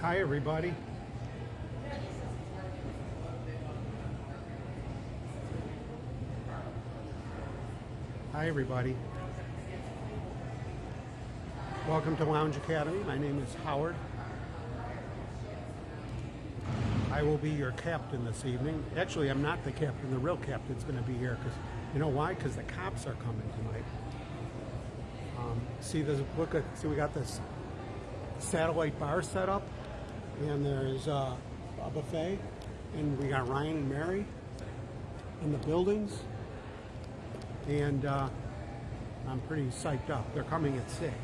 Hi, everybody. Hi, everybody. Welcome to Lounge Academy. My name is Howard. I will be your captain this evening. Actually, I'm not the captain. The real captain's going to be here because you know why? Because the cops are coming tonight. Um, see, there's look see we got this satellite bar set up, and there's uh, a buffet, and we got Ryan and Mary in the buildings, and uh, I'm pretty psyched up. They're coming at six,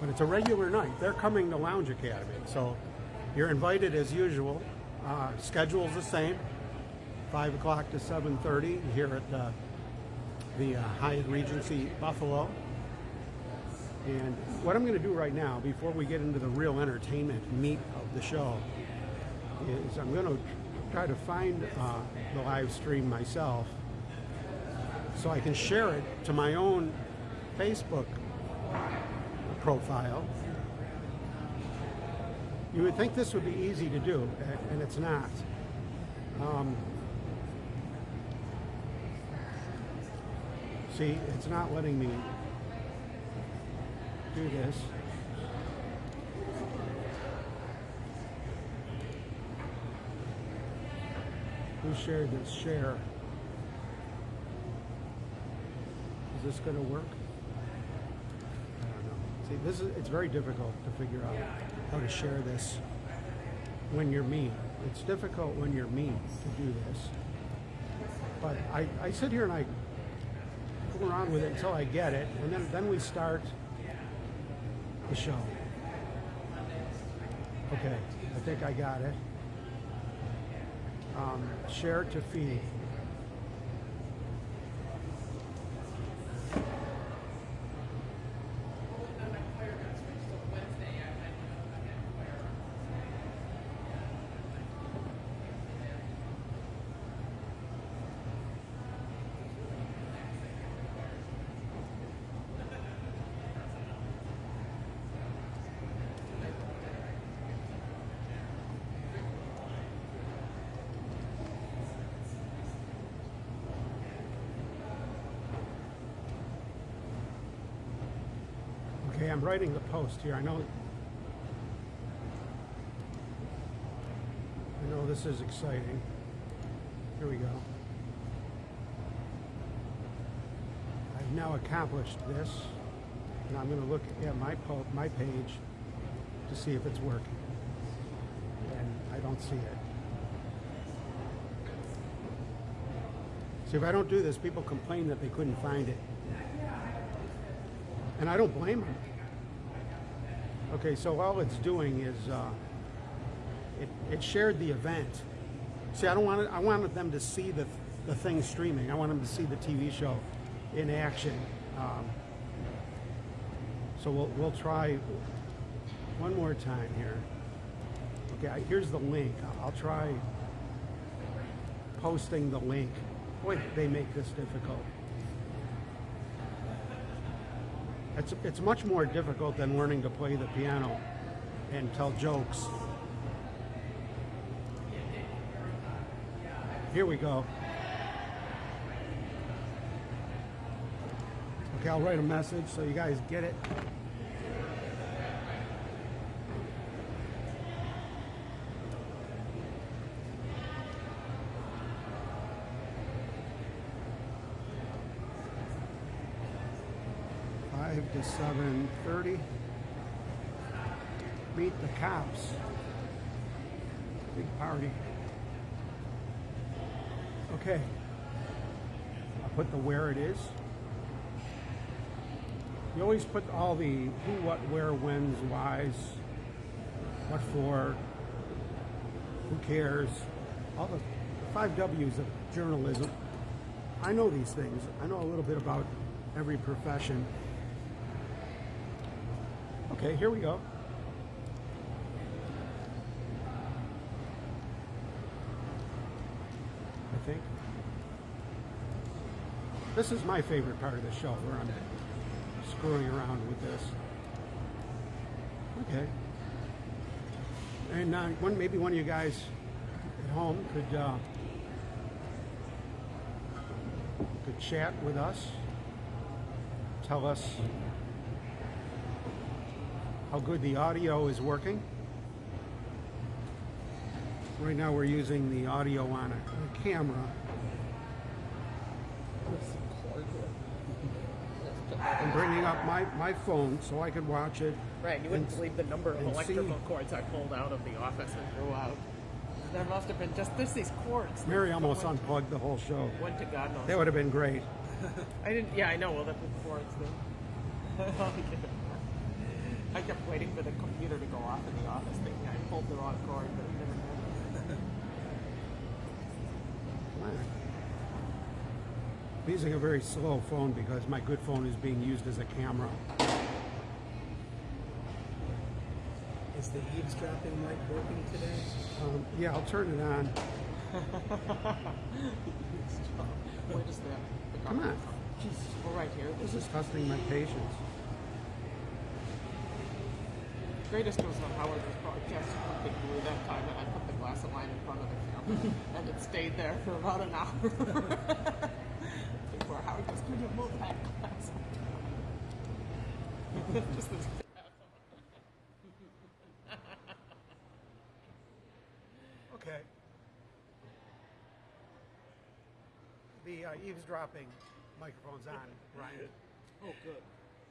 but it's a regular night. They're coming to Lounge Academy, so you're invited as usual. Uh, schedule's the same, five o'clock to seven thirty here at the the uh, Hyatt Regency Buffalo. And what I'm going to do right now, before we get into the real entertainment meat the show, is I'm going to try to find uh, the live stream myself so I can share it to my own Facebook profile. You would think this would be easy to do, and it's not. Um, see, it's not letting me do this. Who shared this? Share. Is this going to work? I don't know. See, this is it's very difficult to figure out how to share this when you're me. It's difficult when you're me to do this. But I, I sit here and I fool around with it until I get it, and then, then we start the show. Okay, I think I got it. Um, share to feed. Okay, I'm writing the post here. I know I know this is exciting. Here we go. I've now accomplished this, and I'm going to look at my po my page to see if it's working. And I don't see it. See, if I don't do this, people complain that they couldn't find it. And I don't blame them. Okay, so all it's doing is uh, it, it shared the event. See, I don't want it, I wanted them to see the, the thing streaming. I want them to see the TV show in action. Um, so we'll, we'll try one more time here. Okay, here's the link. I'll try posting the link. Boy, they make this difficult. It's, it's much more difficult than learning to play the piano and tell jokes. Here we go. Okay, I'll write a message so you guys get it. Five seven thirty. Meet the cops. Big party. Okay. I'll put the where it is. You always put all the who, what, where, when's, why's, what for, who cares, all the five W's of journalism. I know these things. I know a little bit about every profession. Okay, here we go. I think. This is my favorite part of the show where I'm screwing around with this. Okay. And uh, one, maybe one of you guys at home could uh, could chat with us, tell us how good the audio is working. Right now we're using the audio on a, a camera. I'm bringing up my, my phone so I could watch it. Right, you wouldn't and- believe the number of electrical see. cords I pulled out of the office and threw out. There must have been just there's these cords. Mary almost unplugged the whole show. went to God knows. That would have been great. I didn't. Yeah, I know. Well, that's what cords do. I kept waiting for the computer to go off in the office, thinking I pulled the wrong cord, but it never did. I'm using a very slow phone because my good phone is being used as a camera. Is the eavesdropping mic working today? Um, yeah, I'll turn it on. Where does the, the Come on. Well, right here. This is testing my patience. Greatest was when Howard was broadcasting from Big Blue that time, and I put the glass of wine in front of the camera, and it stayed there for about an hour before Howard was going to move that glass. Just this. Okay. The uh, eavesdropping microphone's on, Ryan. Oh, good.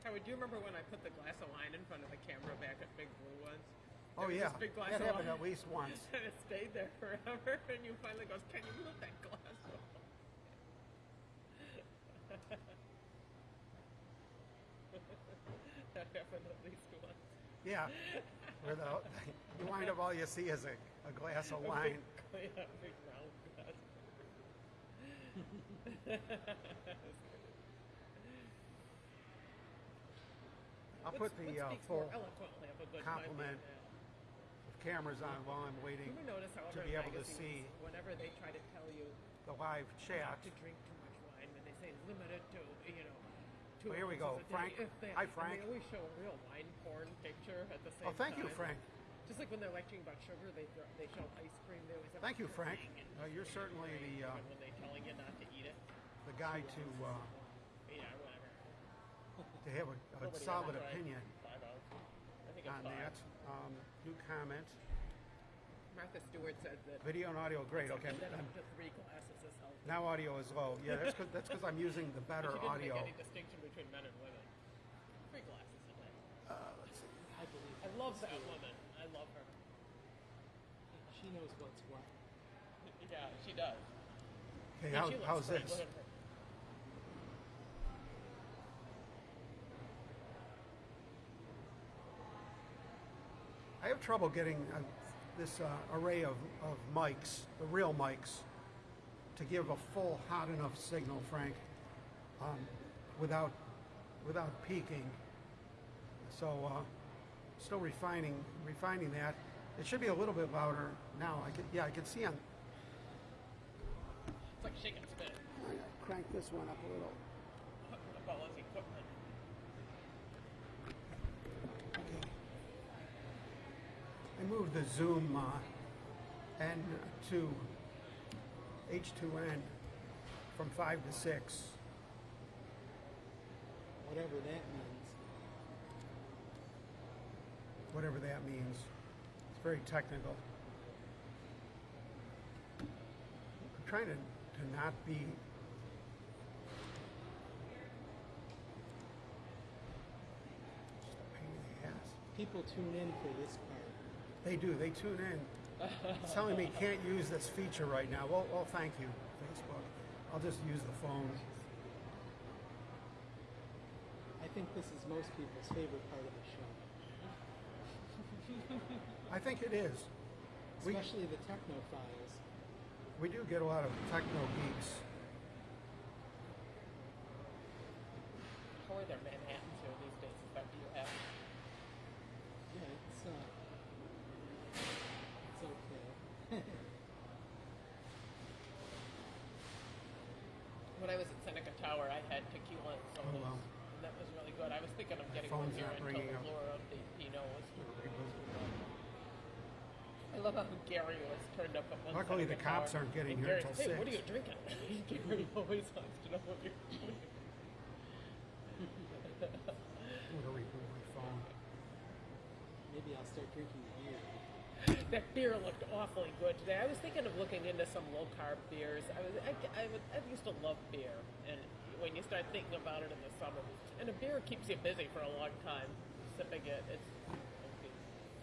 Howard, do you remember when I put the glass of wine in front of the camera back at Big Blue once? Oh There was yeah, big glass that of happened wine. at least once. and it stayed there forever, and you finally goes, "Can you move that glass?" off?" that happened at least once. Yeah, where the you wind up all you see is a, a glass of wine. Yeah, big round glass. I'll put the uh, full more of a good time complement of cameras on while I'm waiting to be able to see whenever they try to tell you the live chat. to drink too much wine, when they say limited to, you know, Well, here we go. Frank. they, Hi, Frank. they always show a real wine porn picture at the same Oh, thank you. Frank. Just like when they're lecturing about sugar, they they show ice cream. They always have Thank you, Frank. Uh, you're certainly the uh, when they're telling you not to eat it, the guy to uh. To have a, a solid opinion Five ounce. I think on five. that. Um, new comment. Martha Stewart said that Video and audio, great. Okay, that I'm- up to three glasses is healthy. now audio is low. Yeah, that's because that's because I'm using the But better she didn't audio. make any distinction between men and women. Three glasses a day. Uh, let's see. I believe I love that woman. I love her. she knows what's what. Yeah, she does. Okay, And how, she looks how's great. this? Look at her. I have trouble getting uh, this uh, array of, of mics, the real mics, to give a full hot enough signal, Frank, um, without without peaking. So uh, still refining refining that. It should be a little bit louder now. I can yeah, I can see on. It's like shake and spin. Crank this one up a little. About his equipment. Okay. I moved the zoom uh, N to H2N from 5 to 6. Whatever that means. whatever that means. It's very technical. I'm trying to, to not be just a pain in the ass. People tune in for this. They do. They tune in. Telling me can't use this feature right now. Well, well, thank you, Facebook. I'll just use the phone. I think this is most people's favorite part of the show, I think it is. We, especially the technophiles. we do get a lot of techno geeks. How are their Manhattans here these days? Is that what you have? Yeah, it's uh, it's okay. When I was at Seneca Tower, I had tequila and sodas. wow. And that was really good. I was thinking of getting one here not until ringing the up. Flora of the Pinots. I love how Gary was turned up at one Luckily, side the cops car. aren't getting And here Gary's, till hey, what are you six." drinking? Gary always wants to know what you're doing. I'm gonna reboot my phone. Maybe I'll start drinking beer. That beer looked awfully good today. I was thinking of looking into some low carb beers. I was, I, I, I used to love beer, and when you start thinking about it in the summer, and a beer keeps you busy for a long time, sipping it. It's,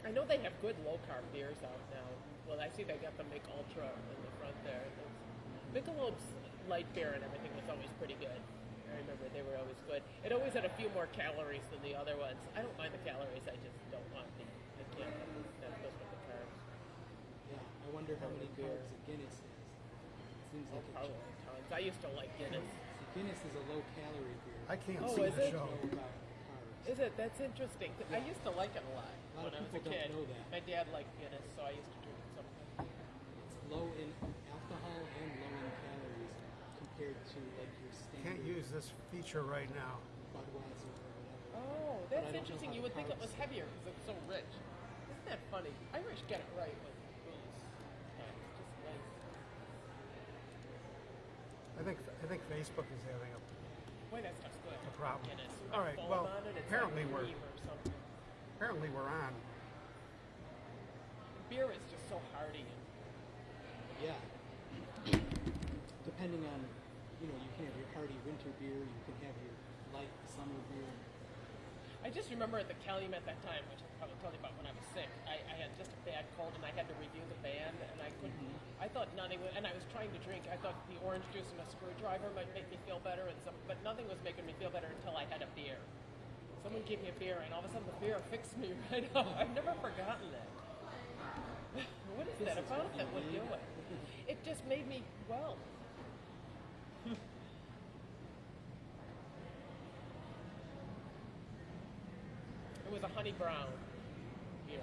I know they have good low carb beers out now. Well, I see they got the Mich Ultra in the front there. It's, Michelob's light beer and everything was always pretty good. I remember they were always good. It always had a few more calories than the other ones. I don't mind the calories. I just don't want the, the can't that goes with the carbs. Yeah, I wonder how many beers a Guinness is. It Seems like Probably a, tons. I used to like Guinness. Guinness is a low calorie beer. I can't Oh, see is the it? show. know about carbs. Is it? That's interesting. 'cause I used to like it a lot, A lot of when I was a people don't kid. know that. My dad liked Guinness, so I used to drink it sometimes. It's low in alcohol and low in calories compared to like your standard Can't use this feature right now. Budweiser. Oh, that's interesting. You would think it was heavier because it's so rich. Isn't that funny? Irish get it right with booze. Yeah, it's just nice. I think I think Facebook is having a. Boy, that stuff's good. A problem. Guinness. with All that well, on it, it's apparently like we're- cream or something. Apparently, we're on. Beer is just so hearty. And Yeah. Depending on, you know, you can have your hearty winter beer, you can have your light summer beer. I just remember at the Calumet that time, which I probably told you about when I was sick. I, I had just a bad cold and I had to review the band, and I couldn't. Mm-hmm. I thought nothing. would- And I was trying to drink. I thought the orange juice and a screwdriver might make me feel better, and some, but nothing was making me feel better until I had a beer. Someone gave me a beer, and all of a sudden the beer fixed me right up. I've never forgotten that. what is that is about that would do it? It just made me well. It was a honey brown beer.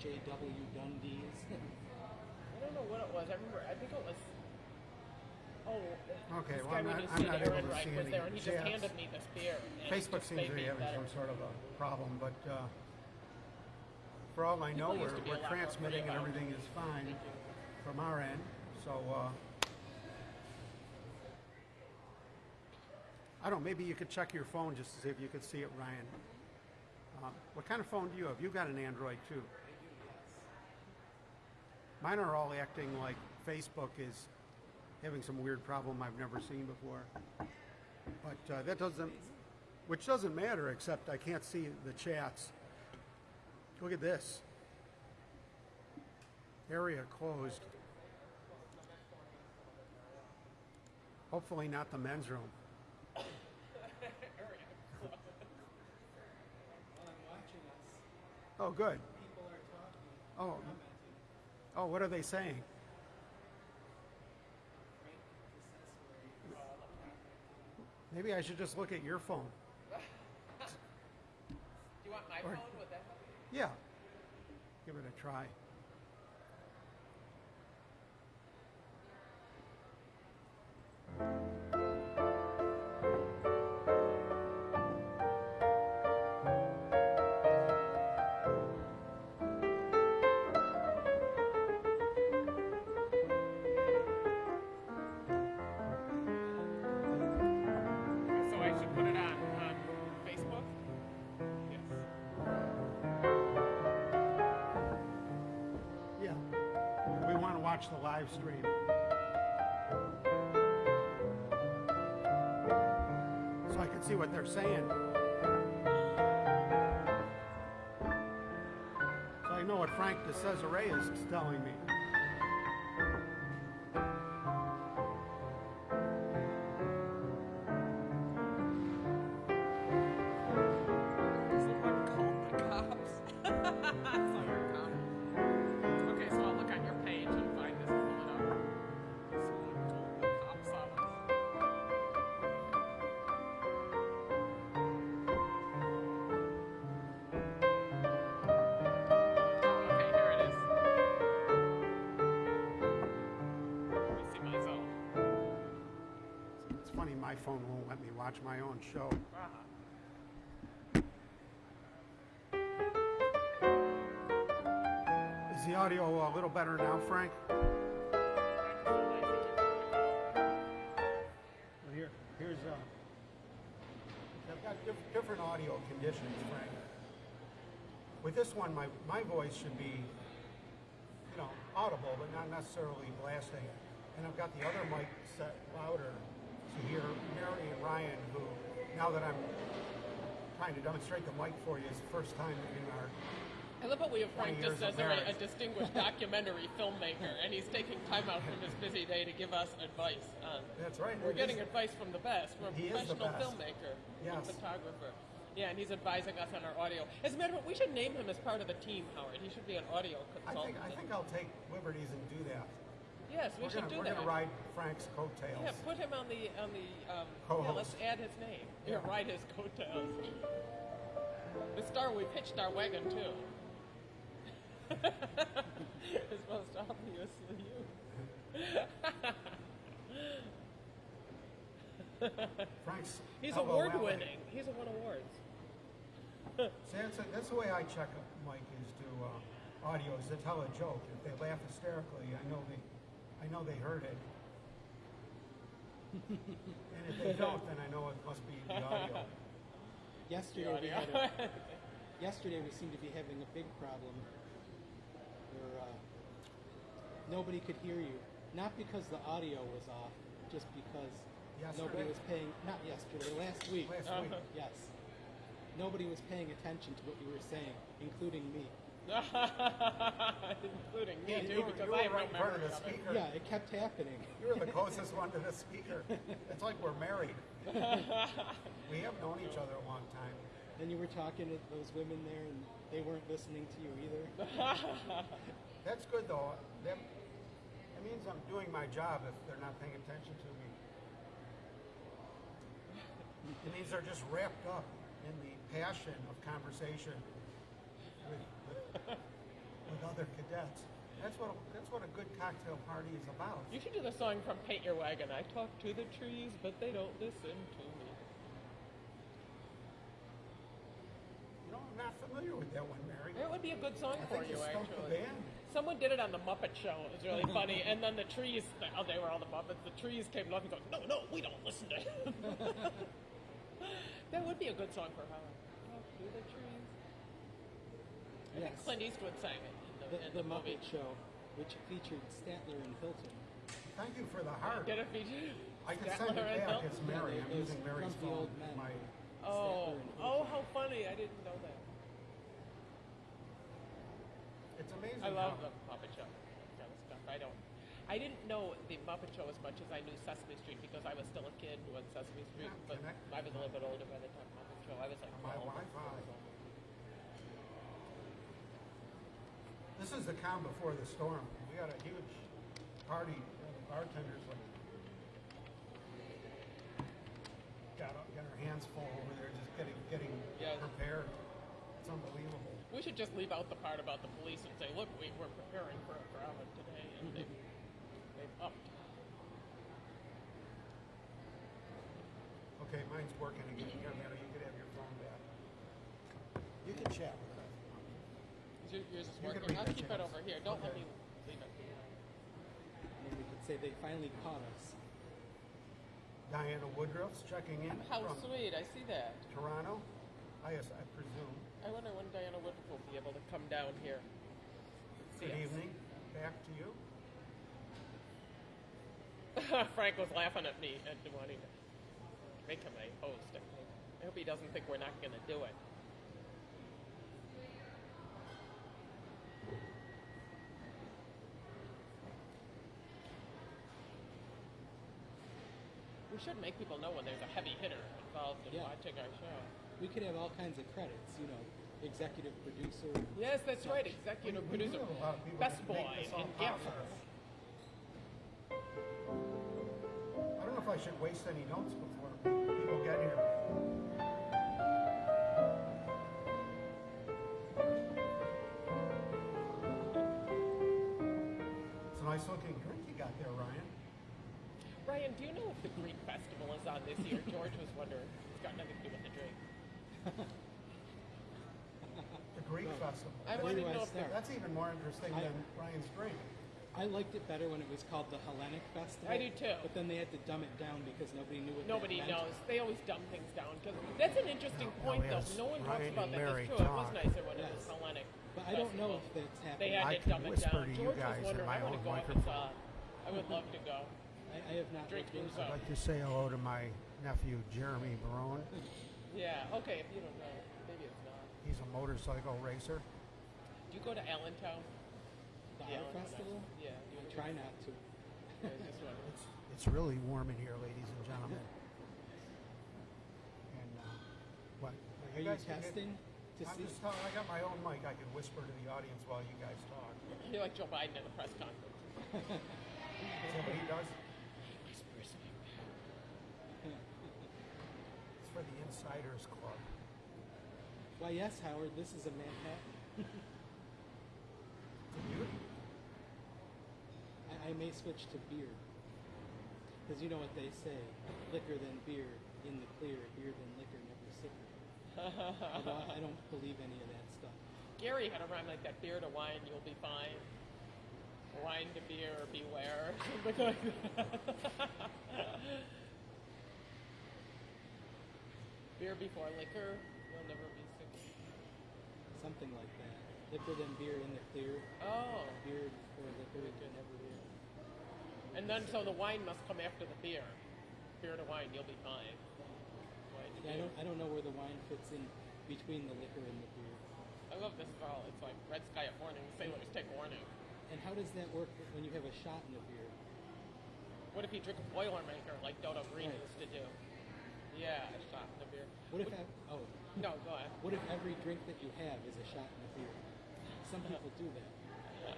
J.W. Dundee's. I don't know what it was. I remember. I think it was. Oh, Okay, this well, guy I'm not- I'm not able to Reich see was any there, and he just chats. handed me this beer. and Facebook seems to be having better. some sort of a problem, but uh, for all I know, People used we're, to be a we're transmitting and free about it. everything is fine from our end. So uh, I don't. know, Maybe you could check your phone just to see if you could see it, Ryan. Um, what kind of phone do you have? You got an Android too. Mine are all acting like Facebook is having some weird problem I've never seen before. But uh, that doesn't, which doesn't matter, except I can't see the chats. Look at this. Area closed. Hopefully not the men's room. While I'm watching us, Oh, good. people are talking, Oh, oh, what are they saying? Maybe I should just look at your phone. Do you want my Or- phone? Would that help? Yeah. Give it a try. So live stream. So I can see what they're saying. So I know what Frank de Cesare is telling me. Watch my own show. Is the audio a little better now, Frank? Well, here, here's uh, I've got diff- different audio conditions, Frank. With this one, my my voice should be, you know, audible, but not necessarily blasting. And I've got the other mic set louder to hear Mary and Ryan, who now that I'm trying to demonstrate the mic for you, is the first time in our I love how we have Frank 20 years just as of a, a distinguished documentary filmmaker, and he's taking time out from his busy day to give us advice. On, That's right. We're getting is- advice from the best, from a He is the professional best. filmmaker, Yes. and photographer. Yeah, and he's advising us on our audio. As a matter of fact, we should name him as part of the team, Howard. He should be an audio I consultant. think I think I'll take liberties and do that. Yes, we we're should gonna, do we're that. gonna ride Frank's coattails. Yeah, put him on the on the. Um, yeah, let's add his name. Yeah, Yeah. ride his coattails. The star we pitched our wagon to. it's most obviously you. Frank's He's award winning. He's won awards. See, that's, that's the way I check up Mike is to uh, audio is to tell a joke. If they laugh hysterically, I know they, I know they heard it. and if they don't, then I know it must be the audio. Yesterday, The we had a, yesterday we seemed to be having a big problem where uh, nobody could hear you. Not because the audio was off, just because nobody was paying. Not yesterday, last week. Last week, Yes. Nobody was paying attention to what you were saying, including me. Including me Yeah, too, you were- because you I were have right no in of memory the of it. speaker. Yeah, it kept happening. You were the closest one to the speaker. It's like we're married. we have known each other a long time. And you were talking to those women there, and they weren't listening to you either. That's good though. That, that means I'm doing my job if they're not paying attention to me. It means they're just wrapped up in the passion of conversation with, with, other cadets. That's what a, that's what a good cocktail party is about. You should do the song from Paint Your Wagon. I talk to the trees, but they don't listen to me. You know, I'm not familiar with that one, Mary. It would be a good song I for you, you stumped the actually. Someone did it on the Muppet Show. It was really funny. And then the trees, oh, they were all the Muppets. The trees came up and go, no, no, we don't listen to him. that would be a good song for Howard. Talk to the trees. I think Yes. Clint Eastwood sang it in the, The, in the the movie. Muppet Show, which featured Statler and Hilton. Thank you for the heart. Did it feature? I can Statler send it and back. Hilton? It's Mary. I'm using Mary's phone. old men. My, Oh, oh, how funny! I didn't know that. it's amazing. I love how, the Muppet Show kind of stuff. I don't. I didn't know the Muppet Show as much as I knew Sesame Street because I was still a kid when Sesame Street. Yeah, but connect. I was a little bit older by the time Muppet Show. I was like My 12. Wi-Fi. This is the calm before the storm. We got a huge party. The bartenders like got got our hands full over there, just getting getting Yes. prepared. It's unbelievable. We should just leave out the part about the police and say, look, we were preparing for a drama today, and they've, mm-hmm. they've upped. Okay, mine's working again. Here, Mary, you could have your phone back. You can chat with her. Your- Yours is You can working. read I'll that keep it over here. Don't let me leave it. And then we could say they finally caught us. Diana Woodruff's checking in How from sweet! I see that. Toronto. I, guess- I presume. I wonder when Diana Woodruff will be able to come down here. See Good us. evening. Back to you. Frank was laughing at me and wanting to make him a host. I hope he doesn't think we're not going to do it. We should make people know when there's a heavy hitter involved in Yeah. watching our show. We could have all kinds of credits, you know, executive producer. Yes, that's right. Executive we do producer, a lot of people best that boy, make this and gaffer. I don't know if I should waste any notes before people get here. It's a nice looking drink you got there, Ryan. Ryan, do you know if the Greek festival is on this year? George was wondering. It's got nothing to do with the drink. The Greek Greek go. festival. I wanted to know if start? That's even more interesting I- than Ryan's drink. I liked it better when it was called the Hellenic Festival. I do too. But then they had to dumb it down because nobody knew what Nobody that meant. knows. They always dumb things down because that's an interesting Now point, though. No one talks about and that. Mary That's true. It was nicer when it was Hellenic. But I don't know if that's They happening. had I to can dumb it whisper down. to you George guys was in wondering, my I want own to go if it's microphone. I would love to go. I, I have not Drink looked into booze it. up. I'd like to say hello to my nephew Jeremy Barone. Yeah. Okay. If you don't know, maybe it's not. He's a motorcycle racer. Do you go to Allentown? The Yeah, art festival? Yeah. I You try not to. I just wondering. It's, it's really warm in here, ladies and gentlemen. And uh, what? Are you guys can get- testing to I'm see? just telling, I got my own mic. I can whisper to the audience while you guys talk. You're like Joe Biden at a press conference. Is that what he does? for the Insiders Club. Why, yes, Howard. This is a Manhattan. It's. I, I may switch to beer. Because you know what they say liquor than beer, in the clear, beer than liquor, never sicker. I, don't, I don't believe any of that stuff. Gary had a rhyme like that: beer to wine, you'll be fine. Wine to beer, beware. Something like that. Beer before liquor, you'll never be sick. Something like that. Liquor than beer, in the clear, Oh, beer before liquor, never beer. and then so the wine must come after the beer. Beer to wine, you'll be fine. Wine to Yeah, I beer. don't, I don't know where the wine fits in between the liquor and the beer. I love this ball. It's like red sky at morning. Sailors take warning. And how does that work when you have a shot in the beer? What if you drink a Boilermaker like Dodo Green Right. used to do? Yeah, a shot in the beer. What if ev- oh, No, go ahead. what if every drink that you have is a shot in a beer? Some people do that.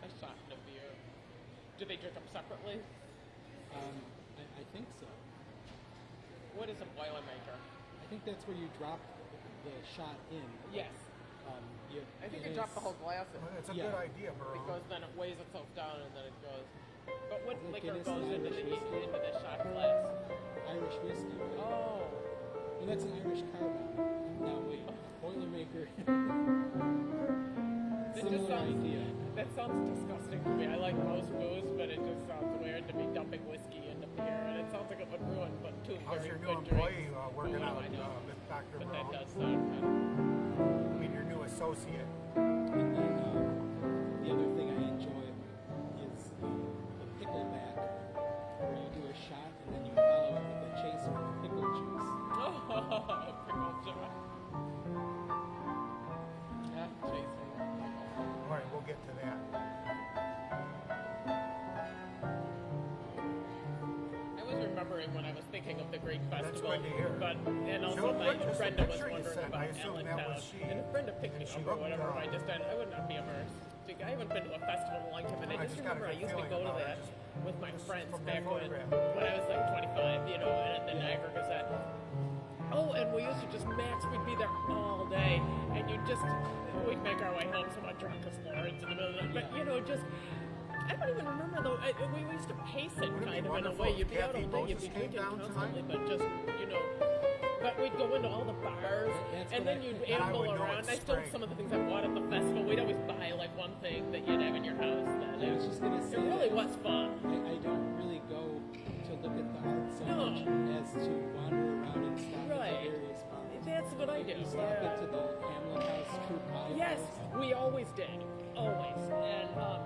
A shot in a beer. Do they drink them separately? Um, I, I think so. What is a Boilermaker? I think that's where you drop the shot in. Yes. Um, you, I think it you drop is- the whole glass in. Well, it's a Yeah. good idea, Barone. Because then it weighs itself down and then it goes. But what Isn't liquor Guinness goes an into the, whiskey? into the shot glass? Irish whiskey. Right? Oh. And that's an Irish Car Bomb. Now wait, Boilermaker. It just Similar sounds, idea. That sounds disgusting to me. I like most booze, but it just sounds weird to be dumping whiskey into beer. And it sounds like it would ruin but two How's very your good new employee drinks. uh, working Oh, out I know. uh, with Dr. But that does sound kind of I mean, your new associate. All right, we'll get to that. I was remembering when I was thinking of the Greek festival, good to hear. but and also So, my Brenda was wondering about Allentown, was she, and Brenda picked me up or whatever. uh, I just I would not be immersed. I haven't been to a festival in a long time, and I, I just just remember I used to go to that with my friends back when when I was like 25, you know, and at the Niagara Gazette. Oh, and we used to just max. We'd be there all day, and you'd just we'd make our way home somewhat drunk as lords in the middle of the But you know, just I don't even remember though. I, we used to pace it Wouldn't it kind of in a way. You'd be out all day, you'd be drinking constantly, tonight? but just you know. But we'd go into all the bars, That's and then I you'd. I amble would around. I still some of the things I bought at the festival. We'd always buy like one thing that you'd have in your house. Then I was just gonna say it really was fun. I, I don't really No. as to wander around and stop Right. at various. That's what I do. You stop yeah. the Hamlin House Yes, House. we always did, always. And um,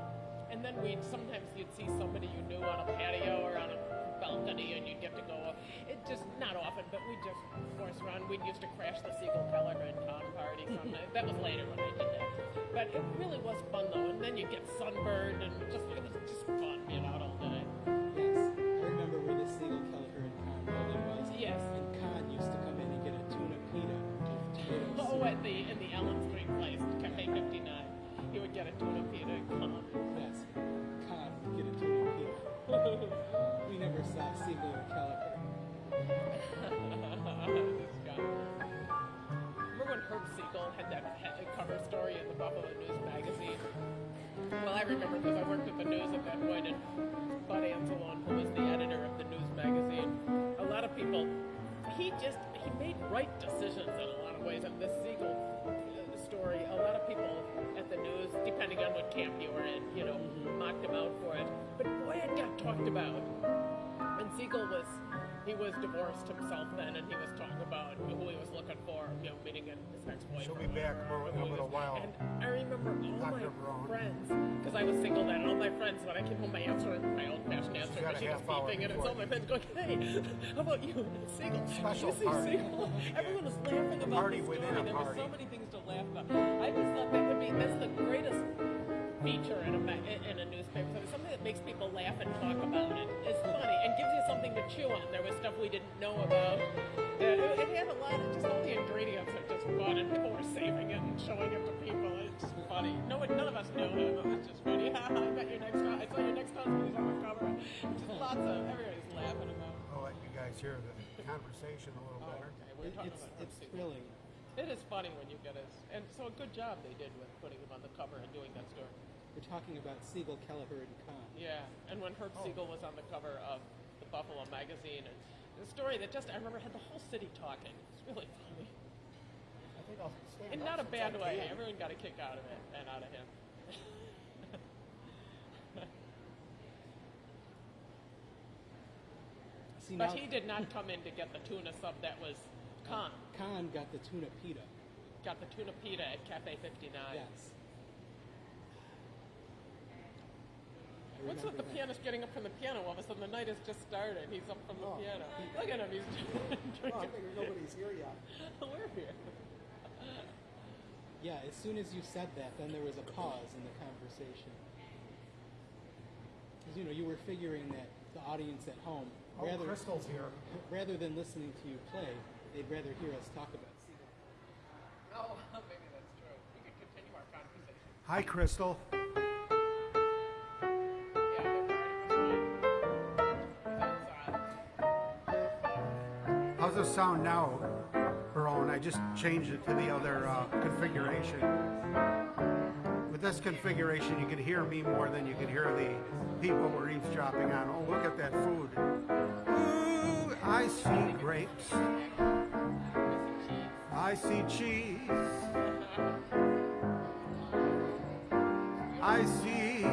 and then we'd sometimes you'd see somebody you knew on a patio or on a balcony, and you'd have to go. It just not often, but we just force around. We'd used to crash the Siegel Kelleher and Kahn party sometimes. that was later when I did that. But it really was fun though. And then you'd get sunburned, and just it was just fun being out all day. Yes. And used to come in and get a tuna pita Oh, at the in the Allen Street place, Cafe 59, he would get a tuna pita and come. Yes, Kahn would get a tuna pita. we never saw Kelleher. this guy. Remember when Herb Siegel had that cover story in the Buffalo News magazine? Well, I remember because I worked at the news at that point, and Bud Anselon, who was the editor of the news magazine, a lot of people he just he made right decisions in a lot of ways. And this Siegel uh, story, a lot of people at the news, depending on what camp you were in, you know, mocked him out for it. But boy, it got talked about. And Siegel was he was divorced himself then, and he was talking about who he was looking for, you know, meeting his ex-wife. She'll be back more in a little while. And I remember all Dr. my Brown. friends, because I was single then. and All my friends, when I came home, my answer, my old-fashioned answer a machine was beeping, and it's all my friends going, "Hey, how about you, Single. Special you party. Siegel?" Everyone was laughing about party the story. There were so many things to laugh about. I just thought that would be that's the greatest feature in a in a newspaper. So it's something that makes people laugh and talk about it. It's funny and gives you something to chew on. There was stuff we didn't know about. It, it had a lot of just all the ingredients are just fun, and people were saving it and showing it to people. It's just funny. No one, none of us knew him. It was just funny. Ha ha! I met your next. I saw your next husband. He's on the cover. Just lots of everybody's laughing about. I'll let you guys hear the conversation a little Oh, better. okay. We're talking it's about it's thrilling. It is funny when you get it, and so a good job they did with putting him on the cover and doing that story. We're talking about Siegel, Kelleher, and Kahn. Yeah, and when Herb oh. Siegel was on the cover of the Buffalo magazine, and the story that just I remember had the whole city talking. It's really funny, I think I'll stand in not a bad way. can. Everyone got a kick out of it and out of him. See, But now he did not come in to get the tuna sub that was Khan. Kahn got the tuna pita. Got the tuna pita at Cafe 59. Yes. What's with the pianist getting up from the piano? All of a sudden, the night has just started. He's up from the Oh. piano. Look at him. He's oh, drinking. nobody's here yet. We're here. Yeah, as soon as you said that, then there was a pause in the conversation. Because you know you were figuring that the audience at home, Oh, rather Crystal's here. rather than listening to you play, they'd rather hear us talk about Siegel. Oh, maybe that's true. We could continue our conversation. Hi, Crystal. It sound now, Barone? I just changed it to the other uh, configuration. With this configuration, you can hear me more than you can hear the people we're eavesdropping on. Oh, look at that food. Ooh, I see grapes. I see cheese. I see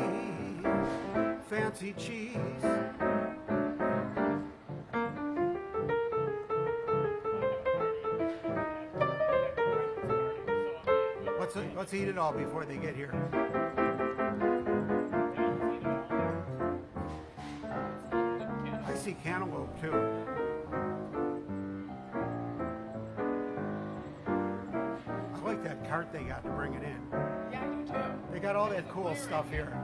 fancy cheese. Let's, eat it all before they get here. I see cantaloupe too. I like that cart they got to bring it in. Yeah, you too. They got all that cool stuff here.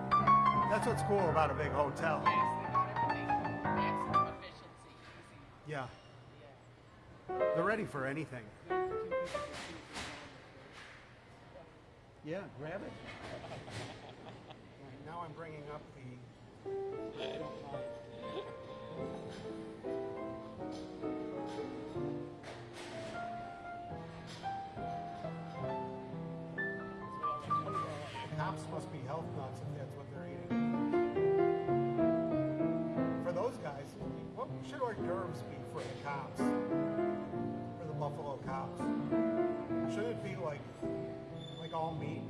That's what's cool about a big hotel. Yes, they got everything. Maximum efficiency. Yeah. They're ready for anything. Yeah, grab it. Now I'm bringing up the cops must be health nuts if that's what they're eating. For those guys, what should hors d'oeuvres be for the cops? All meat?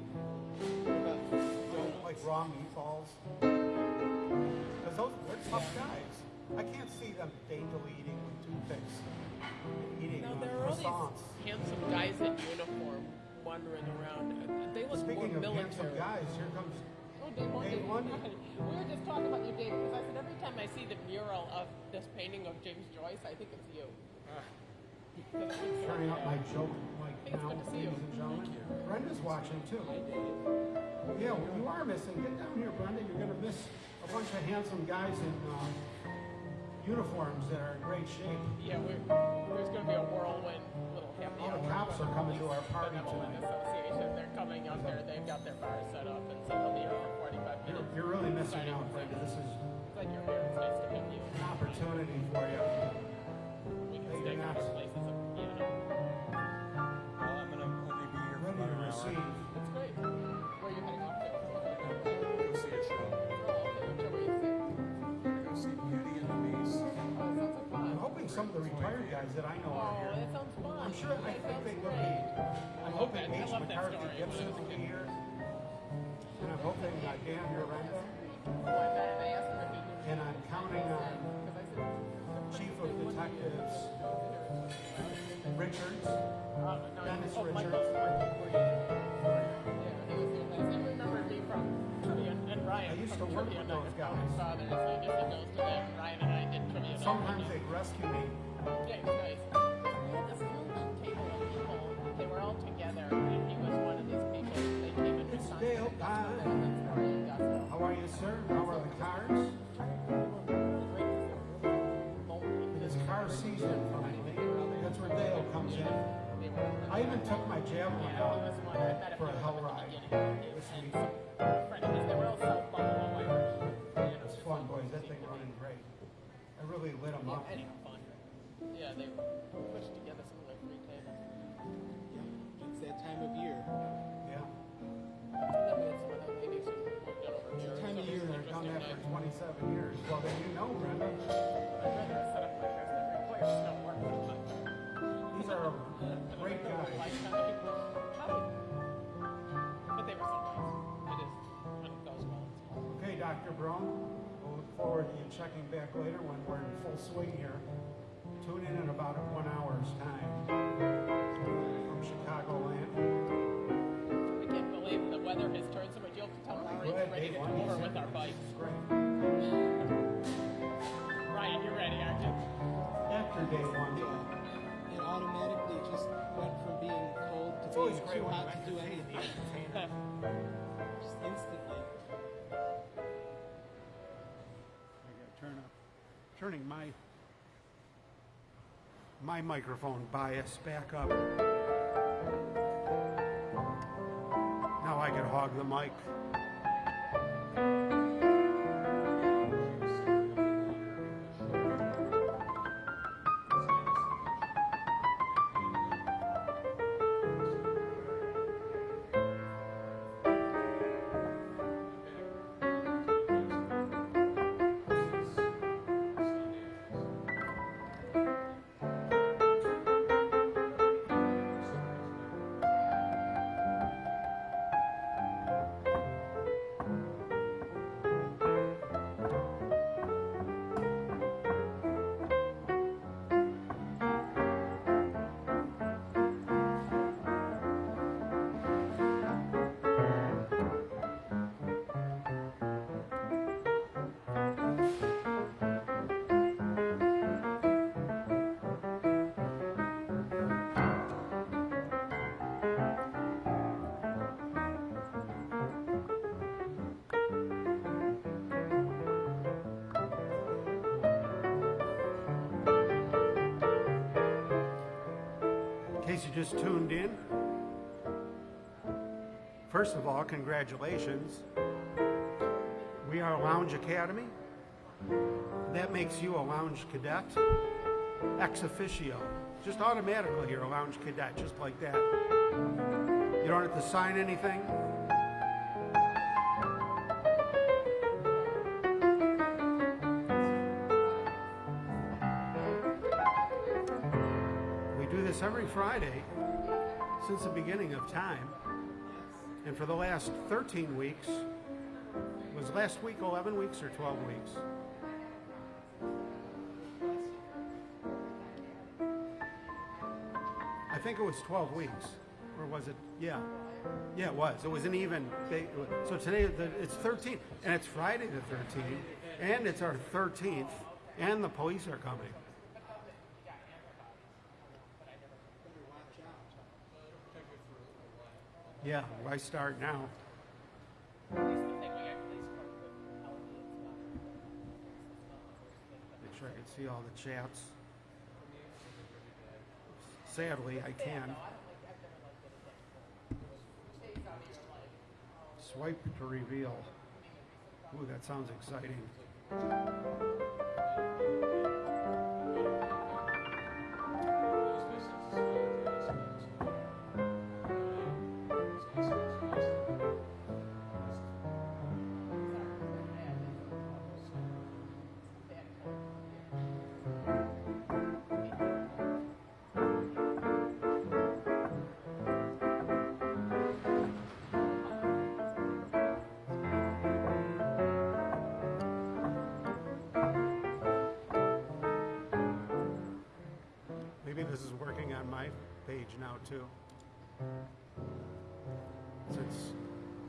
Like, raw meatballs? Because those they're tough guys. I can't see them daintily eating with toothpicks and eating uh, there are all these handsome guys in uniform wandering around. Uh, They look Speaking more of military. handsome guys, here comes Oh, Dave Lundy. Dave Lundy. We were just talking about you, Dave, because I said every time I see the mural of this painting of James Joyce, I think it's you. Because it looks so turning up my joke mic Hey, it's now, good to see you. ladies and gentlemen. Brenda's watching too. Yeah, well, you are missing. Get down here, Brenda. You're going to miss a bunch of handsome guys in uh, uniforms that are in great shape. Yeah, we're, there's going to be a whirlwind little happy All the cops are coming to our party benevolent tonight. association. They're coming up there. They've got their bar set up, and so they'll be here for 45 You're, minutes. you're really missing out, Brenda. This is It's like you're here. It's nice to meet you. an opportunity for you. We can stay you're for not- here for Ready about to an hour. receive. It's great. Where are you heading off to? Go see a show. Oh, okay. What you seeing? Go see Beauty and the Beast. Oh, sounds fun. I'm hoping some of the retired guys that I know Oh, are here. that sounds fun. I'm sure, I think they will great. be. I'm hoping that. I H. love McCarthy story. Gibson When I was a will be here. And I'm hoping uh, Dan Urenda. Oh, I bet I asked him if he knew. And I'm counting on Because I said, Chief of Detectives Richards. Uh, no, Dennis oh, Richards. Michael Yeah, he was the best. He remembered me from trivia and Ryan. I used to work with those guys. Founding Fathers. I guess he goes to that. Ryan and I did trivia night. Sometimes they'd rescue me. Yeah, he was nice. We had this huge table of people. They were all together, and he was one of these people. They came in It's Dale That's Pine. where they lived for in Augusta. How are you, sir? How are the cars? Car season finally. That's where Dale comes in. I even took my javelin out for a hell ride this week. It's fun, boys. That thing running great. I really lit them up. Yeah, they pushed together some of their free tables. Yeah, it's that time of year. Yeah. Then we had some the ladies who worked out over here. Time of year was I've done that for 27 years. Well, then you know, Brenda. Great guys. Lifetime. Hi. But they were so nice. It is it goes well. It's. Okay, Dr. Brown. We'll look forward to you checking back later when we're in full swing here. Tune in in about one hour's time from Chicagoland. We can't believe the weather has turned so much. You'll have to tell ahead, we're ready to go over with our bikes. Great. Ryan, you're ready, aren't you? After day one. Yeah. It automatically just went from being cold to It's always being too hot to do anything. Just instantly. I gotta turn up, turning my my microphone bias back up. Now I can hog the mic. Just tuned in, first of all, congratulations. We are Lounge Academy. That makes you a Lounge Cadet, ex officio. Just automatically, you're a Lounge Cadet, just like that. You don't have to sign anything. This every Friday since the beginning of time. And for the last 13 weeks, was last week 11 weeks or 12 weeks? I think it was 12 weeks. Or was it? Yeah. Yeah, it was. It was an even. ba- So today it's 13, and it's Friday the 13th, and it's our 13th, and the police are coming. Yeah, why start now? Make sure I can see all the chats. Sadly, I can. Swipe to reveal. Ooh, that sounds exciting. Since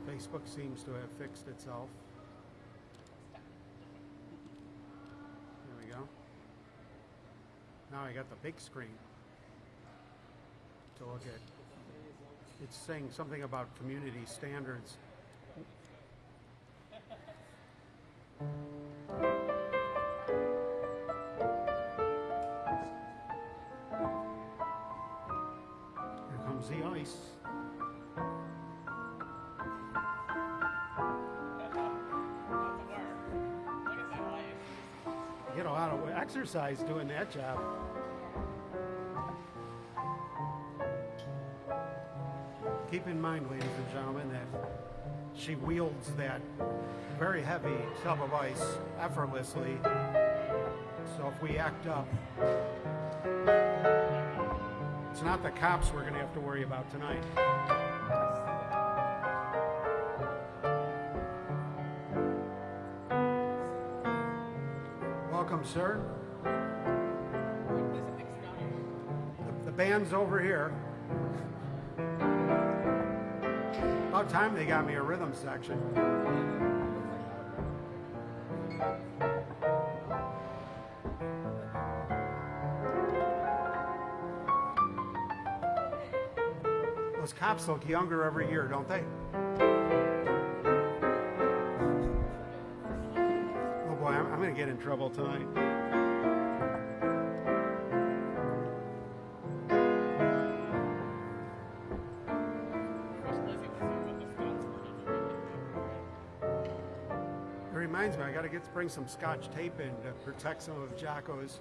Facebook seems to have fixed itself. There we go. Now I got the big screen to look at. It's saying something about community standards. Exercise doing that job. Keep in mind, ladies and gentlemen, that she wields that very heavy tub of ice effortlessly. So if we act up, it's not the cops we're going to have to worry about tonight. Welcome, sir. Band's over here. About time they got me a rhythm section. Those cops look younger every year, don't they? Oh boy, I'm, I'm going to get in trouble tonight. Bring some Scotch tape in to protect some of Jocko's.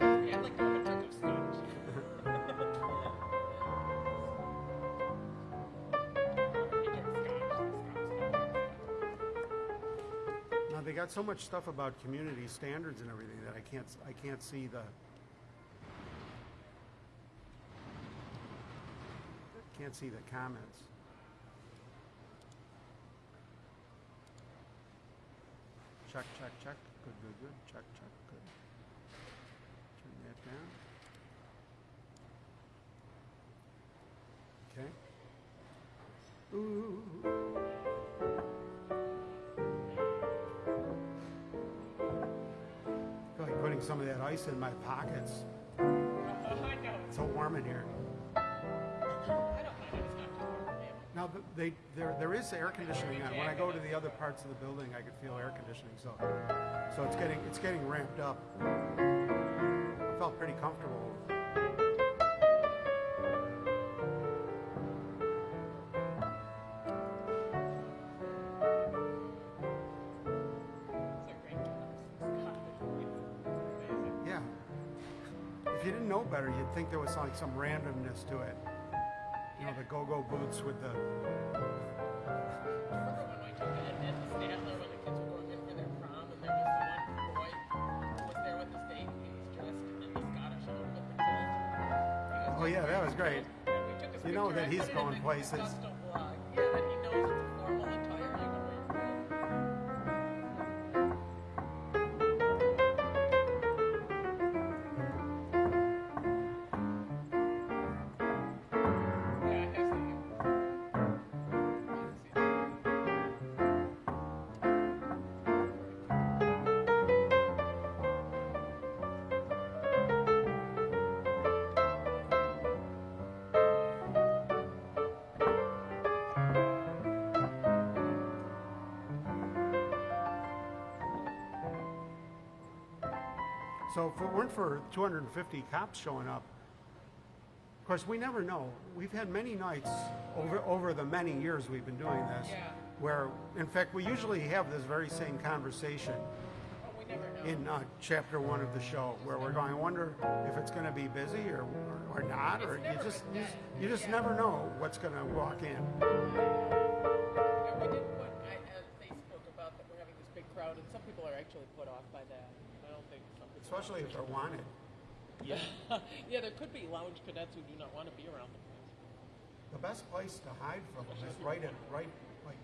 everything. Yeah, like to have a tip of scotch. He took scotch, the scotch. Now they got so much stuff about community standards and everything that I can't I can't see the can't see the comments. Check, check, check. Good, good. Check, check, good. Turn that down. Okay. Ooh. feel like putting some of that ice in my pockets. Oh, I know. It's so warm in here. Now, they, there, there is air conditioning on. When I go to the other parts of the building, I could feel air conditioning. So, so it's getting, it's getting ramped up. I felt pretty comfortable. It's a great Scottish. Amazing. Yeah. If you didn't know better, you'd think there was like some randomness to it. Go-go boots with the. Oh, yeah, that was great. You know that he's going places. So if it weren't for 250 cops showing up, of course, we never know. We've had many nights over over the many years we've been doing this, Yeah. where, in fact, we usually have this very same conversation we never know. in uh, chapter one of the show, where we're going, I wonder if it's going to be busy or, or, or not, or you just you, just- you just never know what's going to walk in. Especially if they're wanted. Yeah, yeah. There could be lounge cadets who do not want to be around the place. The best place to hide from them is right at right like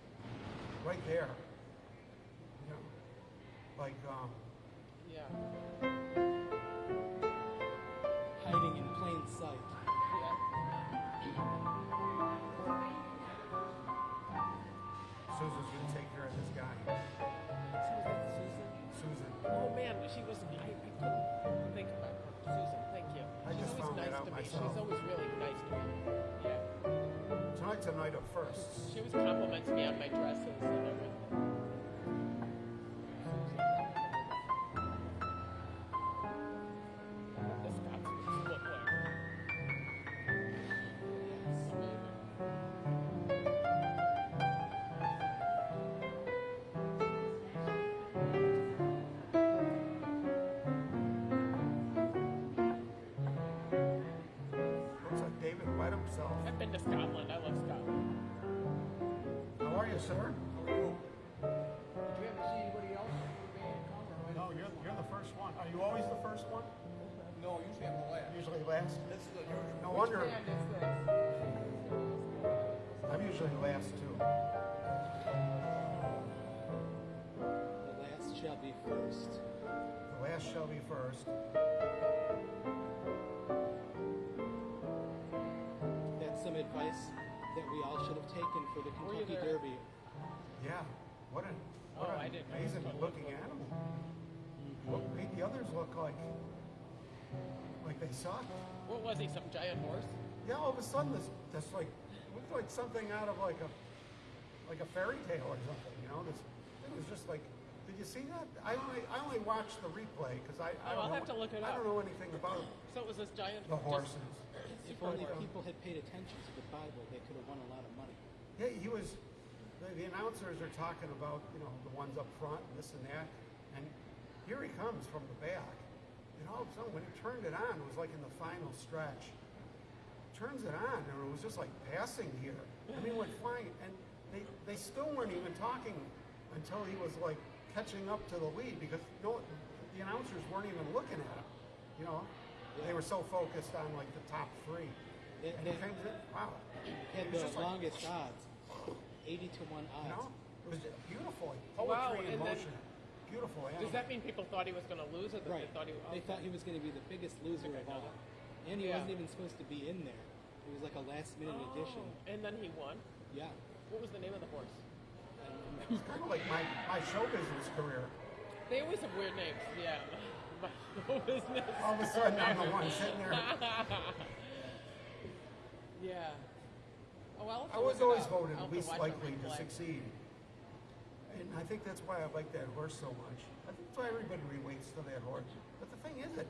right there. You know, like um, Yeah. Myself. She's always really nice to me. Yeah. Tonight's a night of firsts. She always compliments me on my dresses and everything. First. That's some advice that we all should have taken for the Kentucky? Derby. Yeah. What an, what Oh, an I didn't know amazing this one. looking animal. What made the others look like like they sucked? What was he? Some giant horse? Yeah, all of a sudden this this like looked like something out of like a like a fairy tale or something. You know, this it was just like. Did you see that? I only I only watched the replay because I, I Oh, don't I'll know, have to look it I up. don't know anything about So it was this giant the just horses. If only people had paid attention to the Bible, they could have won a lot of money. Yeah, he was. The, the announcers are talking about you know the ones up front and this and that, and here he comes from the back. And all of a sudden, when he turned it on, it was like in the final stretch. Turns it on, and it was just like passing here. I mean, went flying, and they they still weren't even talking until he was like catching up to the lead because no, the announcers weren't even looking at him. You know, they were so focused on like the top three. They- And he they- came to, wow. Had It was the just like- longest odds, 80 to 1 odds. you know, it was beautiful, like Wow, poetry in and then- motion. Beautiful animal. Does that mean people thought he was going to lose, or that Right. they thought he? They thought he was going to be the biggest loser think of all. that. And he Yeah. wasn't even supposed to be in there. It was like a last minute oh, addition. Oh, and then he won. Yeah. What was the name of the horse? I don't. It's kind of like my, my show business career. They always have weird names. Yeah. My show business. All of a sudden, I'm the one sitting there. yeah. Oh, I was always voted least likely to succeed. And I think that's why I like that horse so much. I think that's why everybody relates to that horse. But the thing is, it,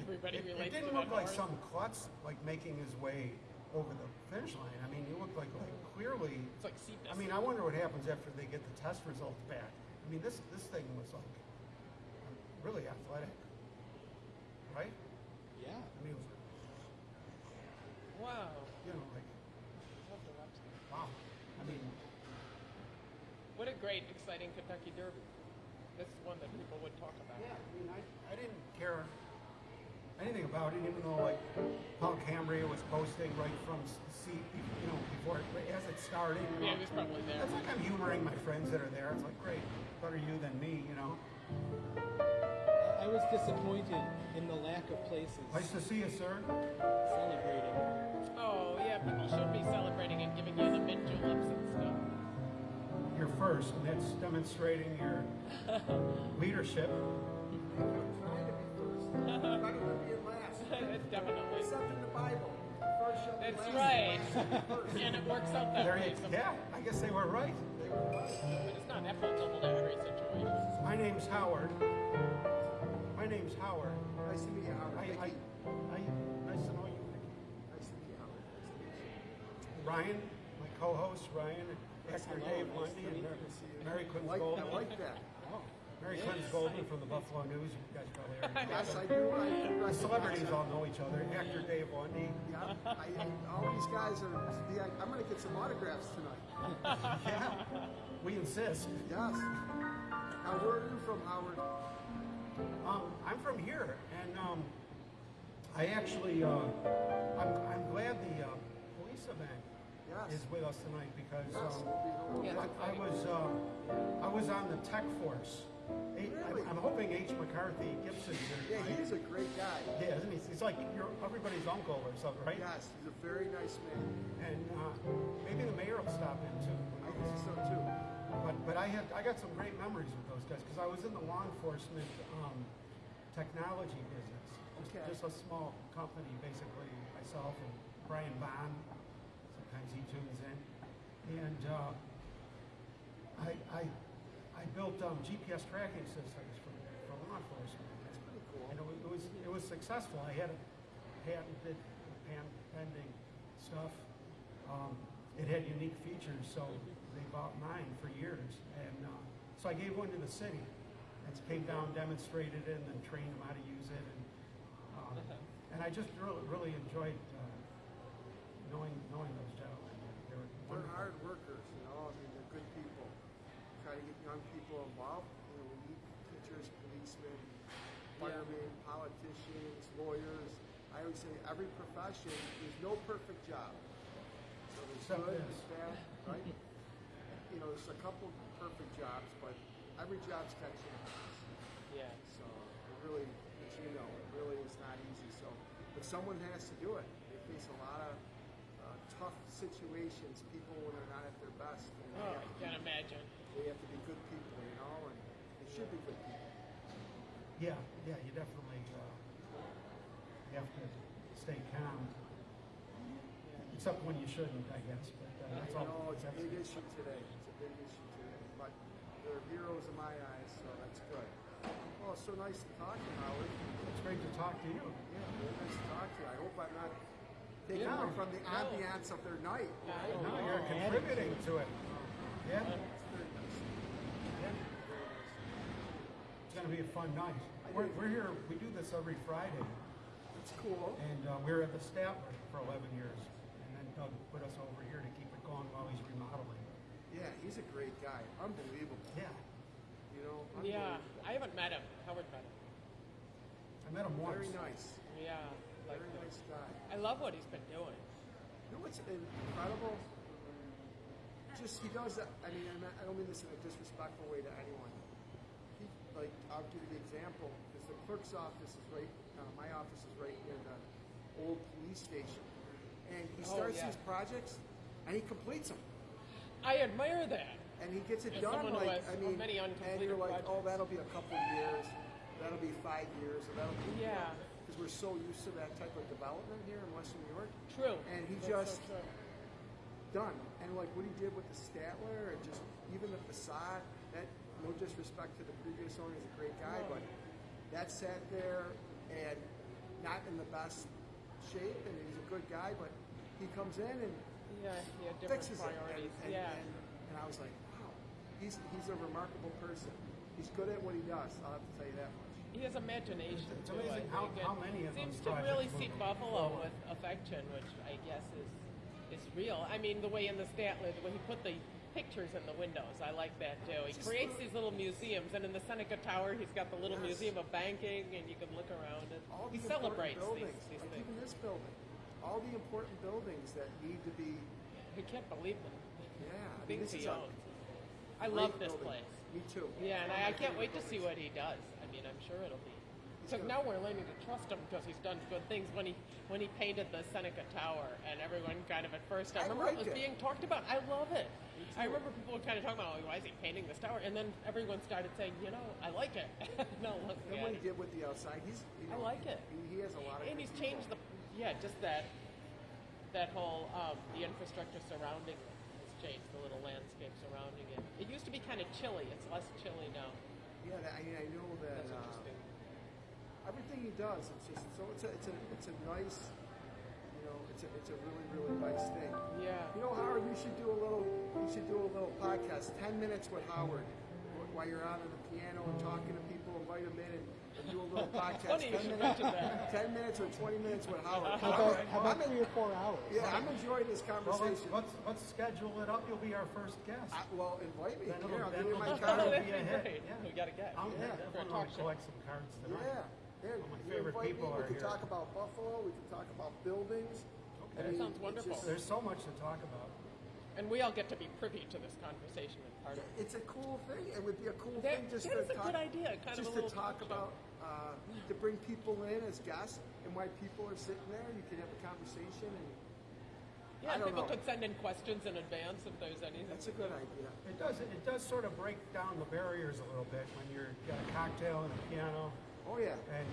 Everybody it, it didn't to look like horse. some klutz like making his way over the finish line. I mean, you looked like, like clearly. It's like Seedness. I mean, I wonder what happens after they get the test results back. I mean, this this thing was like really athletic, right? Yeah. I mean, it was, Wow. you know, like I'll have to watch that. wow. I mean, What a great, exciting Kentucky Derby. This is one that people would talk about. yeah. I mean, I, I didn't care anything about it, even though like Paul Cambria was posting right from the seat, you know, before it, as it started. you Yeah, know. he was probably there. It's like I'm humoring my friends that are there. It's like, great, better you than me, you know. I was disappointed in the lack of places Nice to see you, sir. celebrating. Oh, yeah, people should be celebrating and giving you the mint juleps and stuff. You're first, and that's demonstrating your leadership. I'm to be first. I'm better than being last. That's definitely. Except in the Bible. First shall That's last. right. and it works out that There way. you, yeah, I guess they were right. They were right. But it's not applicable to every situation. My name's Howard. My name's Howard. Nice to meet you, Howard. I, I, Vicky. I, nice to know you, Vicky. Nice to meet you, Howard. Nice to meet you. Ryan, my co-host, Ryan, actor Hello, Dave nice Lundy, to and meet Mary, you. Mary I Kunz like, Goldman. I like that. Mary Kunz Goldman from the Buffalo News. You guys probably already know. Yes, I do. I The recognize celebrities all know each other. Actor Dave Lundy. Yeah, I, I, all these guys are. Yeah, I'm going to get some autographs tonight. Yeah, we insist. Yes. Now, where are you from, Howard? Um, I'm from here, and um, I actually, uh, I'm, I'm glad the uh, police event Yes. is with us tonight because um, Yeah, I, I was uh, I was on the tech force H- I'm, I'm hoping H. McCarthy Gipson's here Yeah, he's a great guy. Yeah, isn't he? He's like your everybody's uncle or something, right? Yes, he's a very nice man. And uh, maybe the mayor will stop in too. I think so too. But but I had I got some great memories with those guys because I was in the law enforcement um, technology business. Just, Okay. just a small company, basically myself and Brian Bond. Sometimes he tunes in, and uh, I I I built um, GPS tracking systems for, for law enforcement. That's pretty cool. And it was, it was it was successful. I had a patented, pan- pending stuff. Um, it had unique features, so they bought mine for years. And uh, so I gave one to the city. And came down, demonstrated it, and then trained them how to use it. And um, and I just really really enjoyed uh, knowing knowing those gentlemen. They were They're hard workers, you know. I mean, they're good people. Try to get young people involved. You know, we need teachers, policemen, firemen, politicians, lawyers. I always say every profession, there's no perfect job. So there's Except good, this. there's bad, right? you know, there's a couple perfect jobs, but every job's got challenges. Yeah. So it really, as you know, it really is not easy. So, but someone has to do it. They face a lot of uh, tough situations. People when they're not at their best, and they, Oh, I can't be, imagine. they have to be good people, you know, and they should be good people. Yeah, yeah, you definitely uh, you have to stay calm. Except when you shouldn't, I guess. But uh, that's You all. know, it's a that's- big issue today. It's a big issue today. But they're heroes in my eyes, so that's good. Well, it's so nice to talk to you, Howard. It's great to talk to you. Yeah, very nice to talk to you. I hope I'm not taking Yeah. away from the ambiance of their night. No, you're contributing to it. Yeah, It's yeah. It's going to be a fun night. We're, we're here. We do this every Friday, It's cool. and uh, we were at the Statler for 11 years, and then Doug put us over here to keep it going while he's remodeling. Yeah, he's a great guy. Unbelievable. Yeah, You know, Yeah. I haven't met him. Howard met him. I met him once. Very nice. Yeah, like Very nice guy. I love what he's been doing. You know what's incredible? Just he does that. I mean, I'm not- I don't mean this in a disrespectful way to anyone. He, like, I'll give you the example. Because the clerk's office is right. My office is right near the old police station, and he Oh, starts yeah. these projects, and he completes them. I admire that. and he gets it As done. Like I mean, many and you're like, oh, that'll be a couple years, that'll be five years, or that'll be Yeah. because we're so used to that type of development here in Western New York. True. And he That's just so done, and like what he did with the Statler, and just even the facade. That no disrespect to the previous owner, he's a great guy, No. but that sat there and not in the best shape, and he's a good guy, but he comes in and Yeah, he had different fixes it. And, and, yeah. and, and I was like, wow, he's, he's a remarkable person. He's good at what he does. I'll have to tell you that much. He has imagination It's too. I amazing how- how many of seems to really see Buffalo forward. with affection, which I guess is is real. I mean, the way in the Statler, the way he put the pictures in the windows, I like that too. He creates these little museums, and in the Seneca Tower, he's got the little Yes. museum of banking, and you can look around and All he celebrates important these, buildings, these like things. even this building, all the important buildings that need to be, He can't believe them. yeah. I mean, this he is a owns. I love this building. place. Me too. Yeah, and I, I can't wait to see what he does. I mean, I'm sure it'll be. So now we're learning to trust him because he's done good things. When he when he painted the Seneca Tower, and everyone kind of at first, I I remember it was it. being talked about. I love it. I remember people were kind of talking about, oh, why is he painting this tower? And then everyone started saying, you know, I like it. no, look, And what he did with the outside, he's. You I like it. He, he has a lot of. and he's changed the yeah, just that that whole um, the infrastructure surrounding it has changed. The little landscape surrounding it. It used to be kind of chilly. It's less chilly now. Yeah, that, I mean, I know that. That's uh, interesting. everything he does, it's just so it's a it's a it's a nice, know, it's a it's a really really nice thing. Yeah. You know, Howard, you should do a little you should do a little podcast, ten minutes with Howard, while you're out on the piano and talking to people, invite them in and, and do a little podcast. Funny 10 should minutes, mention that. ten minutes or twenty minutes with Howard. How I'm- about, how about en- three or four hours? yeah, I'm enjoying this Well, let's, conversation. let's let's schedule it up. You'll be our first guest. I, well, invite me. Then it'll- Here, I'll give you my card. that'd be be a hit, great. yeah. We got to get. I'm, Yeah. I'm For going to collect some cards tonight. Yeah. There, All my you favorite invite people me, are we can here. talk about Buffalo. We can talk about buildings. I That sounds wonderful. just- There's so much to talk about. And we all get to be privy to this conversation and part of it. It's a cool thing. It would be a cool That- thing just that to is a talk, good idea, kind of just a to talk talk show. about uh, to bring people in as guests and why people are sitting there. You can have a conversation, and Yeah, I don't people know. could send in questions in advance if there's anything. that's a good idea. It does, it does sort of break down the barriers a little bit when you're, got a cocktail and a piano Oh yeah. and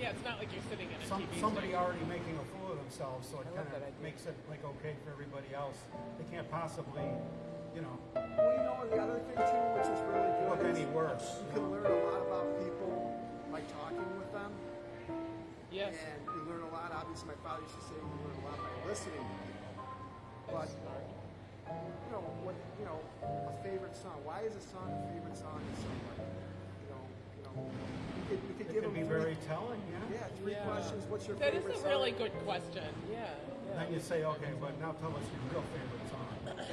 Yeah, it's not like you're sitting in a some, TV somebody station. already making a fool of themselves, so it I love kind that of makes it like okay for everybody else. They can't possibly, you know, Well, you know the other thing too, which is really good. look is any worse. You can learn a lot about people by talking with them, Yes. and you learn a lot. Obviously, my father used to say you learn a lot by listening to people. But you know what? You know a favorite song. Why is a song a favorite song to somebody? You know, you know, you could, you could It give can them be three, very telling, yeah. yeah, three Yeah. questions. What's your favorite That is favorite a song? really good question. Yeah. Then you say, okay, but now tell us your real favorite song.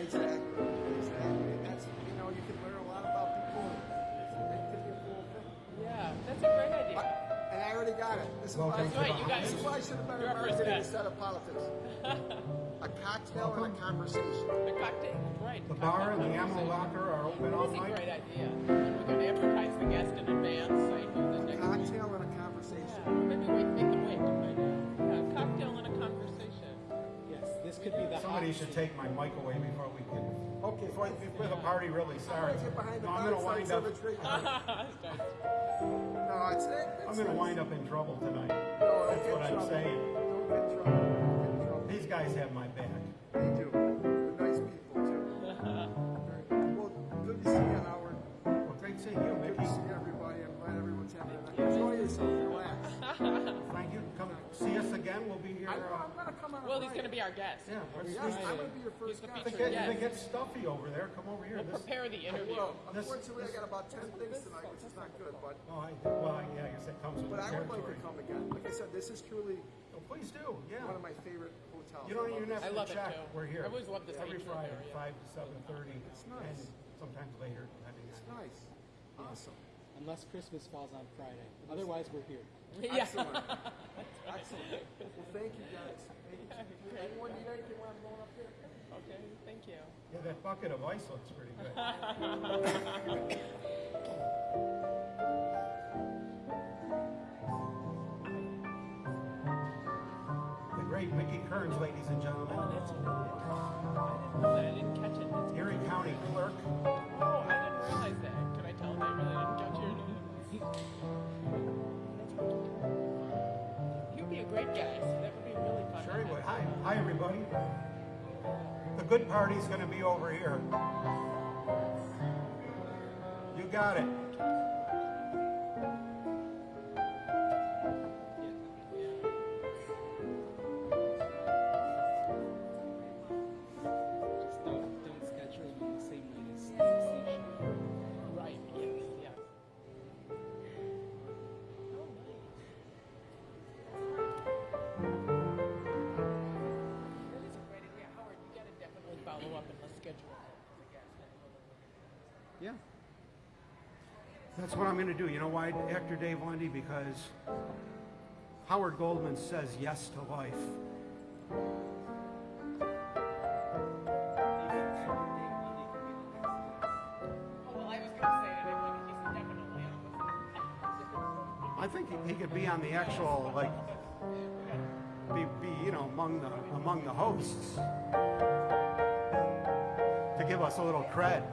Exactly, exactly. That's you know you can learn a lot about people. And it could be a cool thing. Yeah, that's a great idea. And I already got it. This is why. to Right, you got This is why I should have been You're our invited first today guest. instead of politics. a cocktail and a conversation. The cocktail, right. The bar and the ammo locker are open all That's a night. great idea. And we could advertise the guest in advance, say who the next Cocktail and a conversation. Yeah, maybe we make them wait this could be the Somebody should seat. take my mic away before we can, Okay, before, fine. before the party really I'm starts. gonna get behind the No, I'm gonna wind up. No, it's it. I'm gonna wind up in trouble tonight. No, That's what I'm saying. Don't get trouble. Don't get trouble. These guys have my back. They do. They're nice people too. Well, good to see you, Howard. Well, great seeing you, Good to see everybody. See us again. We'll be here. I know uh, I'm gonna come on. a Well, he's Friday. going to be our guest. Yeah, let's- Yes, I'm gonna be your first He's the guest. If it featured get- if it guest. stuffy over there, come over here. We'll This, prepare the interview. Well, This- unfortunately, I got about ten things tonight, which is not good. But oh, I, well, I- yeah, I guess it comes with but the I would like territory. to come again. Like I said, this is truly Oh, please do, yeah. one of my favorite hotels. You don't even this. have I to it, check. too. We're here. I always love this Every atrium Friday, area. five to seven thirty, It's nice. and sometimes later, depending It's on. nice. Awesome. Unless Christmas falls on Friday. Otherwise, we're here. Yeah. Excellent. Excellent. Well, thank you guys. Thank you. Anyone need anything when I'm going up there? Okay, thank you. Yeah, that bucket of ice looks pretty good. The great Mickey Kearns, ladies and gentlemen. Oh, that's really interesting. I didn't know that. I didn't catch it. That's Erie County Clerk. Oh, I didn't realize that. Could I tell him I really didn't catch your name? great guest. That would be really fun. Sure would. Hi, hi everybody. The good party's gonna be over here. You got it. I'm gonna do. You know why, actor Dave Lundy? Because Howard Goldman says yes to life. Oh, I was going to say that I think he's definitely on I think he- he could be on the actual, like, be, be you know, among the among the hosts to give us a little cred.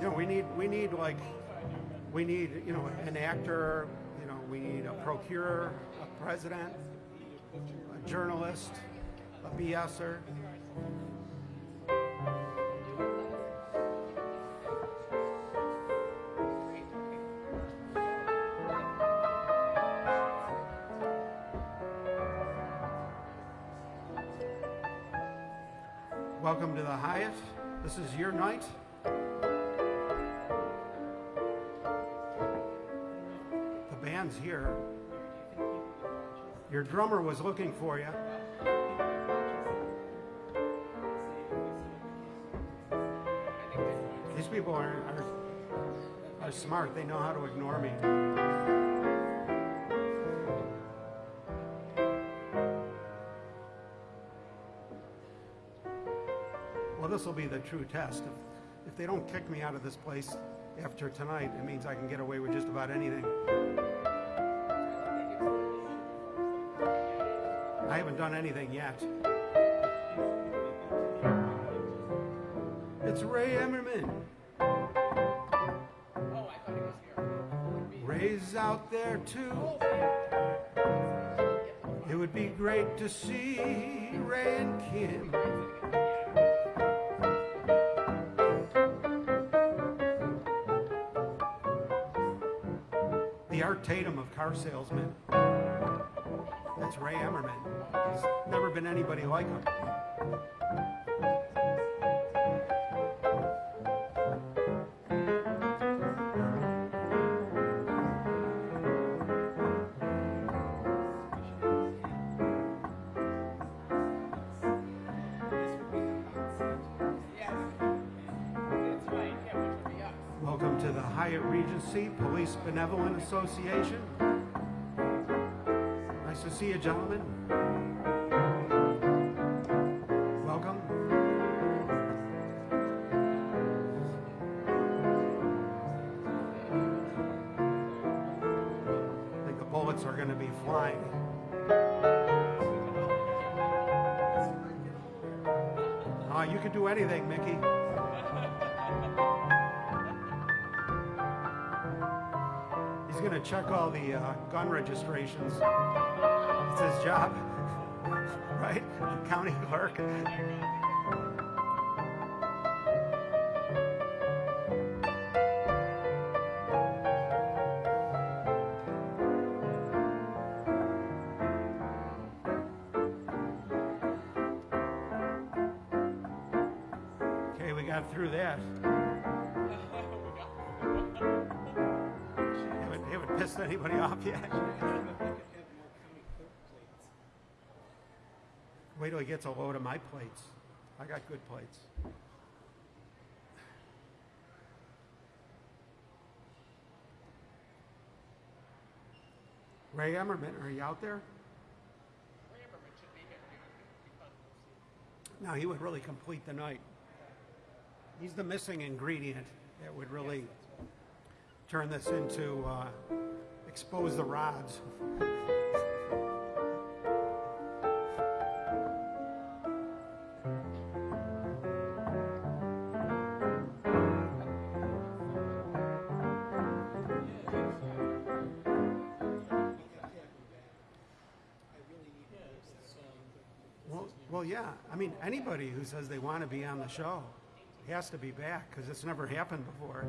You know, we need we need like we need you know an actor. You know, we need a procurer, a president, a journalist, a BSer. Band's here. Your drummer was looking for you. These people are, are, are smart. They know how to ignore me. Well, this will be the true test. If, if they don't kick me out of this place after tonight, it means I can get away with just about anything. I haven't done anything yet. It's Ray Emmerman. Oh, Ray's out there too. It would be great to see Ray and Kim. The Art Tatum of car salesmen. That's Ray Emmerman. There's never been anybody like him. Yes. That's right. Yeah, which would be us. Welcome to the Hyatt Regency Police Benevolent Association. To see you, gentlemen. Welcome. I think the bullets are going to be flying. Ah, you can do anything, Mickey. He's gonna check all the uh, gun registrations. It's his job, right? County clerk. Okay, we got through that. Haven't, haven't pissed anybody off yet. He gets a load of my plates. I got good plates. Ray Emmerman, are you out there? Rammerman should be here. It would be fun to see. No, he would really complete the night. He's the missing ingredient that would really turn this into uh, expose the rods. I mean, anybody who says they want to be on the show has to be back because it's never happened before.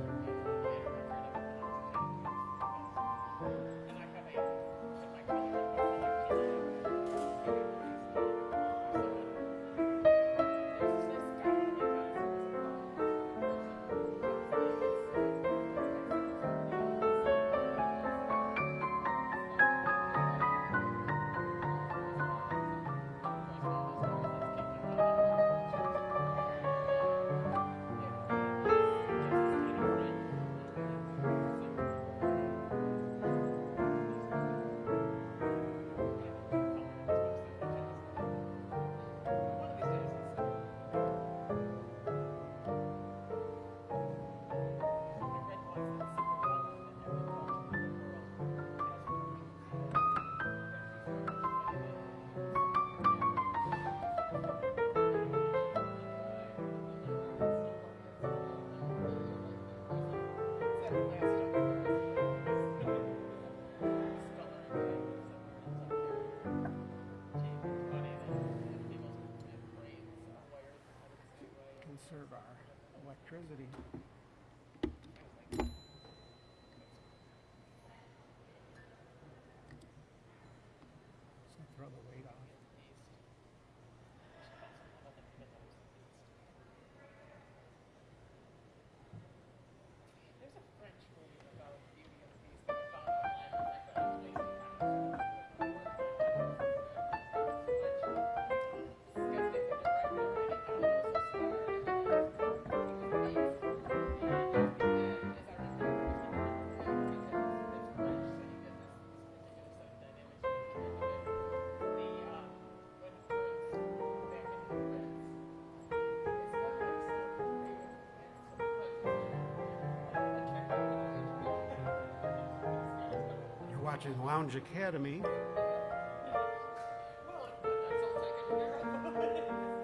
Watching Lounge Academy.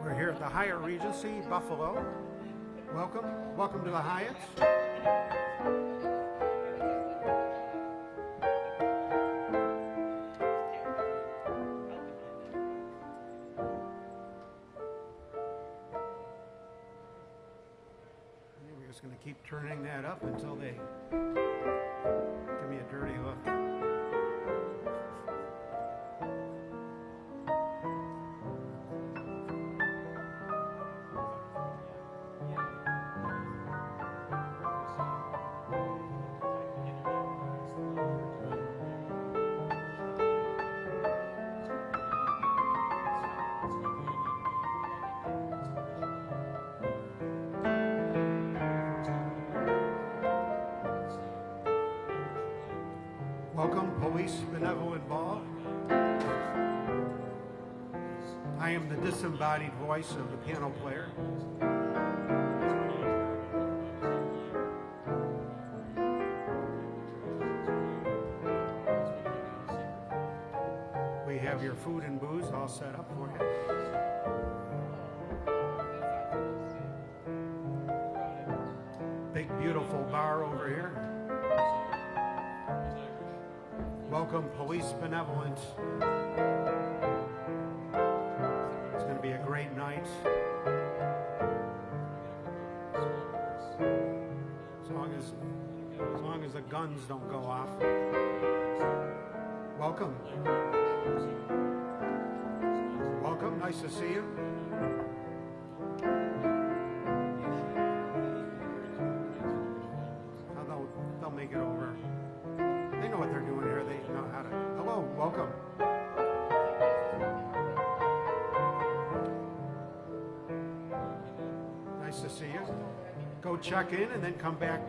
We're here at the Hyatt Regency, Buffalo. Welcome. Welcome to the Hyatt. We're just going to keep turning that up until they give me a dirty look. Welcome, Police Benevolent Ball. I am the disembodied voice of the piano player. We have your food and booze all set up for you. Big, beautiful bar over here. Welcome, Police Benevolent. It's going to be a great night. As long as, as long as the guns don't go off. Welcome. Welcome. Nice to see you. Check in and then come back.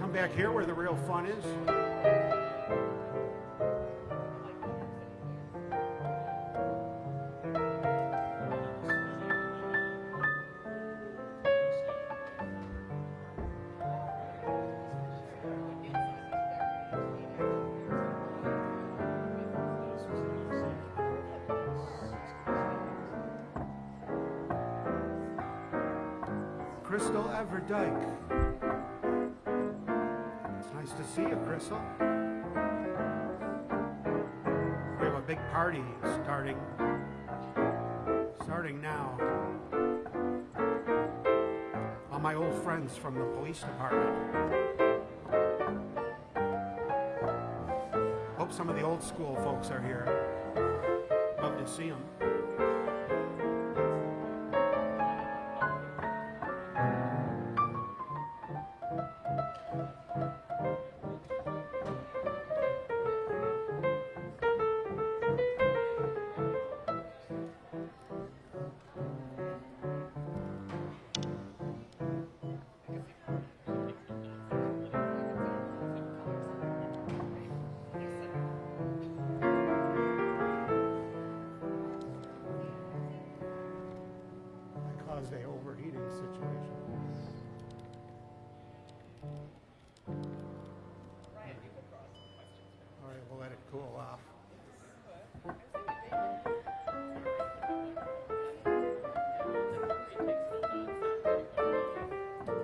Come back here where the real fun is. Friends from the police department. Hope some of the old school folks are here. Love to see them.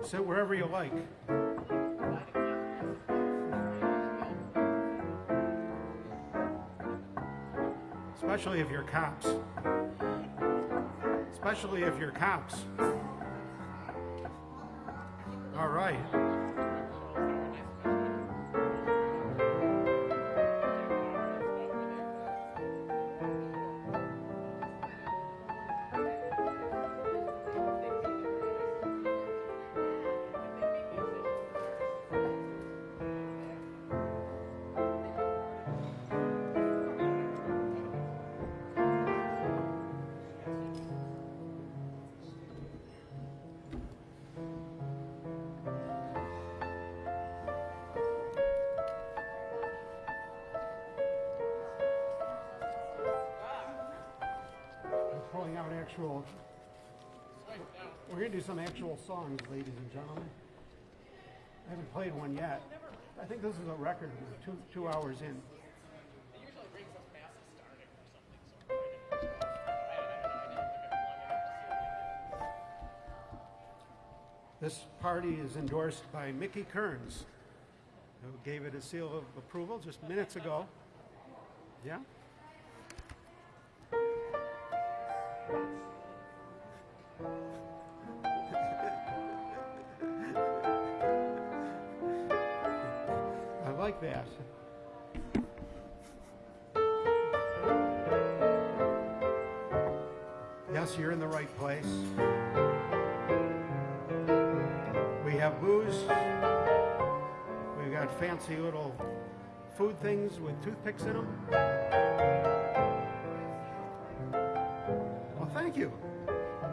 Sit wherever you like. Especially if you're cops. Especially if you're cops. All right. Songs, ladies and gentlemen. I haven't played one yet. I think this is a record, two, two hours in. This party is endorsed by Mickey Kearns, who gave it a seal of approval just minutes ago. Yeah? Toothpicks in them. Well, thank you.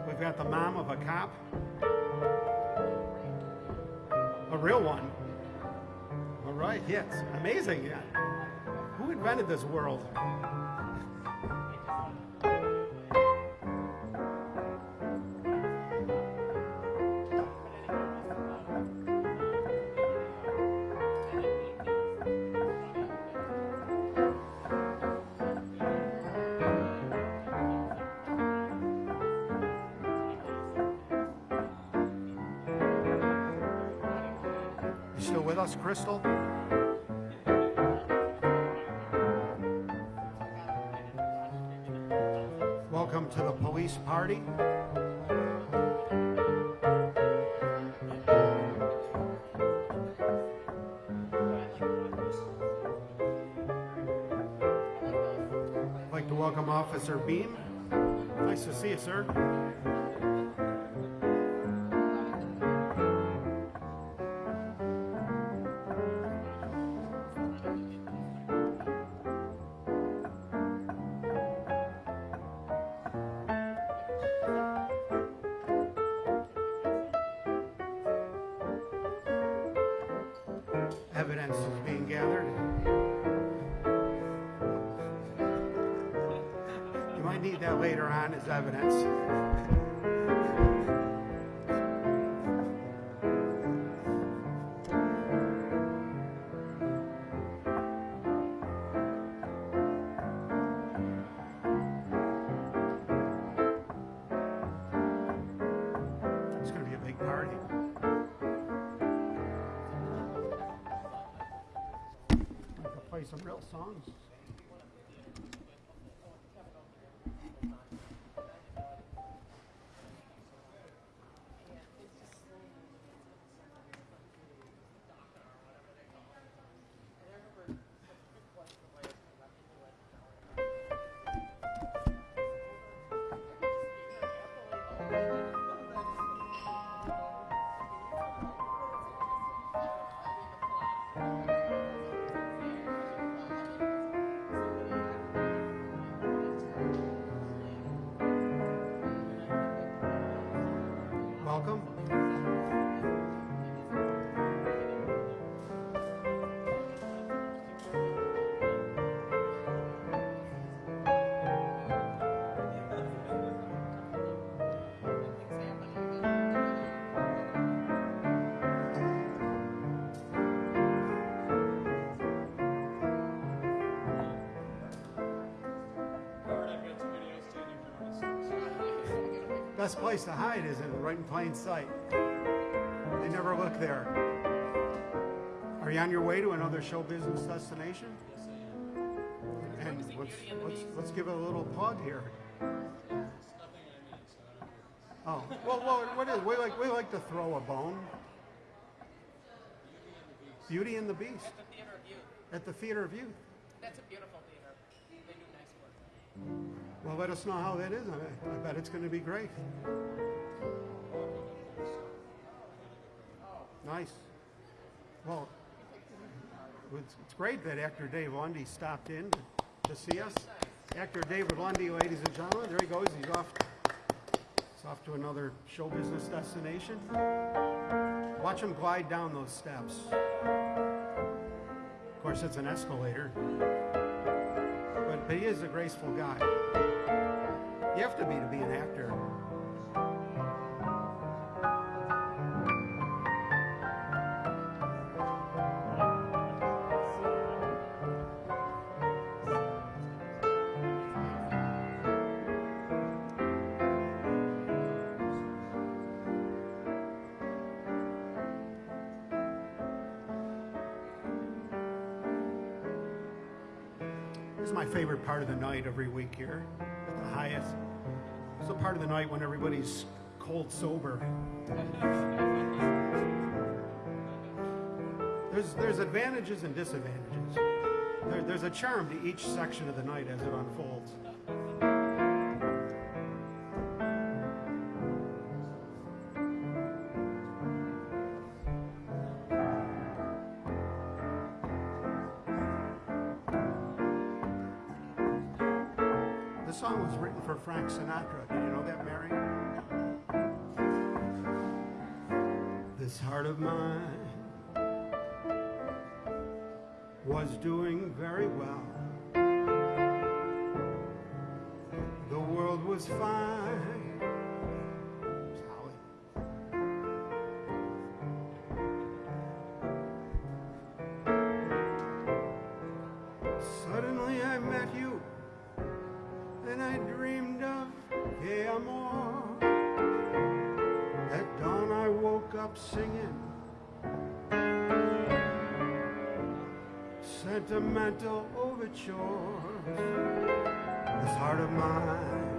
We've got the mom of a cop. A real one. All right, yes. Amazing, yeah. Who invented this world? Crystal? Welcome to the police party. I'd like to welcome Officer Beam. Nice to see you, sir. Some Best place to hide is in right in plain sight. They never look there. Are you on your way to another show business destination? And let's, let's, let's give it a little plug here. Oh, well, well, what is, we like, we like to throw a bone. Beauty and the Beast At the Theater of Youth. at the Theater of Youth. That's a beautiful Well, let us know how that is. I, I bet it's going to be great. Nice. Well, it's, it's great that actor Dave Lundy stopped in to, see us. Actor David Lundy, ladies and gentlemen, there he goes. He's off. He's off to another show business destination. Watch him glide down those steps. Of course, it's an escalator, but, but he is a graceful guy. You have to be to be an actor. This my favorite part of the night every week here highest. It's the part of the night when everybody's cold sober. There's there's advantages and disadvantages. There, there's a charm to each section of the night as it unfolds. Sentimental overtures. This heart of mine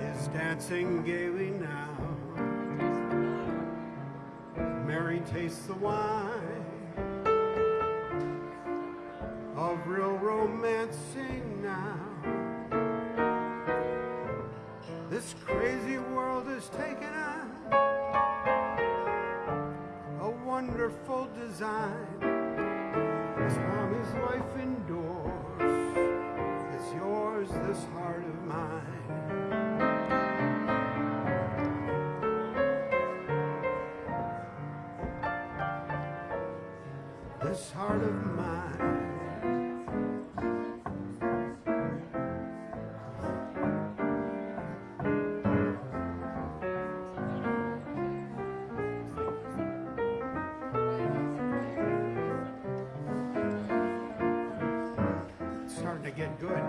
is dancing gaily now. Mary tastes the wine of real romancing now. This crazy world has taken on a wonderful design. This heart of mine. Get good.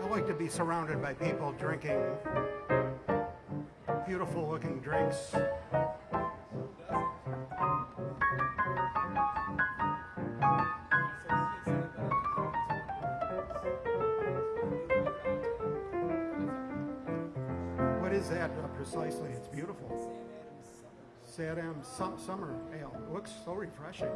I like to be surrounded by people drinking beautiful looking drinks. What is that uh, precisely? It's beautiful. Sad M Sum- Summer Ale. It looks so refreshing.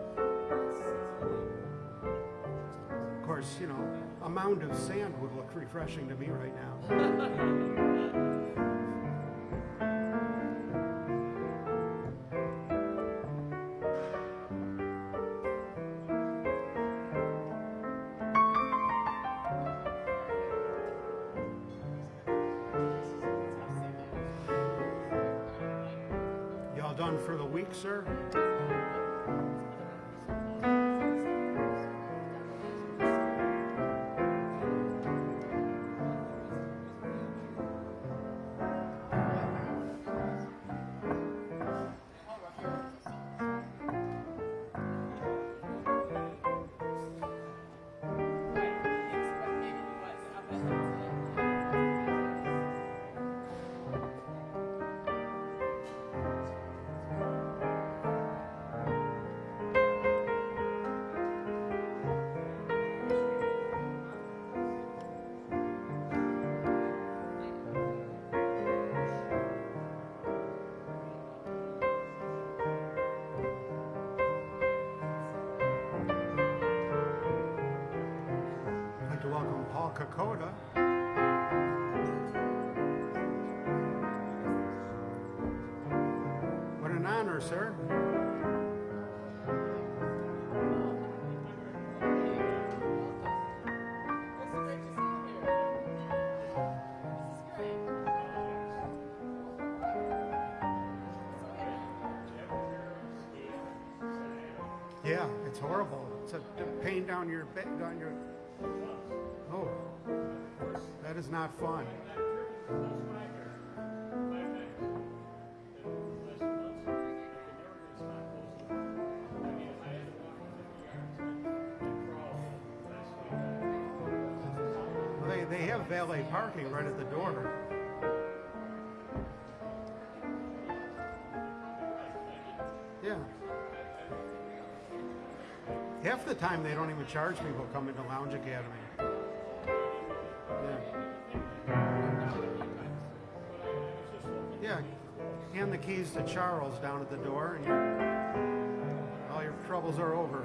Of course, you know, a mound of sand would look refreshing to me right now. Yeah, it's horrible. It's a pain down your back, down your. Oh, that is not fun. They, they have valet parking right at the door. Half the time they don't even charge people coming to Lounge Academy. Yeah. Yeah. Hand the keys to Charles down at the door, and all your troubles are over.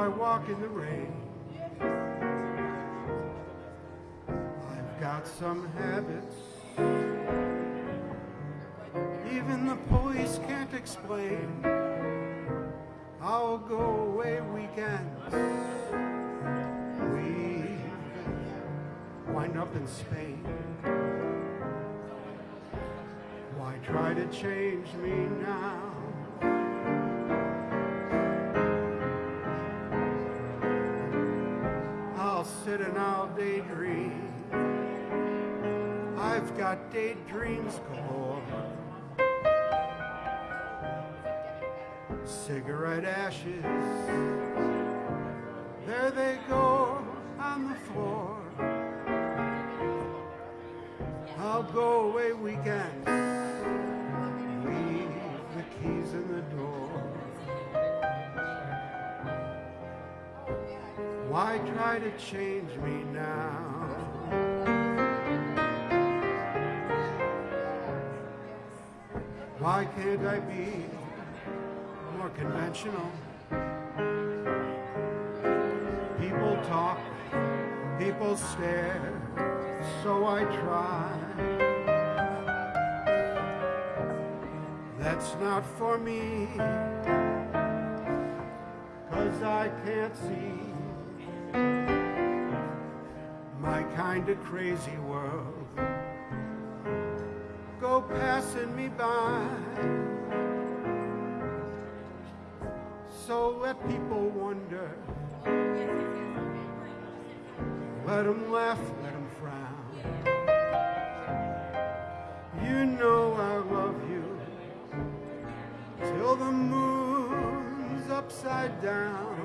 I walk in the rain. I've got some habits, even the police can't explain. I'll go away weekends, we wind up in Spain. Why try to change me now? Daydreams galore. Cigarette ashes, there they go on the floor. I'll go away weekends, leave the keys in the door. Why try to change me now? Can't I be more conventional? People talk, people stare, so I try. That's not for me, cause I can't see my kind of crazy world go passing me by. People wonder, let them laugh, let them frown. You know I love you till the moon's upside down.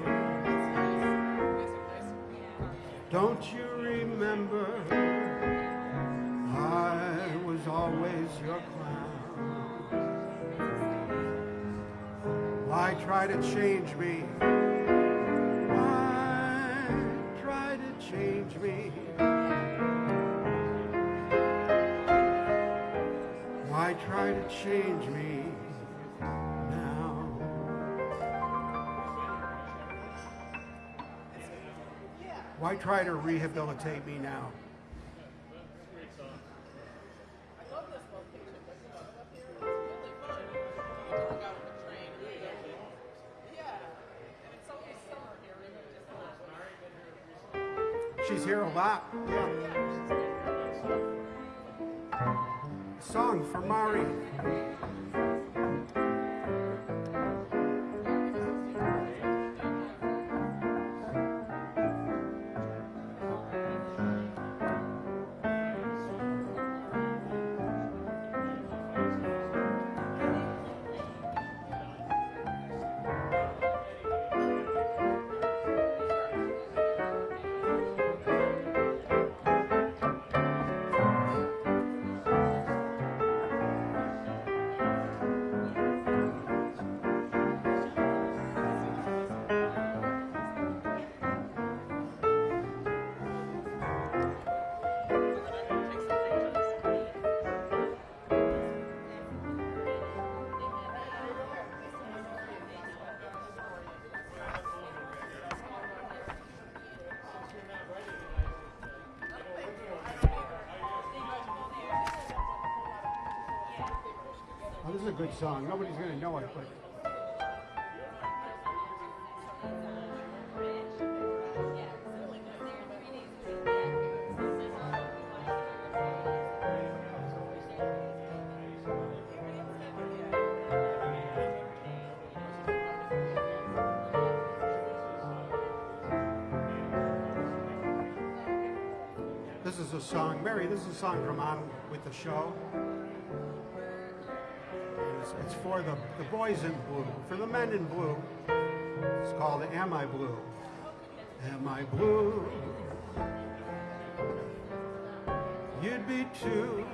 Don't you remember? I was always your clown. Try to change me? Why try to change me? Why try to change me now? Why try to rehabilitate me now? good song. Nobody's going to know it, but This is a song, Mary, this is a song from On With The Show. For the, the boys in blue, for the men in blue. It's called Am I Blue? Am I blue? You'd be too.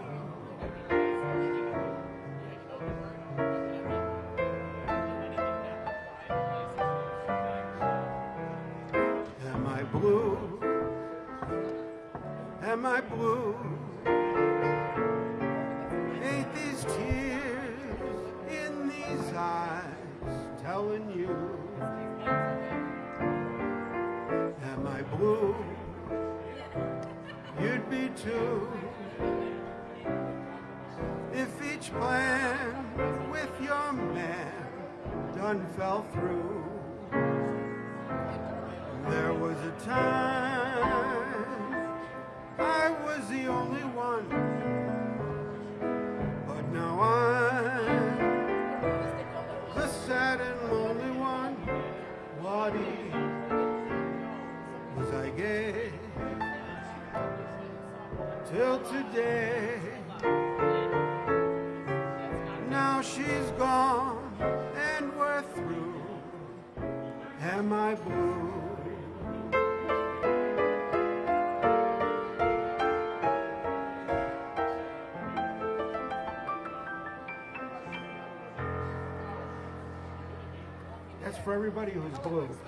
Everybody who's blue.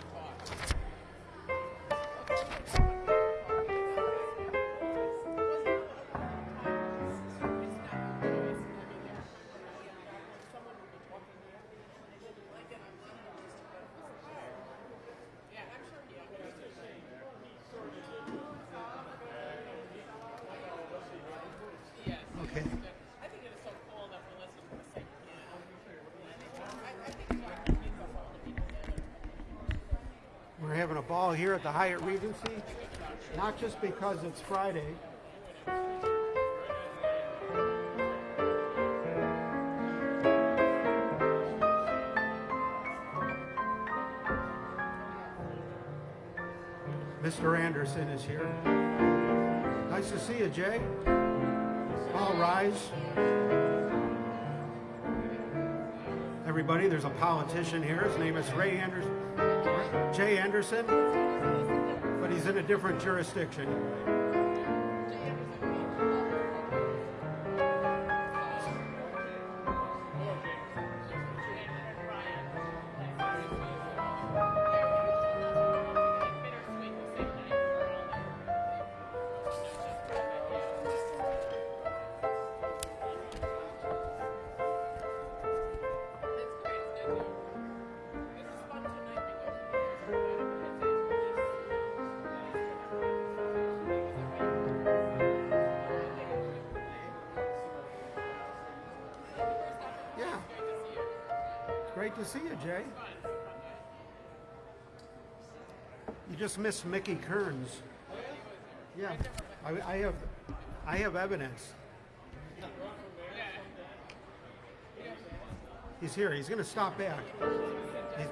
Here at the Hyatt Regency, not just because it's Friday. Mr. Anderson is here. Nice to see you, Jay. All rise. Everybody, there's a politician here. His name is Ray Anderson. Jay Anderson, but he's in a different jurisdiction. Just missed Mickey Kearns. Yeah, I, I have, I have evidence. He's here. He's going to stop back. He's-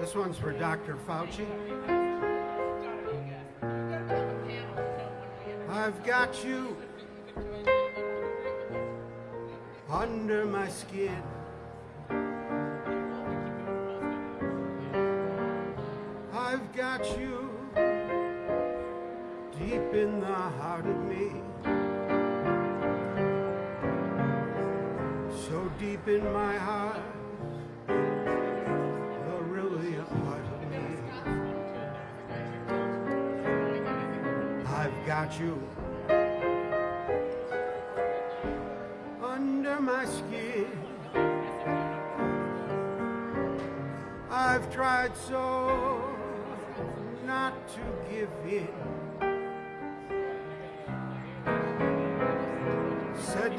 This one's for Dr. Fauci. I've got you under my skin. Got you deep in the heart of me. So deep in my heart, you're really a part of me. I've got you under my skin. I've tried so Said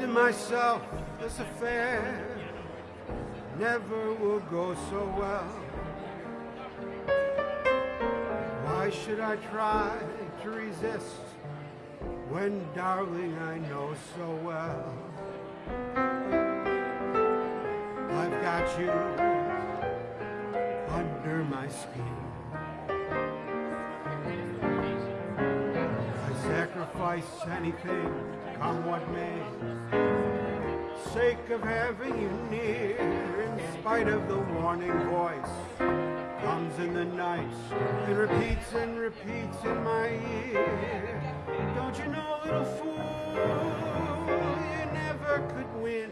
to myself, this affair never will go so well. Why should I try to resist when, darling, I know so well? I've got you under my skin. Sacrifice anything, come what may. Sake of having you near, in spite of the warning voice, comes in the night and repeats and repeats in my ear. Don't you know, little fool, you never could win.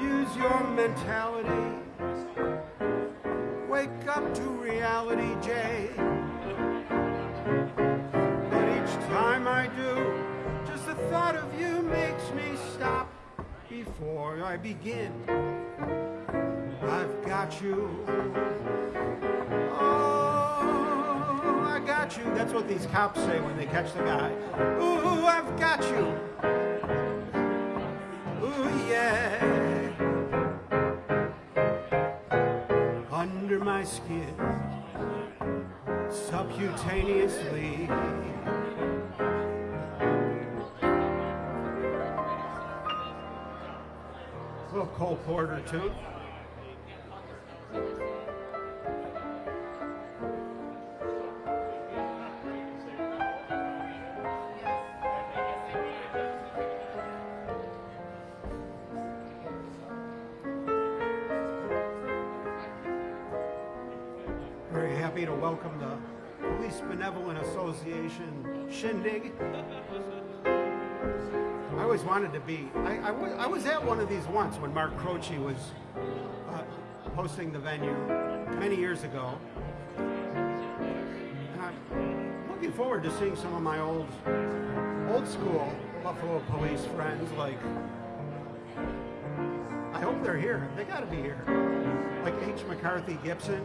Use your mentality. Wake up to reality, Jay. Before I begin. I've got you. Oh, I got you. That's what these cops say when they catch the guy. Ooh, I've got you. Ooh, yeah. Under my skin, subcutaneously. Little Cole Porter too. Very happy to welcome the Police Benevolent Association shindig. Always wanted to be. I, I, was, I was at one of these once when Mark Croce was uh, hosting the venue many years ago. And I'm looking forward to seeing some of my old, old school Buffalo Police friends. Like, I hope they're here. They got to be here. Like H. McCarthy Gipson.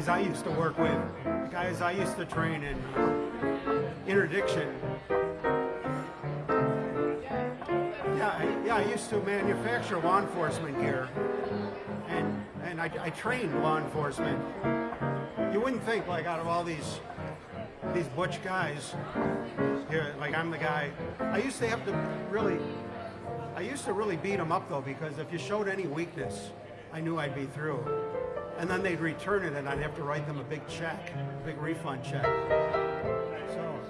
Guys I used to work with, the guys I used to train in interdiction. Yeah, I, yeah, I used to manufacture law enforcement gear, and and I, I trained law enforcement. You wouldn't think like out of all these these butch guys here, like I'm the guy. I used to have to really, I used to really beat them up though because if you showed any weakness, I knew I'd be through. And then they'd return it, and I'd have to write them a big check, a big refund check. So,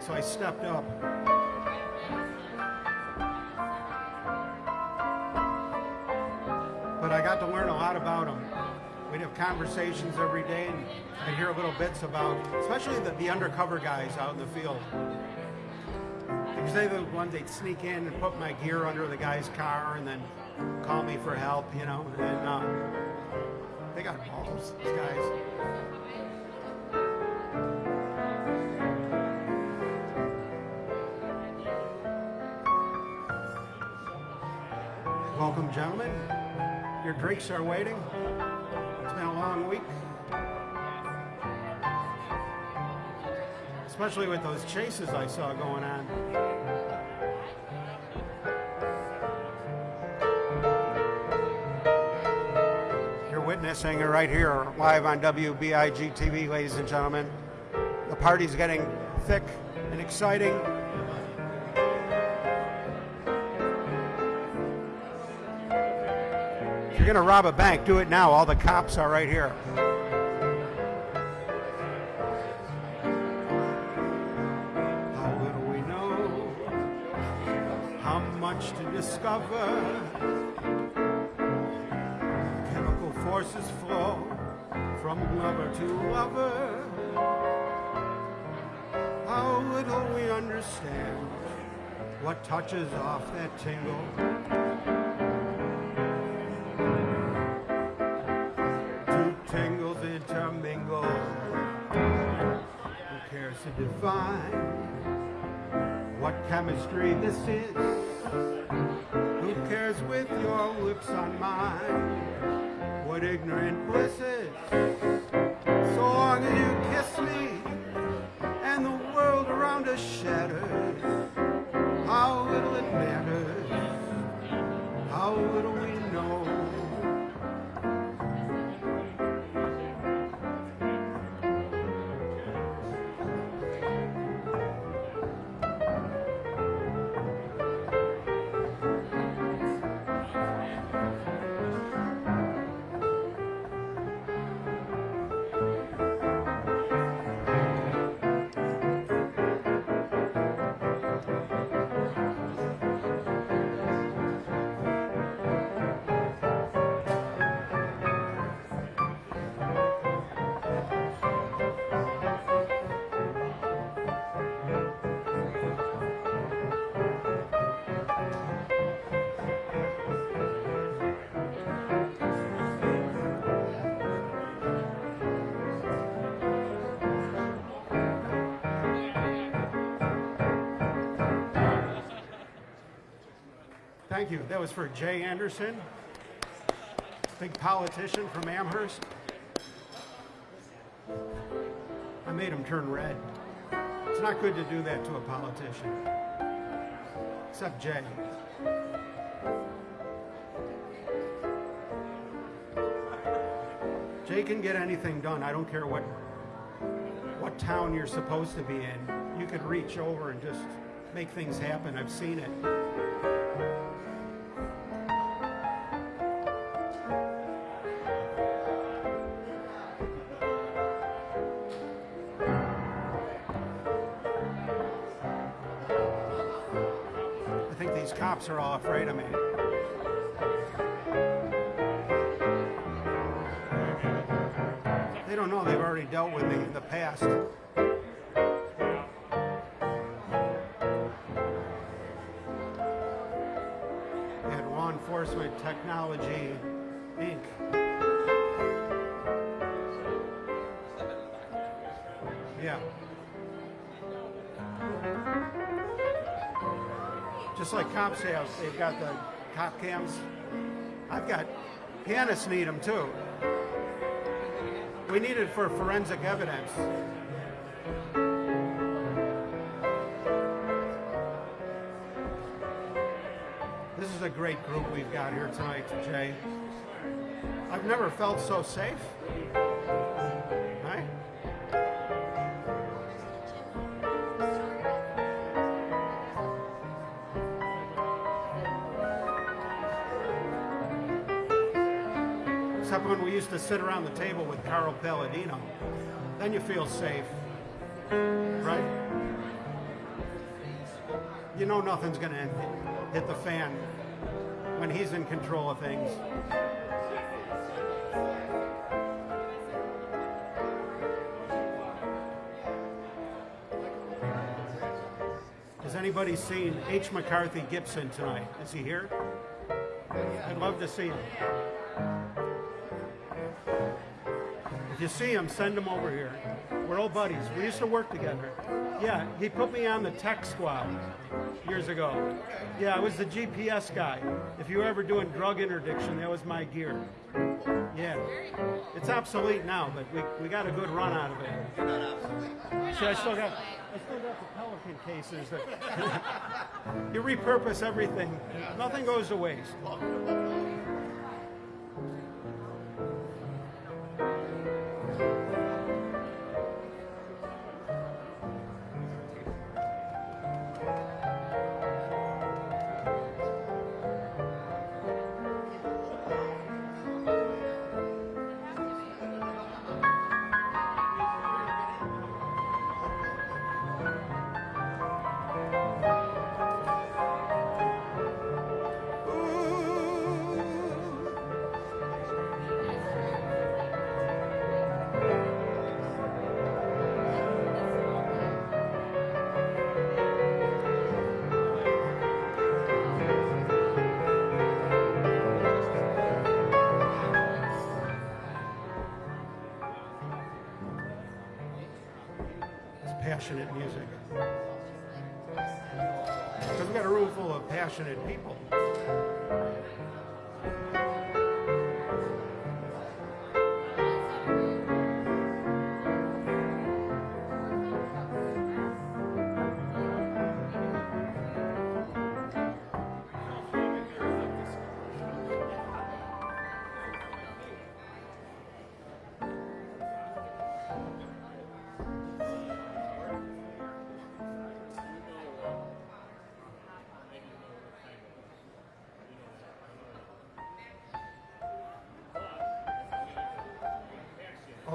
so I stepped up. But I got to learn a lot about them. We'd have conversations every day, and I'd hear little bits about, especially the, the undercover guys out in the field. Because they the ones they'd sneak in and put my gear under the guy's car, and then call me for help, you know. And uh, they got balls, these guys. Welcome, gentlemen. Your drinks are waiting. It's been a long week. Especially with those chases I saw going on. It right here, live on WBIG TV, ladies and gentlemen. The party's getting thick and exciting. If you're gonna rob a bank, do it now. All the cops are right here. to offer. How little we understand what touches off that tingle. Two tingles intermingle. Who cares to define what chemistry this is? Who cares with your lips on mine? What ignorant bliss Thank you. That was for Jay Anderson, big politician from Amherst. I made him turn red. It's not good to do that to a politician. Except Jay. Jay can get anything done. I don't care what what town you're supposed to be in. You could reach over and just make things happen. I've seen it. Just like cops have, they've got the cop cams. I've got, pianists need them too. We need it for forensic evidence. This is a great group we've got here tonight, Jay. I've never felt so safe. Sit around the table with Carl Paladino. Then you feel safe. Right? You know nothing's going to hit the fan when he's in control of things. Has anybody seen H. McCarthy Gipson tonight? Is he here? I'd love to see him. You see him, send him over here. We're old buddies. We used to work together. Yeah, he put me on the tech squad years ago. Yeah, I was the GPS guy. If you were ever doing drug interdiction, that was my gear. Yeah. It's obsolete now, but we, we got a good run out of it. See, I still got I still got the Pelican cases. That you repurpose everything. Nothing goes to waste.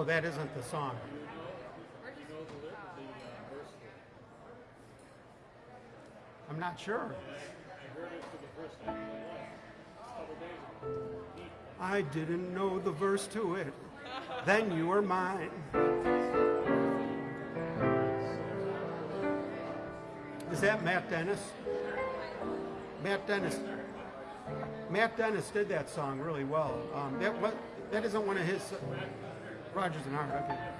That isn't the song. I'm not sure. I didn't know the verse to it. Then you were mine. Is that Matt Dennis? Matt Dennis. Matt Dennis did that song really well. Um, that that isn't one of his. Uh, Rodgers and Hart. Okay.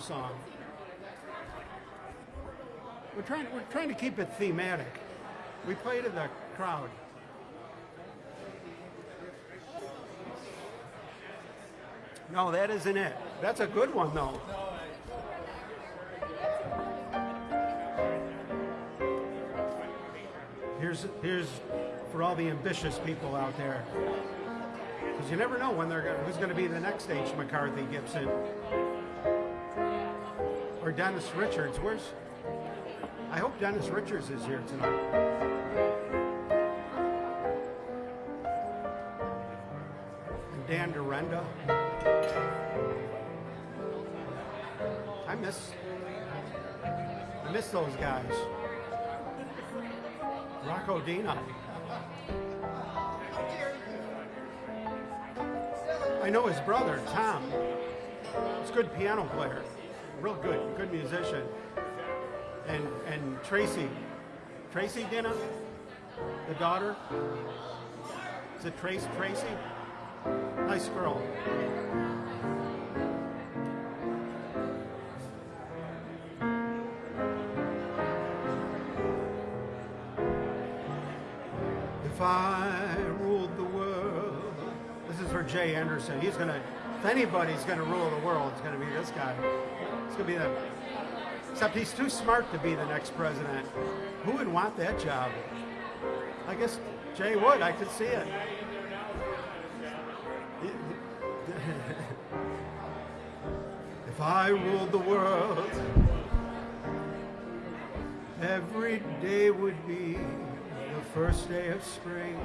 Song. We're trying we're trying to keep it thematic. We play to the crowd. No, that isn't it. That's a good one though. Here's here's for all the ambitious people out there. Because you never know when they're who's going to be the next H. McCarthy Gipson or Dennis Richards. Where's? I hope Dennis Richards is here tonight. And Dan Derenda. I miss I miss those guys. Rocco Dina. I know his brother, Tom. He's a good piano player. Real good, good musician. And and Tracy. Tracy Dina? The daughter? Is it Trace Tracy? Nice girl. If I ruled the world. This is for Jay Anderson. He's gonna, if anybody's gonna rule the world, it's gonna be this guy. It's gonna be the, except he's too smart to be the next president. Who would want that job? I guess Jay would. I could see it. If I ruled the world, every day would be the first day of spring.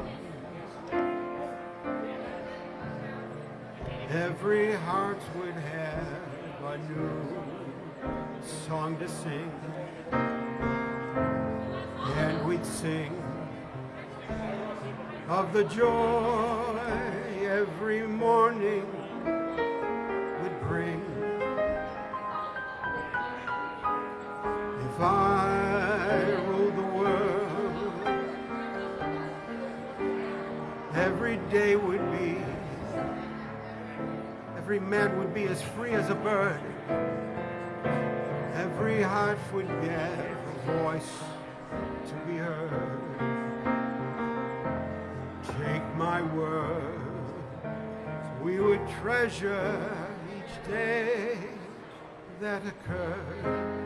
Every heart would have a new song to sing, and we'd sing of the joy every morning would bring. If I ruled the world, every day would be, every man would be as free as a bird. Every heart would get a voice to be heard. Take my word, we would treasure each day that occurred.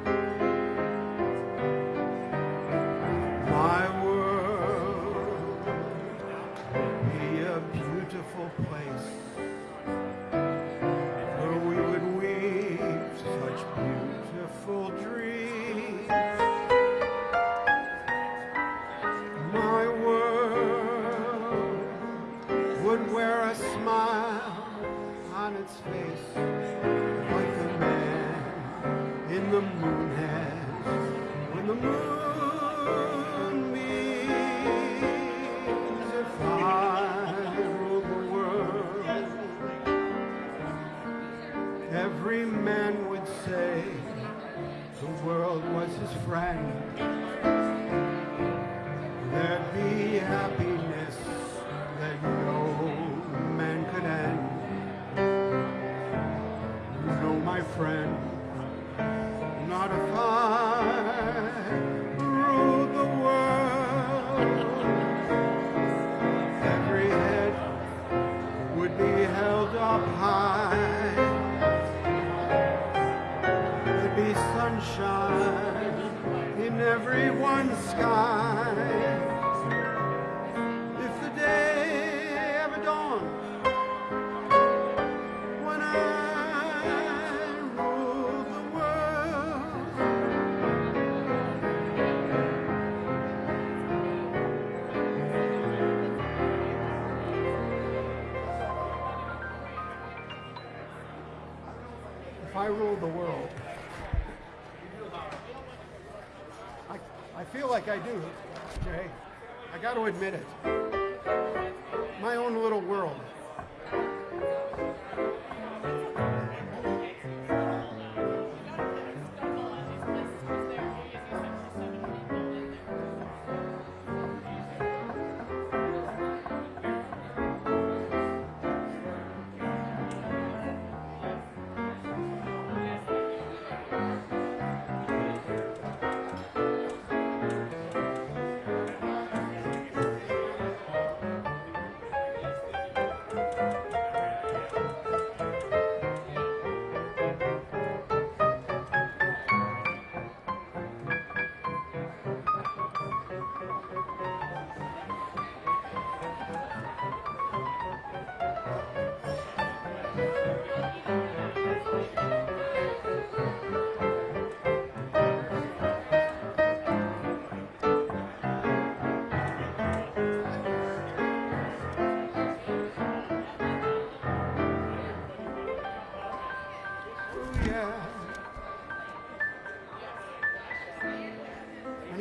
Admit it.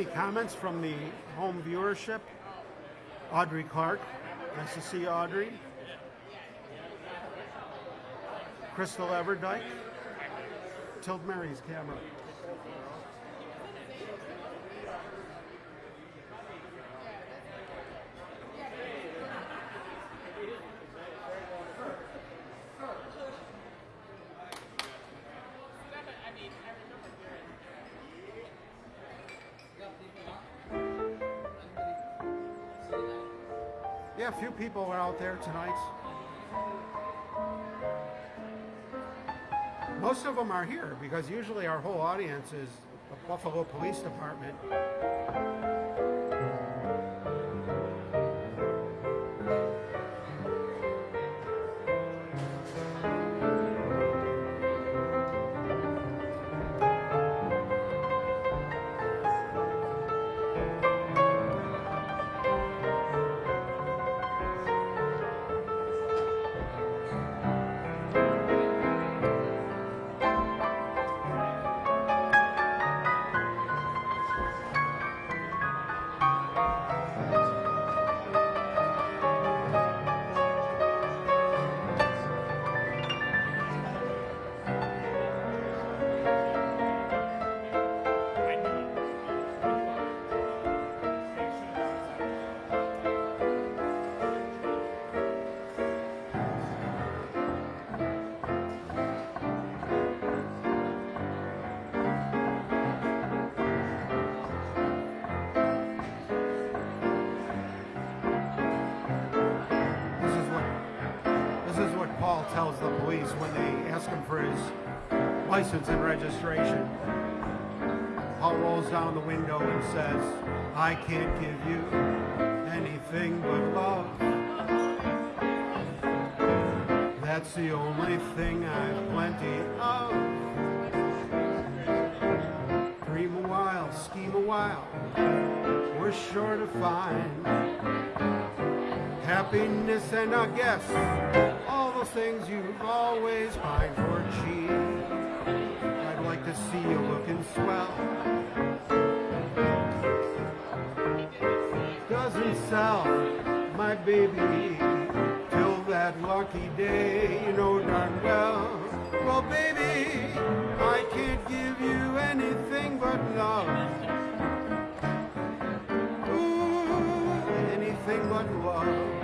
Any comments from the home viewership? Audrey Clark. Nice to see you, Audrey. Crystal Everdyke. Tilt Mary's camera. There tonight. Most of them are here because usually our whole audience is the Buffalo Police Department. Registration. Paul rolls down the window and says, I can't give you anything but love. That's the only thing I've plenty of. Dream a while, scheme a while, we're sure to find happiness and I guess all the things you've always pined for. I'd like to see you looking swell. Doesn't sell, my baby, till that lucky day, you know darn well. Well, baby, I can't give you anything but love. Ooh, anything but love.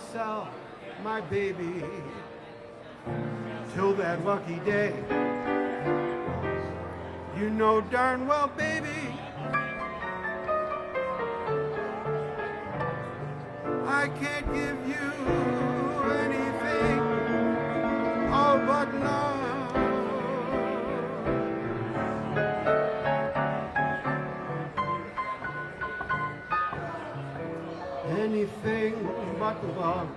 Sell, my baby. Till that lucky day. You know darn well, baby. I can't give you love.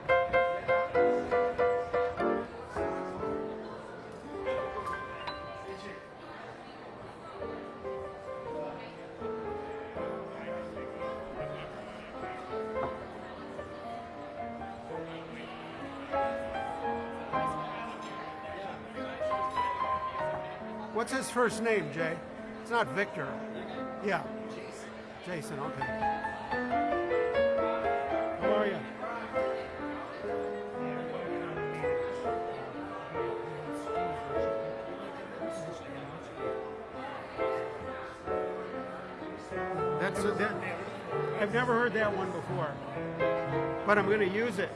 What's his first name, Jay? It's not Victor. Yeah. Jason, okay. Never heard that one before, but I'm going to use it.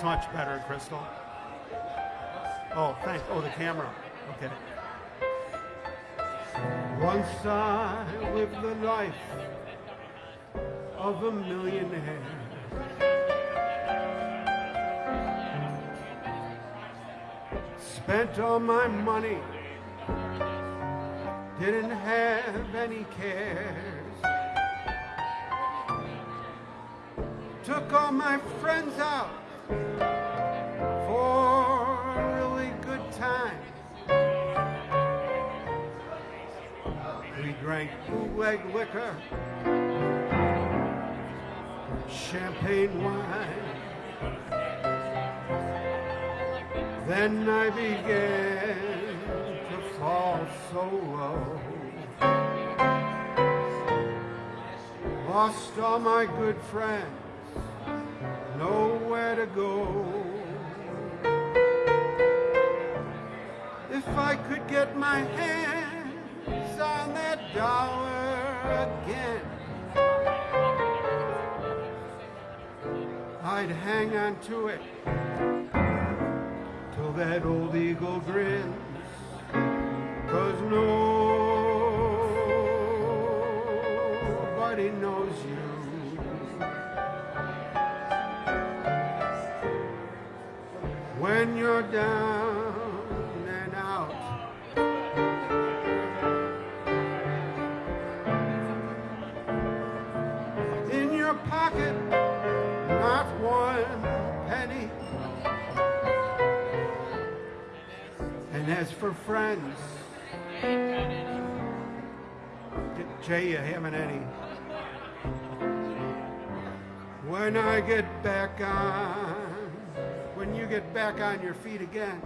What's much better, Crystal? Oh, thanks. Oh, the camera. Okay. Once I lived the life of a millionaire. Spent all my money, didn't have any cares. Took all my friends out drank bootleg liquor, champagne wine. Then I began to fall so low. Lost all my good friends nowhere to go. If I could get my hands dollar again, I'd hang on to it till that old eagle grins. Cause nobody knows you. When you're down as for friends, Jay, you haven't any. When I get back on, when you get back on your feet again,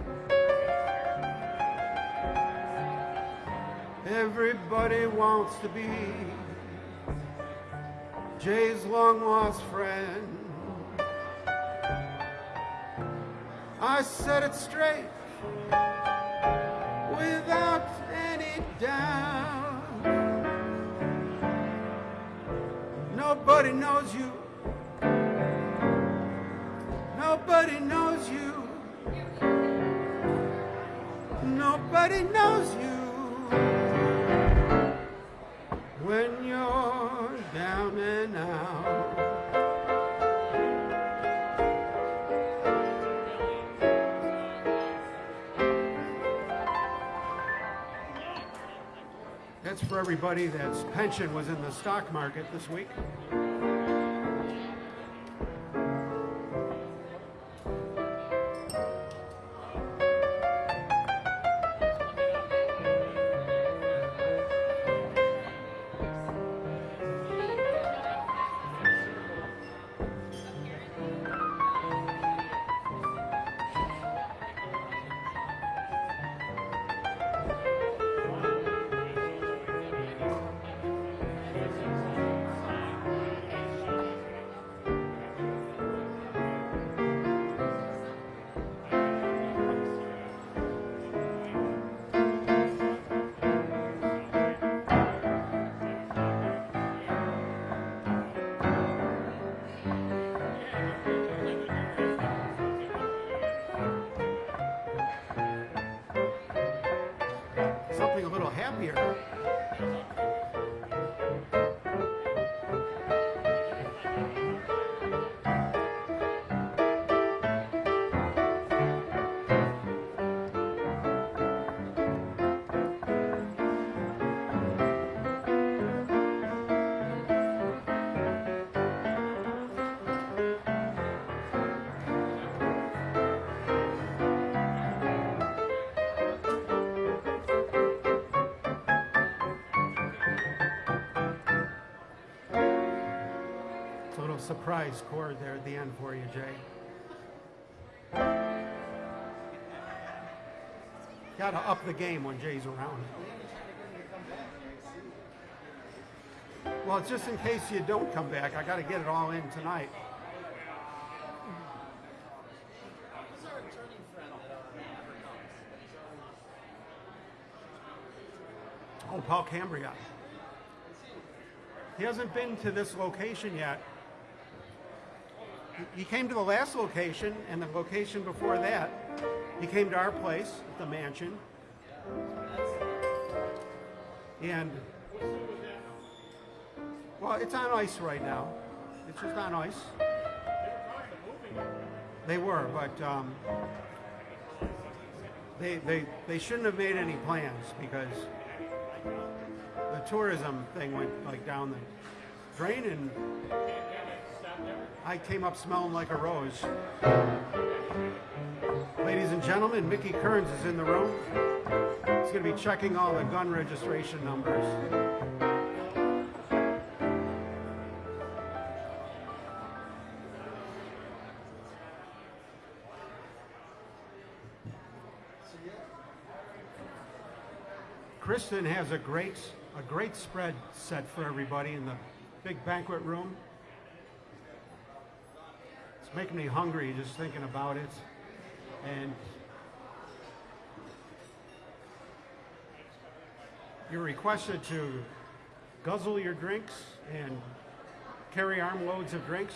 everybody wants to be Jay's long lost friend. I said it straight doubt. Nobody knows you. Nobody knows you. Nobody knows you. When you're down and out. That's for everybody that's pension was in the stock market this week. Surprise chord there at the end for you, Jay. Got to up the game when Jay's around. Well, just in case you don't come back. I got to get it all in tonight. Oh, Paul Cambria. He hasn't been to this location yet. He- came to the last location and the location before that. He came to our place, at the mansion. And well, it's on ice right now. It's just on ice. They were, but um, they, they, they shouldn't have made any plans because the tourism thing went like down the drain and I came up smelling like a rose. Ladies and gentlemen, Mickey Kearns is in the room. He's going to be checking all the gun registration numbers. Kristen has a great a great spread set for everybody in the big banquet room. Making me hungry just thinking about it. And You're requested to guzzle your drinks and carry armloads of drinks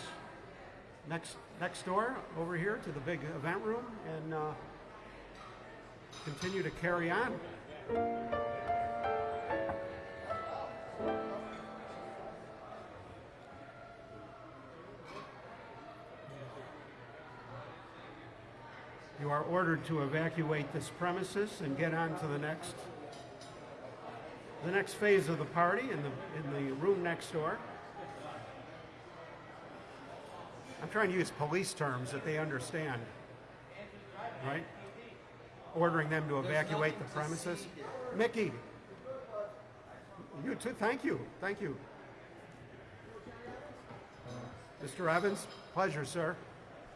next next door over here to the big event room and uh, continue to carry on. You are ordered to evacuate this premises and get on to the next the next phase of the party in the in the room next door. I'm trying to use police terms that they understand. Right? Ordering them to evacuate the premises. Mickey. You too. Thank you. Thank you. Mr. Evans, pleasure, sir.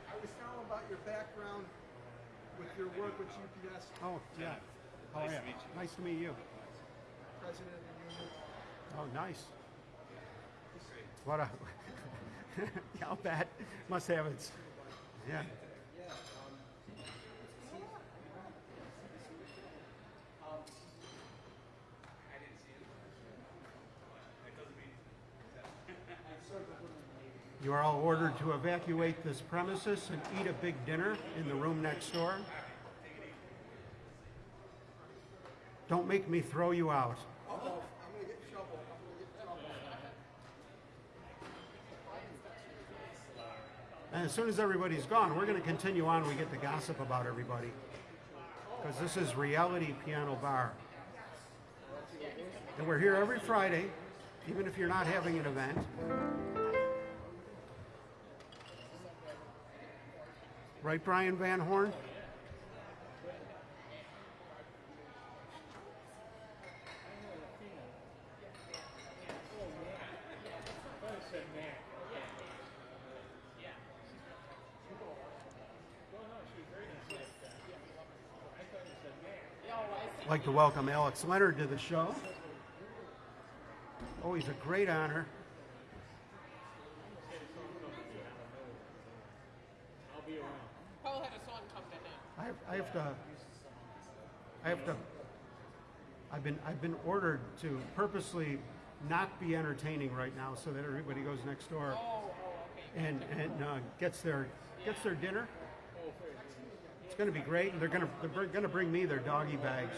I was telling about your background with your work with UPS, Oh, yeah. How are oh, you? Nice to meet you. president of the union. Oh, nice. What a. yeah, I'll bet. Must have its. Yeah. You are all ordered to evacuate this premises and eat a big dinner in the room next door. Don't make me throw you out. And as soon as everybody's gone, we're going to continue on. We get to gossip about everybody. Because this is Reality Piano Bar. And we're here every Friday, even if you're not having an event. Right, Brian Van Horn? I'd like to welcome Alex Leonard to the show. Always a great honor. Paul had a song come to him. I have, I have to. I have to. I've been I've been ordered to purposely not be entertaining right now, so that everybody goes next door Oh, oh, and and uh, gets their gets their dinner. It's going to be great, and they're going to they're going to bring me their doggy bags.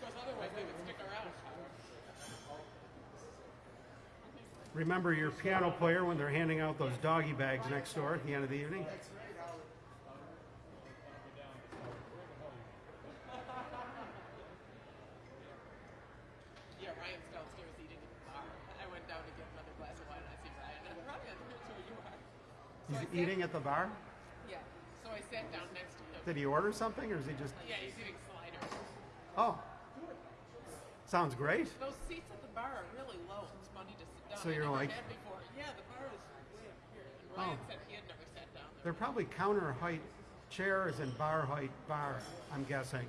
Because otherwise they would stick around. Remember your piano player when they're handing out those doggy bags next door at the end of the evening. Yeah, Ryan's downstairs eating at the bar. I went down to get another glass of wine and I see Ryan. And Ryan, here's who you are. So I He's sat- eating at the bar. Yeah. So I sat down next to him. Did he order something, or is he just? Yeah, he's eating sliders. Oh, sounds great. Those seats at the bar are really low. It's funny to sit down. So I you're like-. Yeah, the bar is way up here. And Ryan Oh. said he had never sat down there. They're probably counter height chairs and bar height bar. I'm guessing.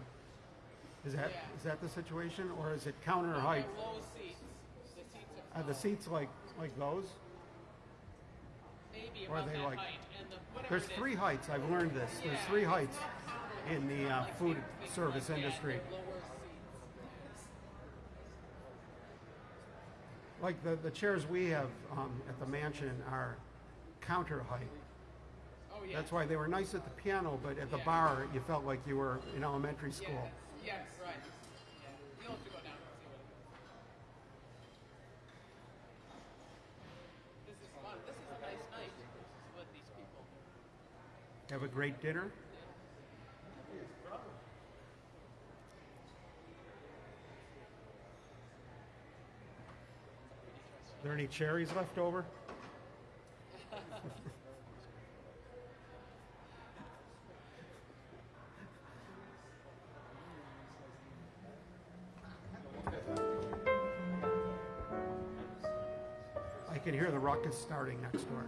Is that Yeah. is that the situation, or is it counter height? Low seats. The seats are Are the seats like like those? Or are they like- height. And the, There's three heights. I've learned this. There's three heights in the uh, food service industry. They're lower seats. Like the, the chairs we have um, at the mansion are counter height. Oh yeah. That's why they were nice at the piano, but at the bar you felt like you were in elementary school. Yes, right. Yeah. You'll have to go down and see what it is. This is fun. This is a nice night with these people. Have a great dinner. there any cherries left over? I can hear the ruckus starting next door.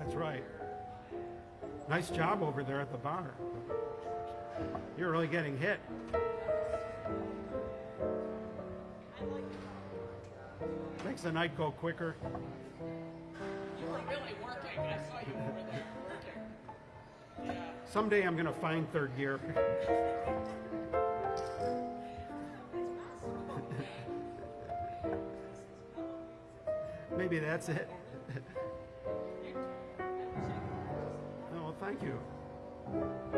That's right. Nice job over there at the bar. You're really getting hit. Makes the night go quicker. You were really working. I saw you over there working. Yeah. Someday I'm gonna find third gear. Maybe that's it. Thank you.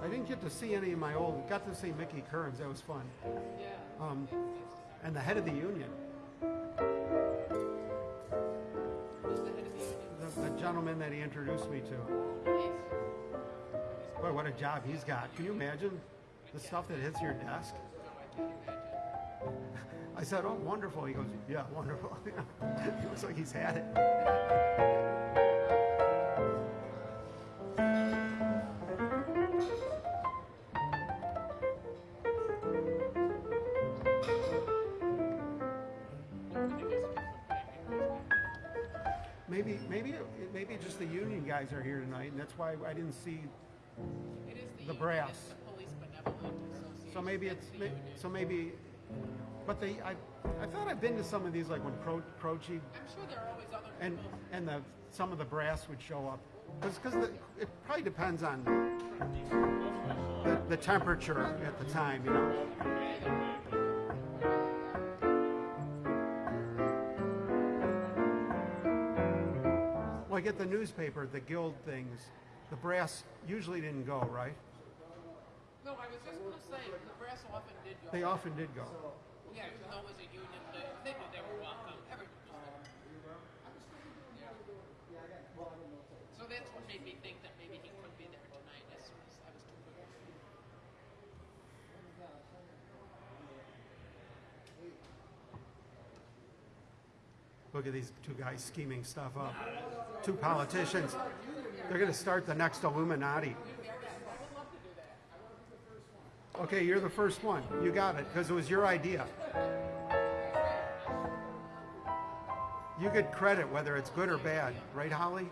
I didn't get to see any of my old. Got to see Mickey Kearns. That was fun. Yeah. Um, and the head of the union, Who's the head of the union? the, the gentleman that he introduced me to. Nice. Boy, what a job he's got. Can you imagine the stuff that hits your desk? I said, "Oh, wonderful." He goes, "Yeah, wonderful." he looks like he's had it. Maybe, maybe, it- maybe just the union guys are here tonight, and that's why I didn't see. The the, brass. the Police Benevolent Association. So maybe it's, That's the may- union. so maybe, but they, I, I thought I've been to some of these, like when Pro, Prochi I'm sure there are always other and people. and the some of the brass would show up. Because it probably depends on the, the temperature at the time you know? Well i get the newspaper the guild things. The brass usually didn't go right? No, I was just gonna say, the brass often did go. they often did go Yeah, though was a union thing, they knew they were welcome. Everyone was there. So that's what made me think that maybe he could be there tonight as soon as I was too quick. Look at these two guys scheming stuff up. Two politicians. They're going to start the next Illuminati. Okay, you're the first one. You got it because it was your idea. You get credit whether it's good or bad, right, Holly?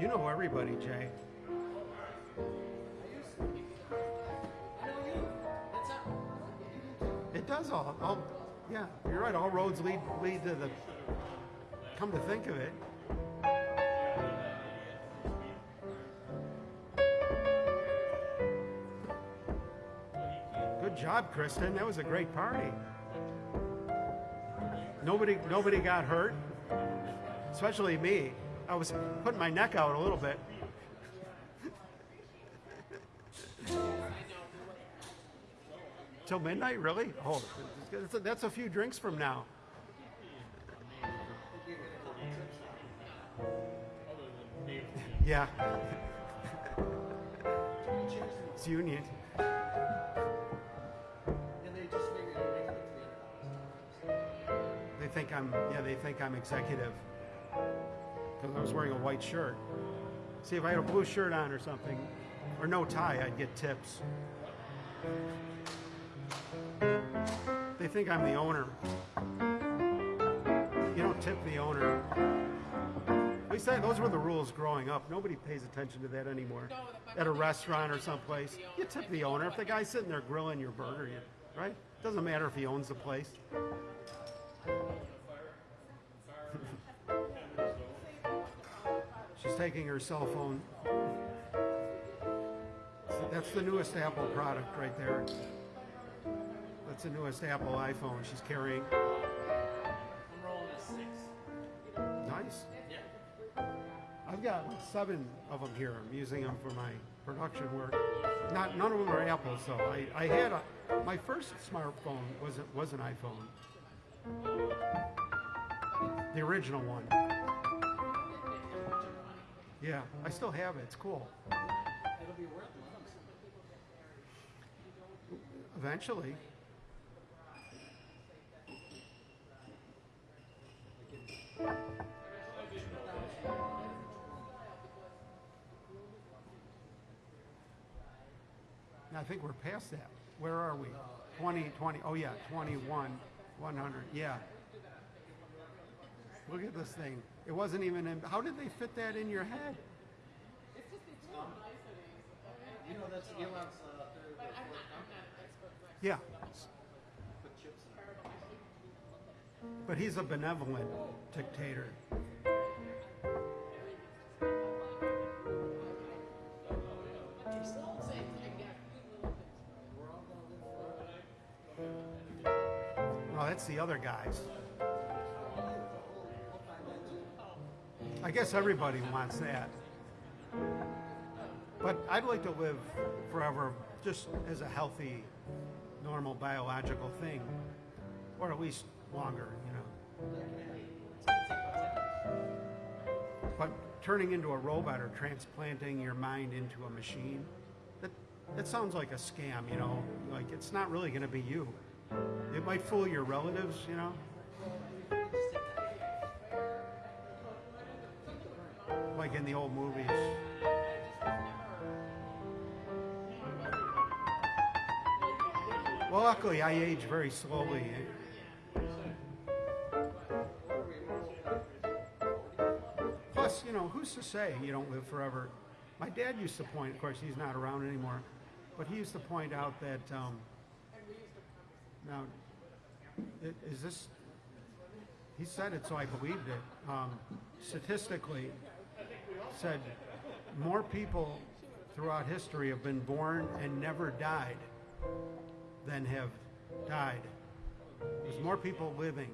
You know everybody, Jay. It does all. all yeah, you're right. All roads lead lead to the. Come to think of it. Job, Kristen. That was a great party. Nobody nobody got hurt, especially me. I was putting my neck out a little bit. Till midnight, really? Oh, that's a, that's a few drinks from now. Yeah. it's union. Think I'm yeah. They think I'm executive because I was wearing a white shirt. See, if I had a blue shirt on or something, or no tie, I'd get tips. They think I'm the owner. You don't tip the owner. At least those were the rules growing up. Nobody pays attention to that anymore. At a restaurant or someplace, you tip the owner If the guy's sitting there grilling your burger, you, right? Doesn't matter if he owns the place. Taking her cell phone. That's the newest Apple product right there. That's the newest Apple iPhone she's carrying. I'm rolling a six. Nice. I've got seven of them here. I'm using them for my production work. Not none of them are Apple, so I, I had a my first smartphone was was an iPhone. The original one. Yeah, I still have it. It's cool. It'll be worth. Eventually. I think we're past that. Where are we? 20, 20, oh yeah, 21, 100, yeah. Look at this thing. It wasn't even in, how did they fit that in your head? It's just these little niceties. You know, that's Elon's uh, third But or I'm fourth not, I'm not an expert. Yeah, Put chips in but he's a benevolent dictator. But still the same thing, yeah, good little things. We're all gonna live forever. Well, that's the other guys. I guess everybody wants that. But I'd like to live forever just as a healthy, normal biological thing. Or at least longer, you know. But turning into a robot or transplanting your mind into a machine, that, that sounds like a scam, you know? Like it's not really going to be you. It might fool your relatives, you know? Like in the old movies. Well, luckily, I age very slowly. Plus, you know, who's to say you don't live forever? My dad used to point, of course, he's not around anymore, but he used to point out that, um, now, is this, he said it, so I believed it. Um, statistically, said more people throughout history have been born and never died than have died. There's more people living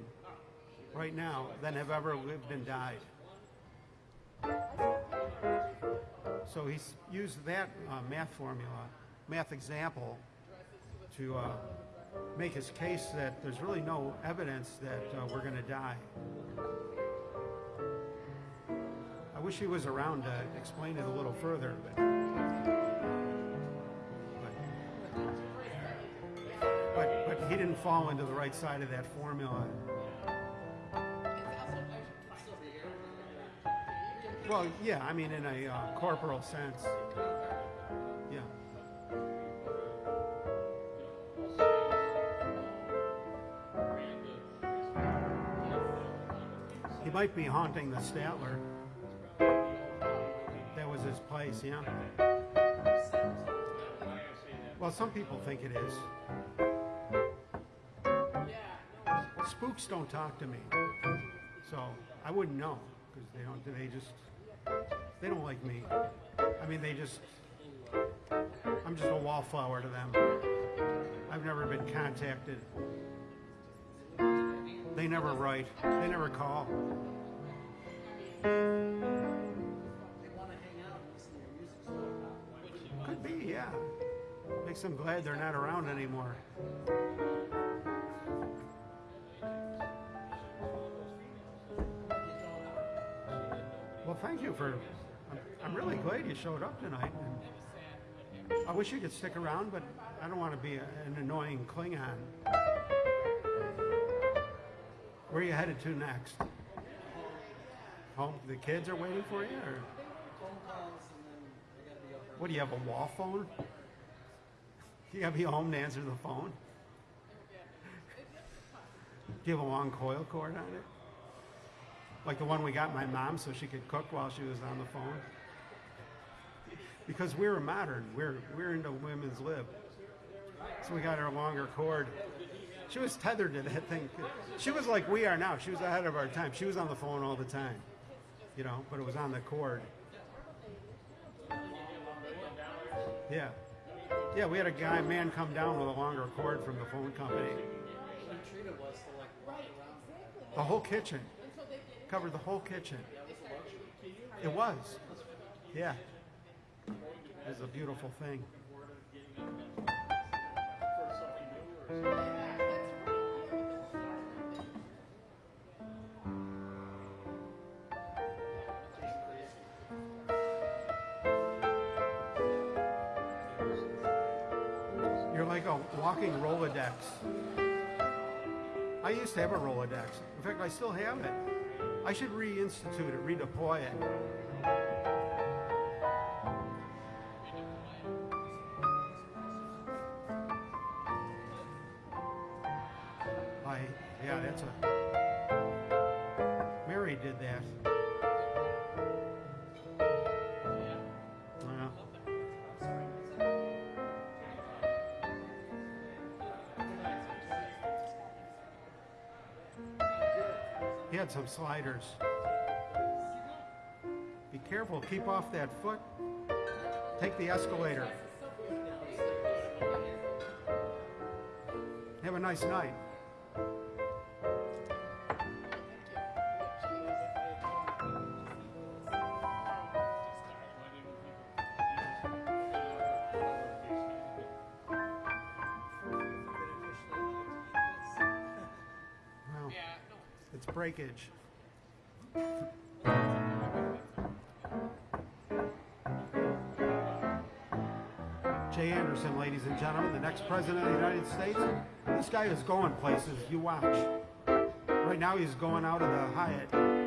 right now than have ever lived and died. So he's used that uh, math formula, math example, to uh, make his case that there's really no evidence that uh, we're going to die. Wish he was around to explain it a little further, but. but but, but he didn't fall into the right side of that formula. Well, yeah, I mean, in a uh, corporal sense. Yeah. He might be haunting the Statler. Place, yeah. Well, some people think it is. Spooks don't talk to me, so I wouldn't know because they don't. They just they don't like me. I mean, they just. I'm just a wallflower to them. I've never been contacted. They never write. They never call. Makes them glad they're not around anymore. Well, thank you for. I'm, I'm really glad you showed up tonight. And I wish you could stick around, but I don't want to be a, an annoying Klingon. Where are you headed to next? Home? The kids are waiting for you, or phone calls and then I gotta be up early. what? Do you have a wall phone? You gotta be home to answer the phone. Do you have a long coil cord on it? Like the one we got my mom so she could cook while she was on the phone? Because we're modern. We're, we're into women's lib. So we got her a longer cord. She was tethered to that thing. She was like we are now. She was ahead of our time. She was on the phone all the time, you know, but it was on the cord. Yeah. Yeah, we had a guy, man, come down with a longer cord from the phone company. The whole kitchen. Covered the whole kitchen. It was. Yeah. It was a beautiful thing. Walking Rolodex. I used to have a Rolodex. In fact, I still have it. I should reinstitute it, redeploy it. Sliders. Be careful, keep off that foot. Take the escalator. Have a nice night. Breakage. Gentlemen, the next president of the United States. This guy is going places. You watch. Right now, he's going out of the Hyatt.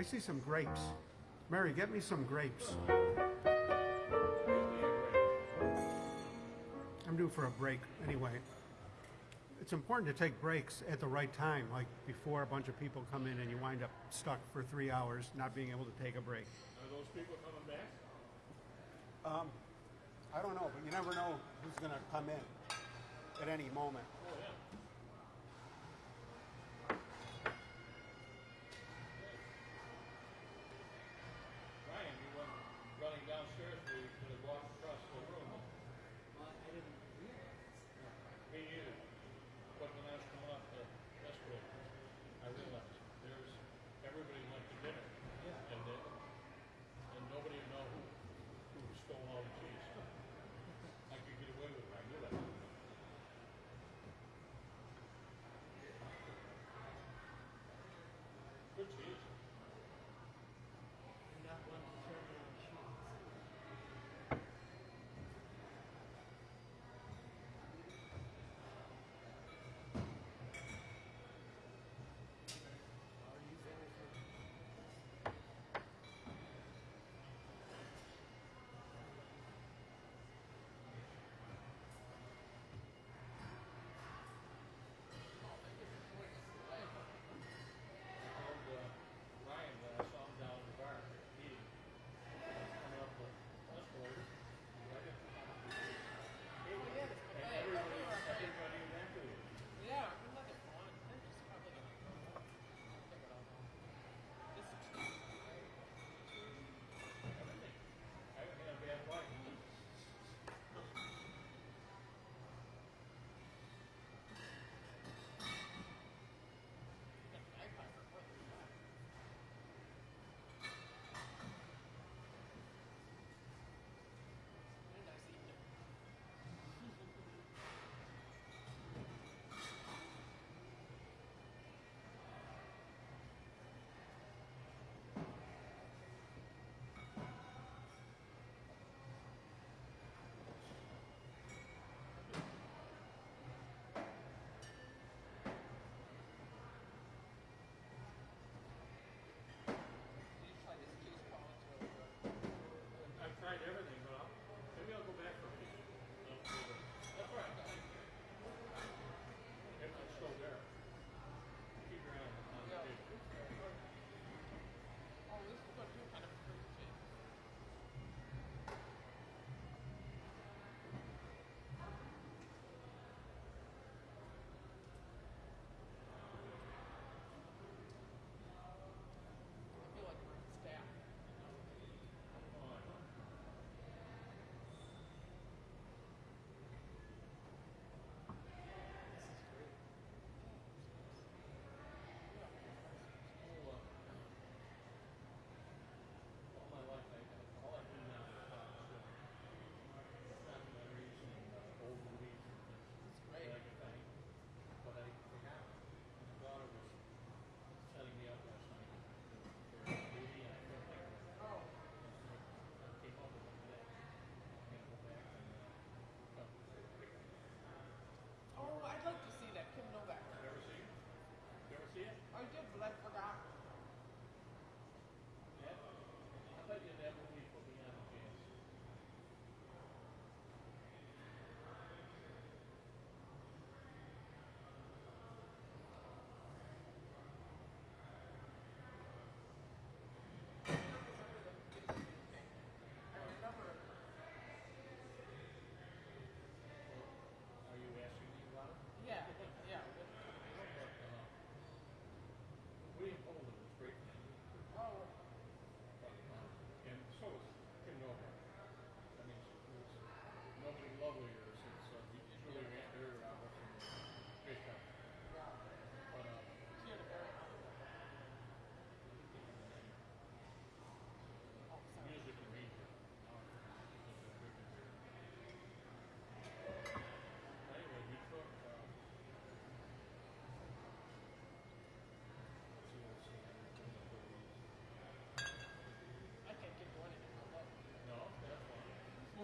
I see some grapes. Mary, get me some grapes. I'm due for a break anyway. It's important to take breaks at the right time, like before a bunch of people come in and you wind up stuck for three hours not being able to take a break. Are those people coming back? Um, I don't know, but you never know who's going to come in at any moment. Oh, yeah.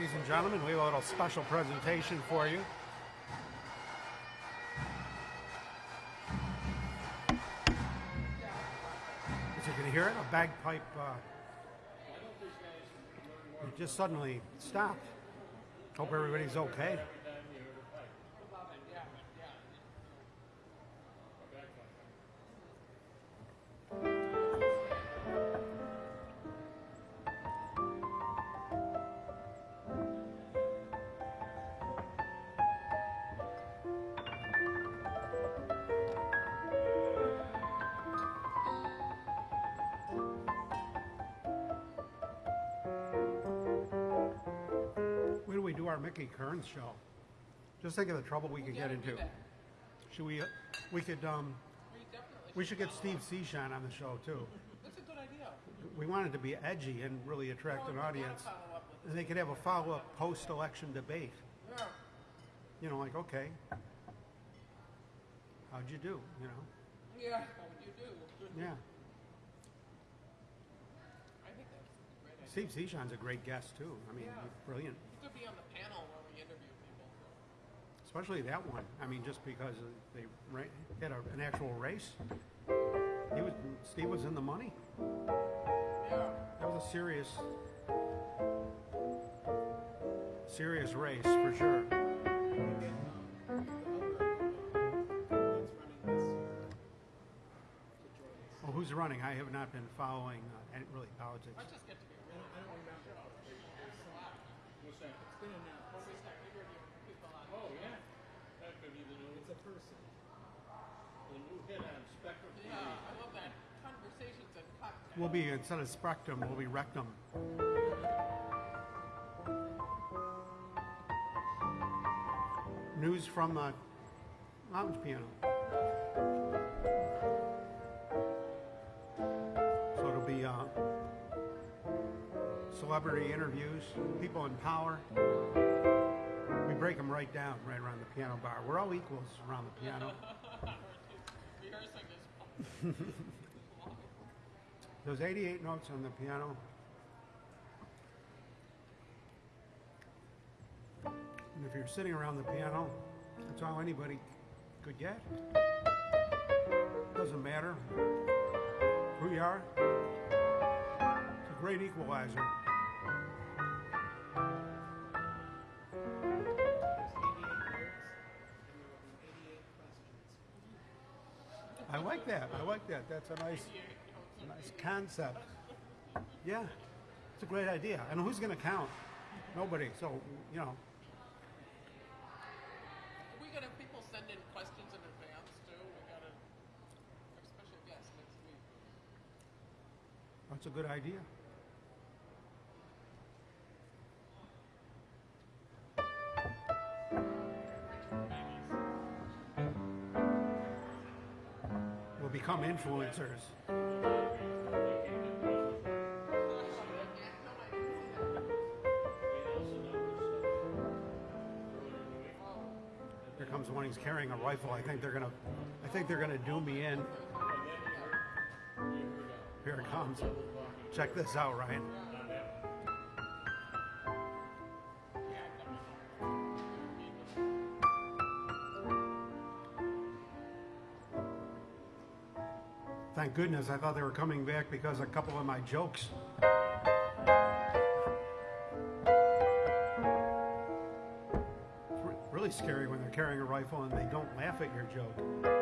Ladies and gentlemen, we have a little special presentation for you. As you can hear it, a bagpipe uh, just suddenly stopped. Hope everybody's okay. Our Mickey Kearns show? Just think of the trouble we could get into. Should we? We could. Um, We we should get Steve up. Seashine on the show too. That's a good idea. We wanted to be edgy and really attract Well, an audience. follow up with And they could have a follow-up post-election debate. Yeah. You know, like, okay, how'd you do? You know, Yeah, How'd you do. yeah. I think that's a great idea. Steve Seashine's a great guest too. I mean, Yeah. he's brilliant, You could be on the panel where we interview people. Especially that one. I mean, just because they ra- had a, an actual race. He was Steve was in the money. Yeah. That was a serious, serious race for sure. The other that's running this year to join us. Well, who's running? I have not been following uh, any, really politics. I just get to be I don't, I don't remember. There's some, What's that? it's been announced. when we start interviewing people on. Oh, yeah. That could be the new, It's a person. the new hit on Spectrum TV. Yeah, I love that. Conversations and cocktails. We'll be instead of Spectrum, we'll be Rectum. News from the lounge piano. So it'll be uh, celebrity interviews, people in power. We break them right down, right around the piano bar. We're all equals around the piano. Those 88 notes on the piano. And if you're sitting around the piano, that's all anybody could get. Doesn't matter who you are. It's a great equalizer. I like that. I like that. That's a nice, a nice concept. Yeah, it's a great idea. And who's going to count? Nobody. So, you know, We gotta have people send in questions in advance too. We gotta have special guests next week. that's a good idea. Become influencers. Here comes one. He's carrying a rifle. I think they're gonna. I think they're gonna do me in. Here it comes. Check this out, Ryan. Goodness. I thought they were coming back because a couple of my jokes. It's really scary when they're carrying a rifle and they don't laugh at your joke.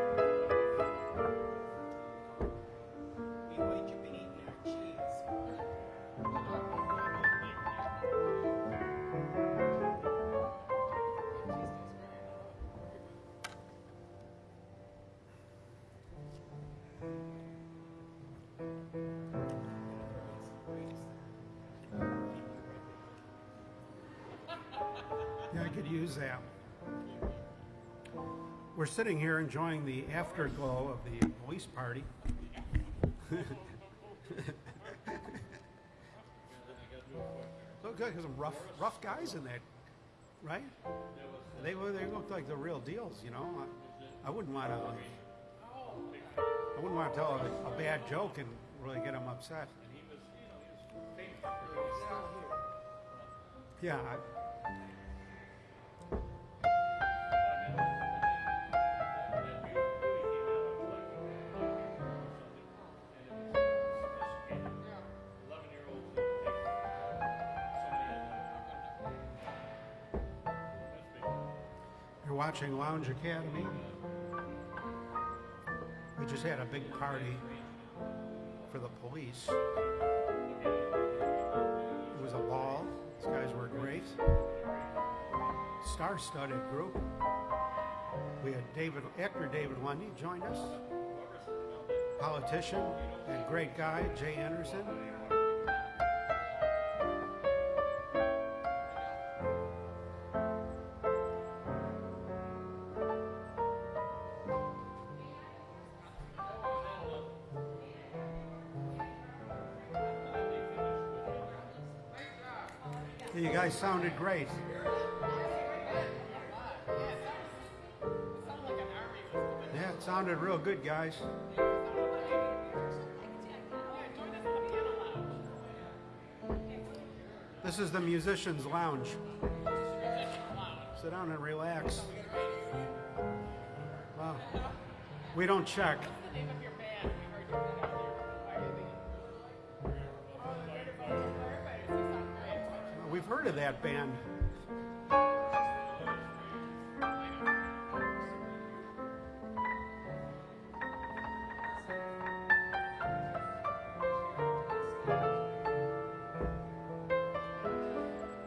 Sitting here enjoying the afterglow of the police party. Look good, because rough, rough guys in that, right? They they looked like the real deals, you know. I, I wouldn't want to, I wouldn't want to tell a, a bad joke and really get them upset. Yeah, I, watching Lounge Academy. We just had a big party for the police. It was a ball. These guys were great. Star-studded group. We had David, actor David Lundy joined us. Politician and great guy Jay Anderson. Great. Yeah, it sounded real good, guys. This is the musicians' lounge. Sit down and relax. Wow. We don't check. Heard of that band.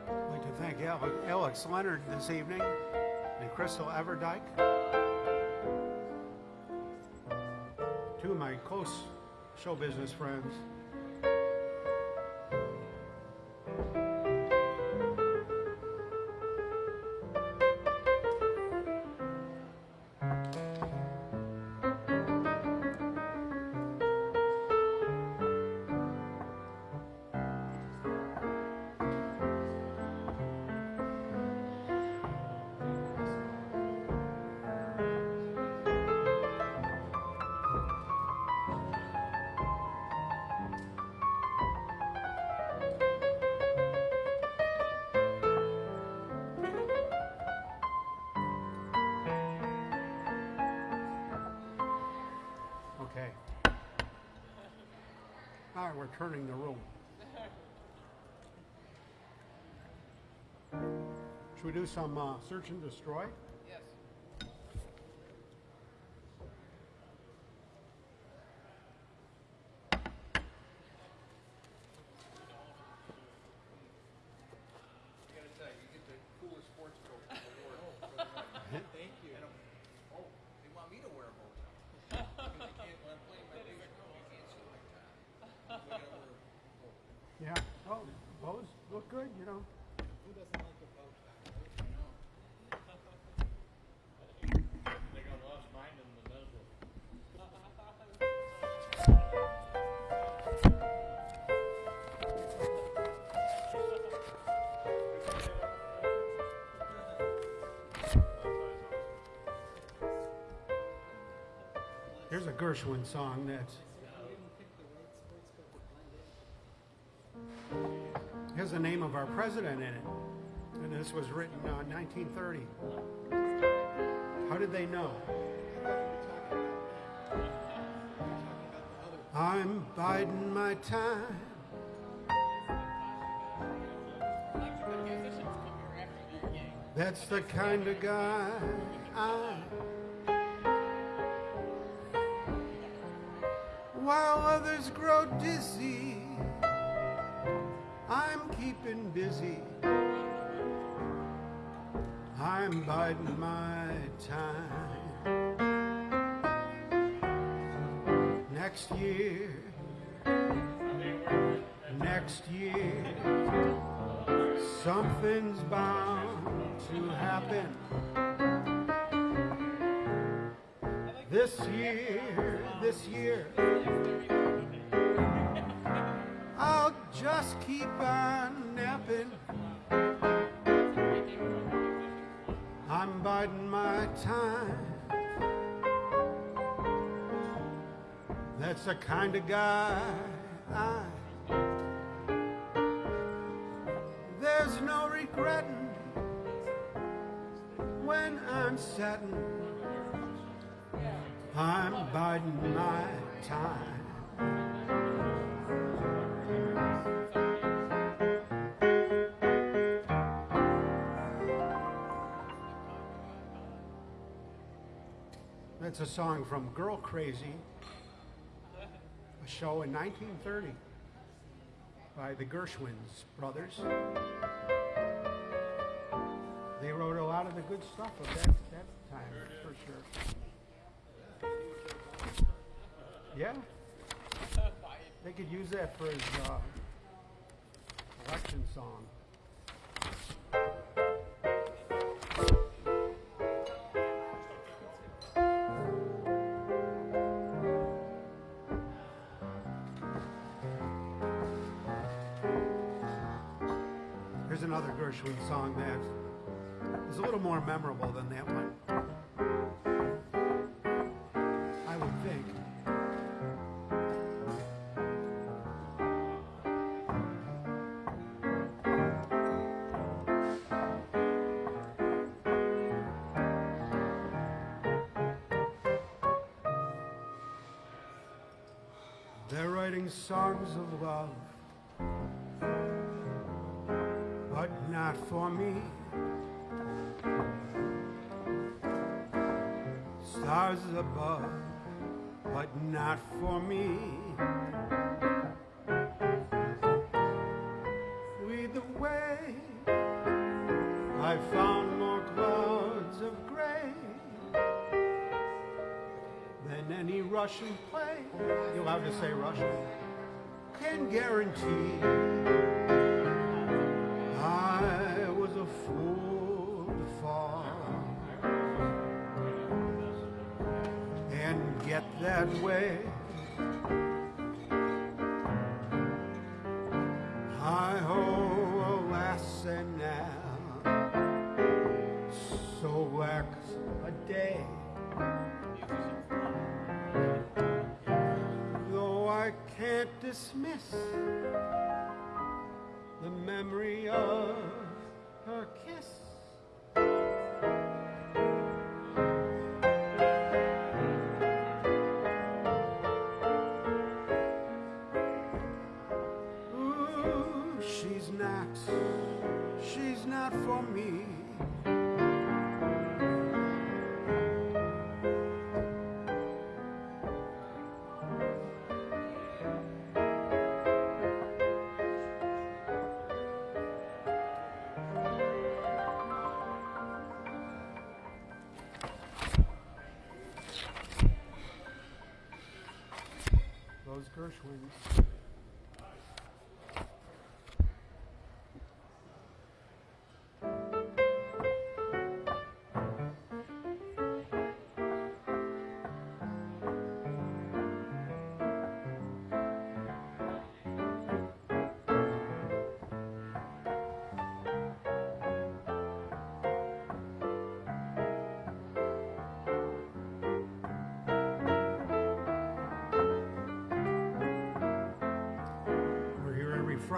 I'd like to thank Ale- Alex Leonard this evening and Crystal Everdyke. Two of my close show business friends. Do some uh, search and destroy? Here's a Gershwin song in. has the name of our president in it. And this was written uh, 1930. How did they know? I'm biding my time. That's the kind of guy I. Keeping busy. I'm biding my time. Next year, next year, Something's bound to happen this year, this year. I'll just keep on That's the kind of guy I. There's no regretting when I'm setting. I'm biding my time. That's a song from Girl Crazy, show in 1930 by the Gershwins brothers. They wrote a lot of the good stuff of that, that time, for sure. Yeah. They could use that for his uh, election song. Gershwin song that is a little more memorable than that one. I would think. They're writing songs of love, for me. Stars above, but not for me. Lead the way. I found more clouds of gray than any Russian play. You'll have to say Russian? Can guarantee. That way. Hi ho, oh, alas and now, so wax a day. Though I can't dismiss she's not, for me. Those Gershwins.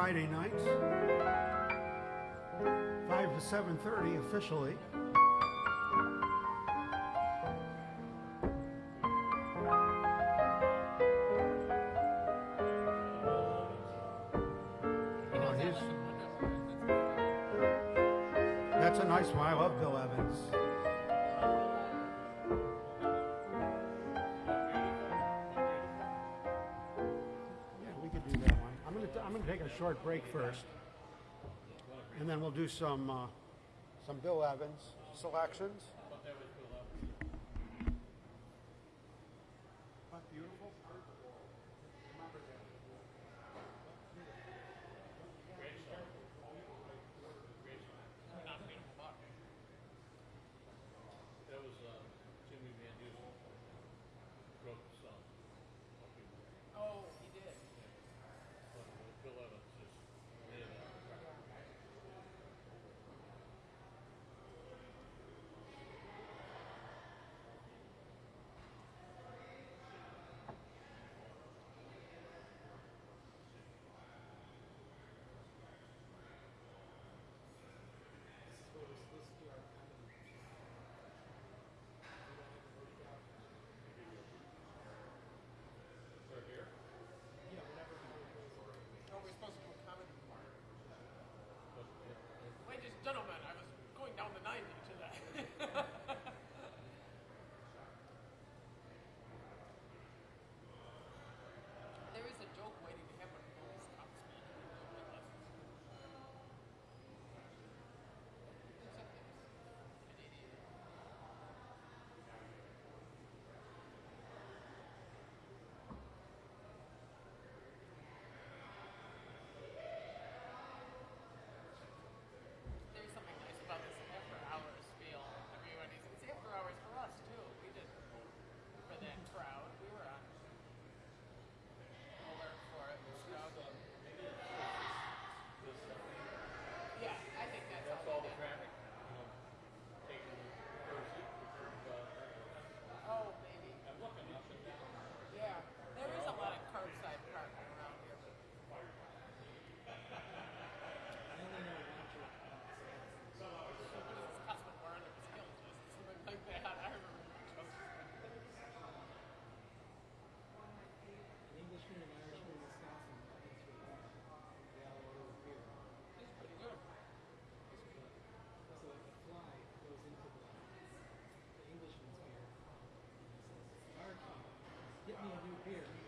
Friday night, five to seven thirty officially. He's- That's a nice one. I love Bill Evans. Take a short break first. And then we'll do some, uh, some Bill Evans selections. here.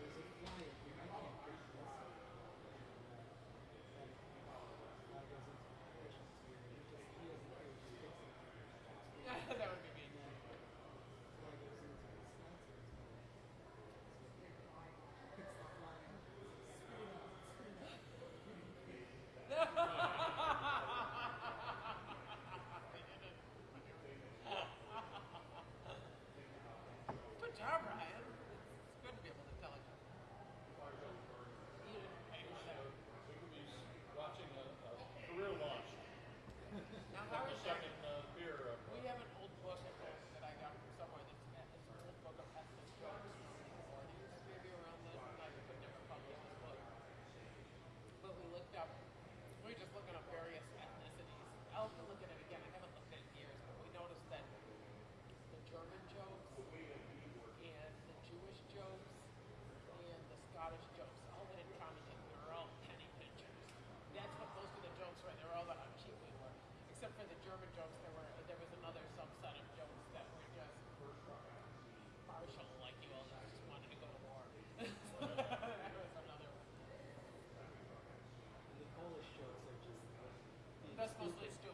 German jokes were, there was another subset of jokes that were just partial, like you all just wanted to go to war. there was another one. The Polish jokes are just. That's mostly stupid.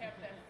Have that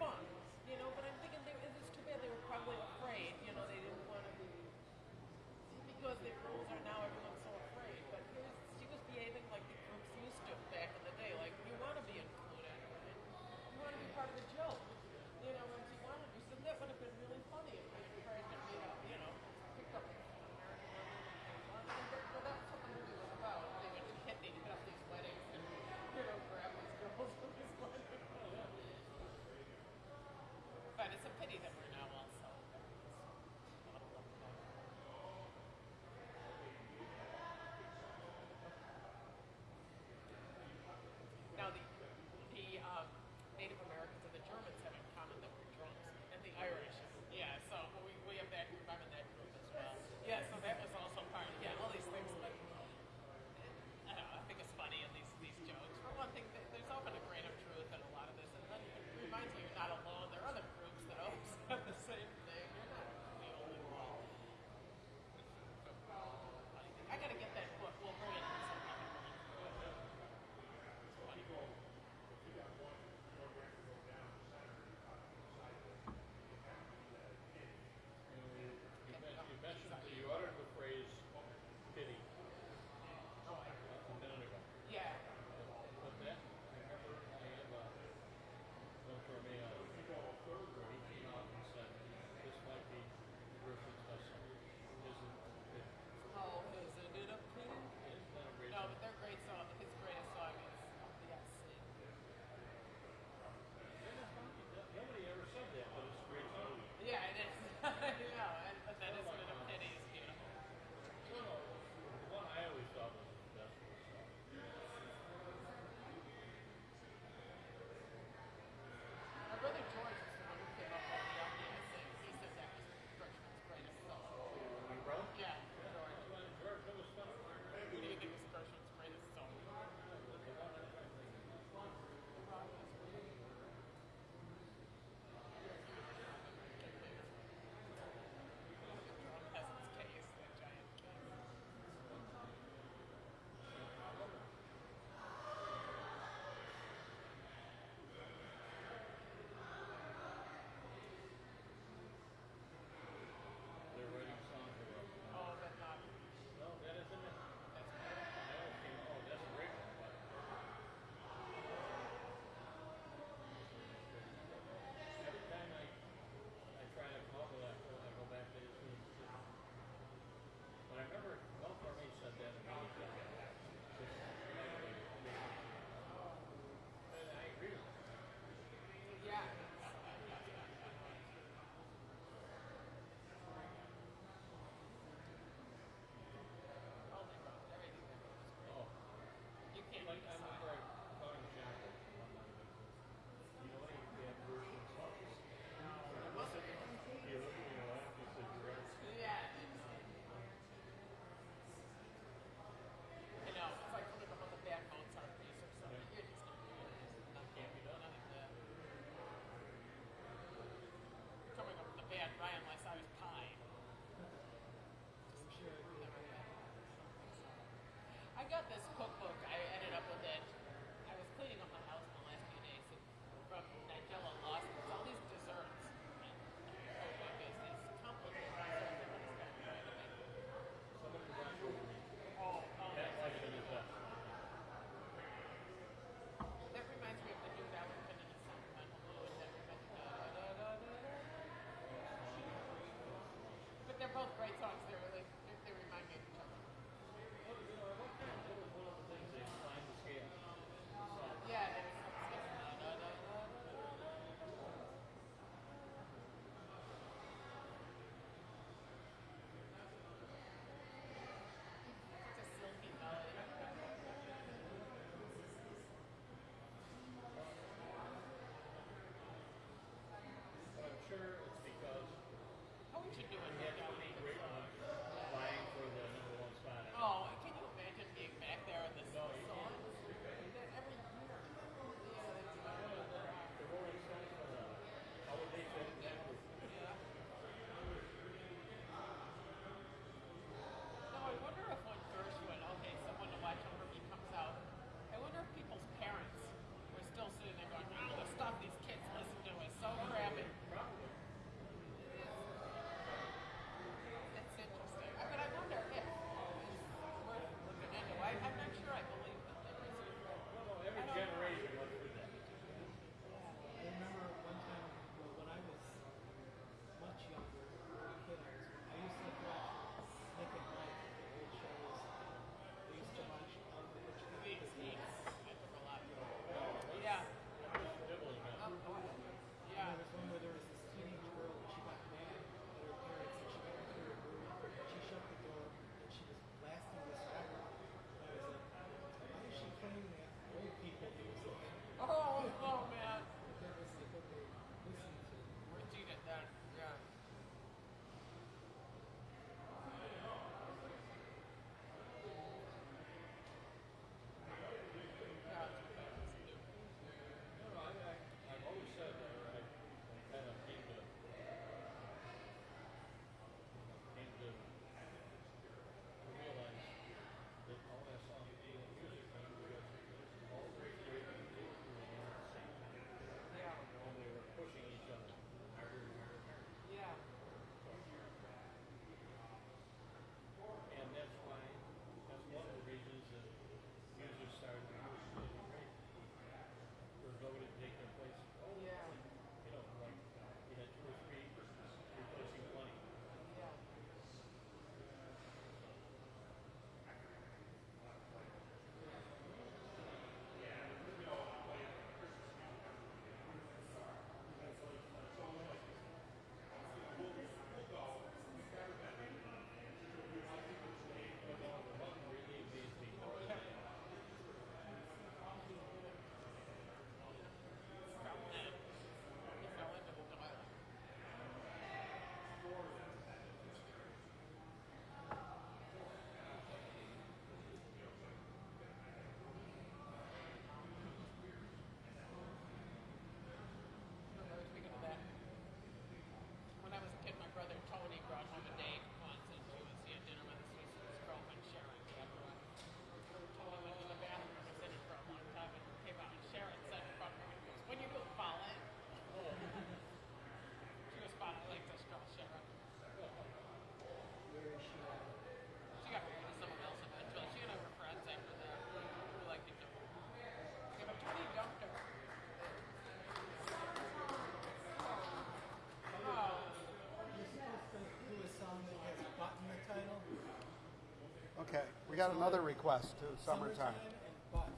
We got another request to summertime. and butt.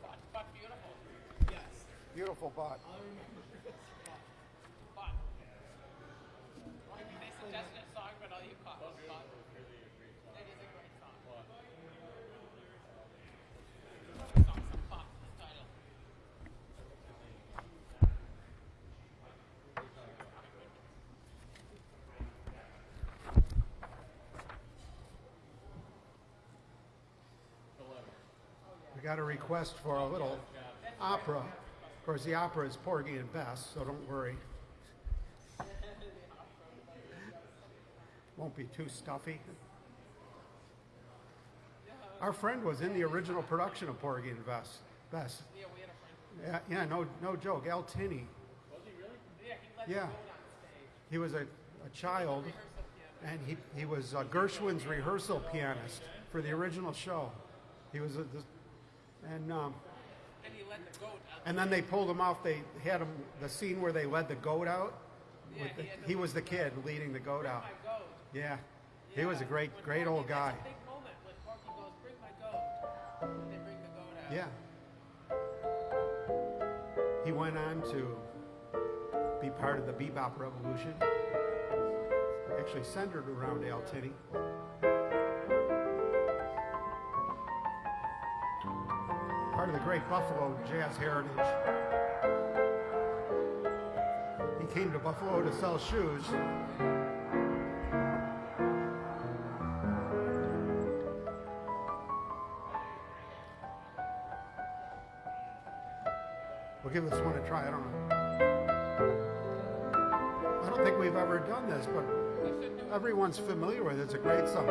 But, but beautiful. Yes. Beautiful butt. All I remember is butt. But. They suggested a song, but all you caught was but. It is a great song. The song's some but in the title. We got a request for a little opera. Of course, the opera is Porgy and Bess, so don't worry. Won't be too stuffy. Our friend was in the original production of Porgy and Bess. Bess. Yeah, we had a friend. Yeah, yeah, no, no joke. Al Tinney. Yeah, he let Yeah. the. He was a, a child, and he, he was uh, Gershwin's rehearsal pianist for the original show. He was a, this, and um, And he out. and then they pulled him off. They had him the scene where they led the goat out. Yeah, with the- he he was the kid leading the goat out. My goat. Yeah, he was a great, When great Porgy- old guy. "Bring my goat." And they bring out. Yeah. He went on to be part of the bebop revolution. Actually centered around Al Tinney. Of the great Buffalo jazz heritage. He came to Buffalo to sell shoes. We'll give this one a try. I don't know. I don't think we've ever done this, but everyone's familiar with it. It's a great song.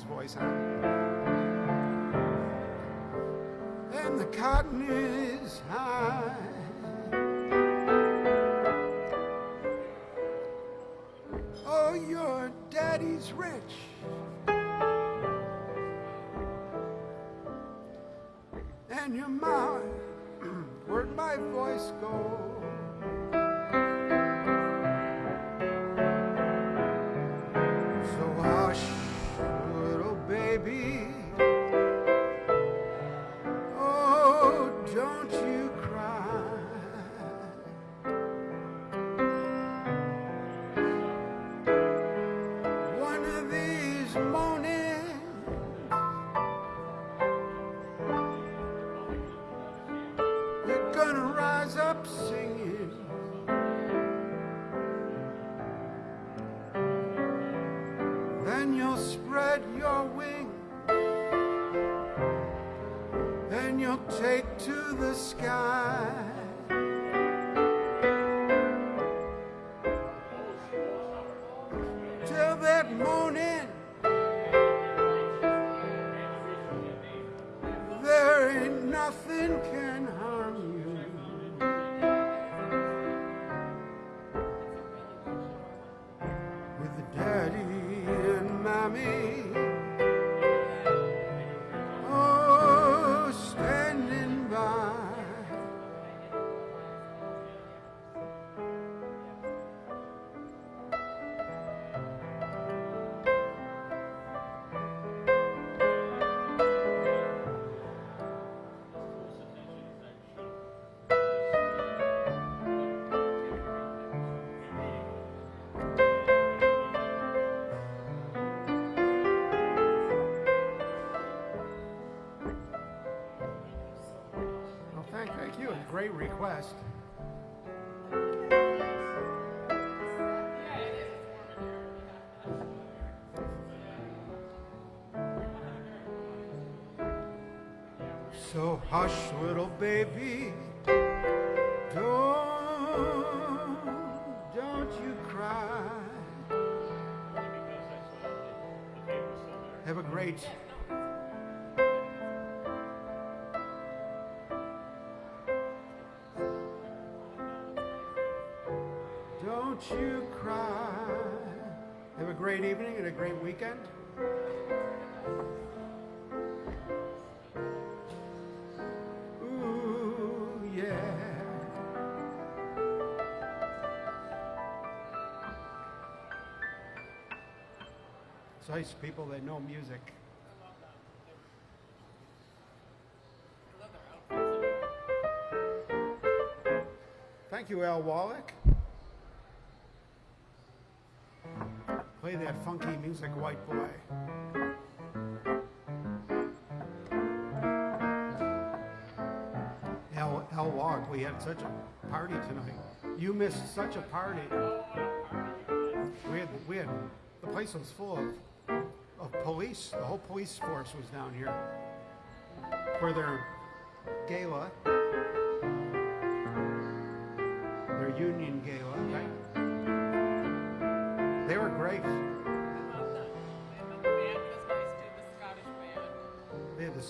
Blues voice on. and the cotton is high. great request. So hush, little baby, don't, don't you cry. Have a great great weekend. Ooh, yeah. It's nice people that know music. Thank you, Al Wallach. That funky music, white boy. Al, Al Wallach, we had such a party tonight. You missed such a party. We had, we had, the place was full of, of police. The whole police force was down here for their gala. their union gala. They were great.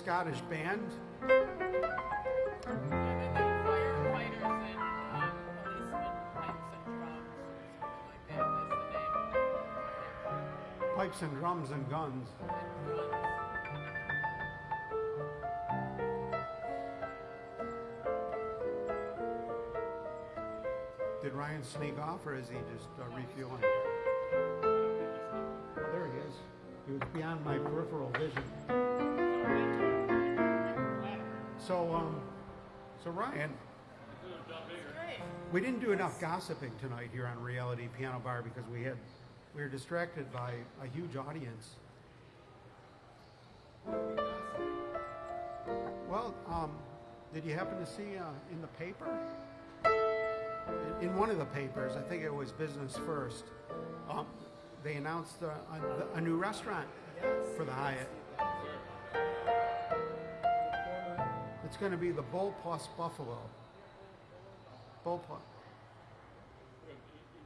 Scottish band. Pipes and drums, and guns. Did Ryan sneak off or is he just uh, refueling? Oh, there he is. He was beyond my peripheral vision. So, um, so Ryan, we didn't do enough gossiping tonight here on Reality Piano Bar because we had we were distracted by a huge audience. Well, um, did you happen to see uh, in the paper? In, in one of the papers, I think it was Business First, um, they announced uh, a, a new restaurant for the Hyatt. It's going to be the Bull Plus Buffalo. Bull Plus.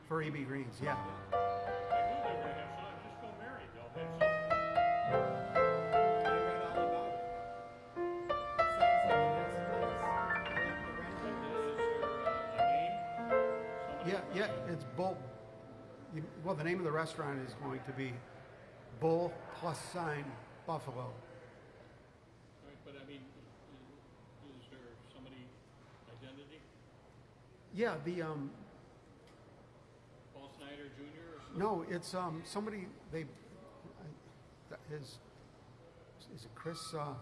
For E.B. Greens, yeah. Yeah, yeah, it's Bull. Well, the name of the restaurant is going to be Bull Plus Sign Buffalo. Right, but I mean, is, is there somebody identity? Yeah, the um, Paul Snyder Jr. or something? no, it's um, somebody they I- that his is it Chris? Uh,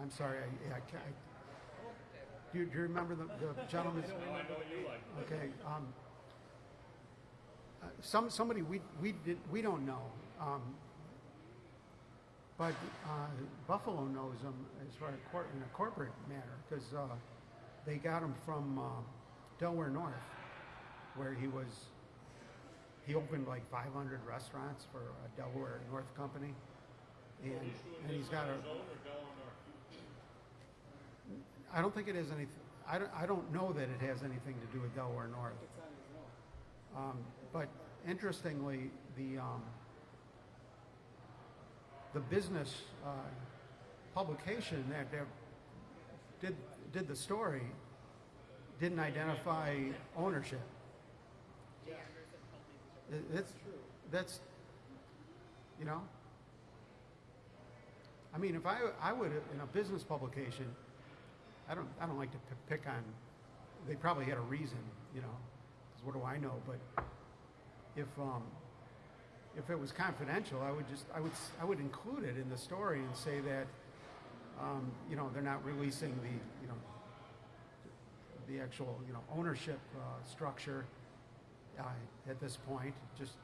I'm sorry, I, I can't. I, do, you, do you remember the, the gentleman's? No, I know you like. Okay. Um, uh, some somebody we we did we don't know, um, but uh, Buffalo knows him as far as cor- in a corporate manner because uh, they got him from uh, Delaware North, where he was. He opened like 500 restaurants for a Delaware North company, and and he's got a. I don't think it has anything. I don't, I don't know that it has anything to do with Delaware North. Um, but interestingly, the um, the business uh, publication that, that did did the story didn't identify ownership. That's true. that's you know. I mean, if I I would in a business publication, I don't I don't like to pick on. They probably had a reason, you know. 'cause what do I know? But if um, if it was confidential, I would just I would I would include it in the story and say that um, you know they're not releasing the you know the actual you know ownership uh, structure uh, at this point. Just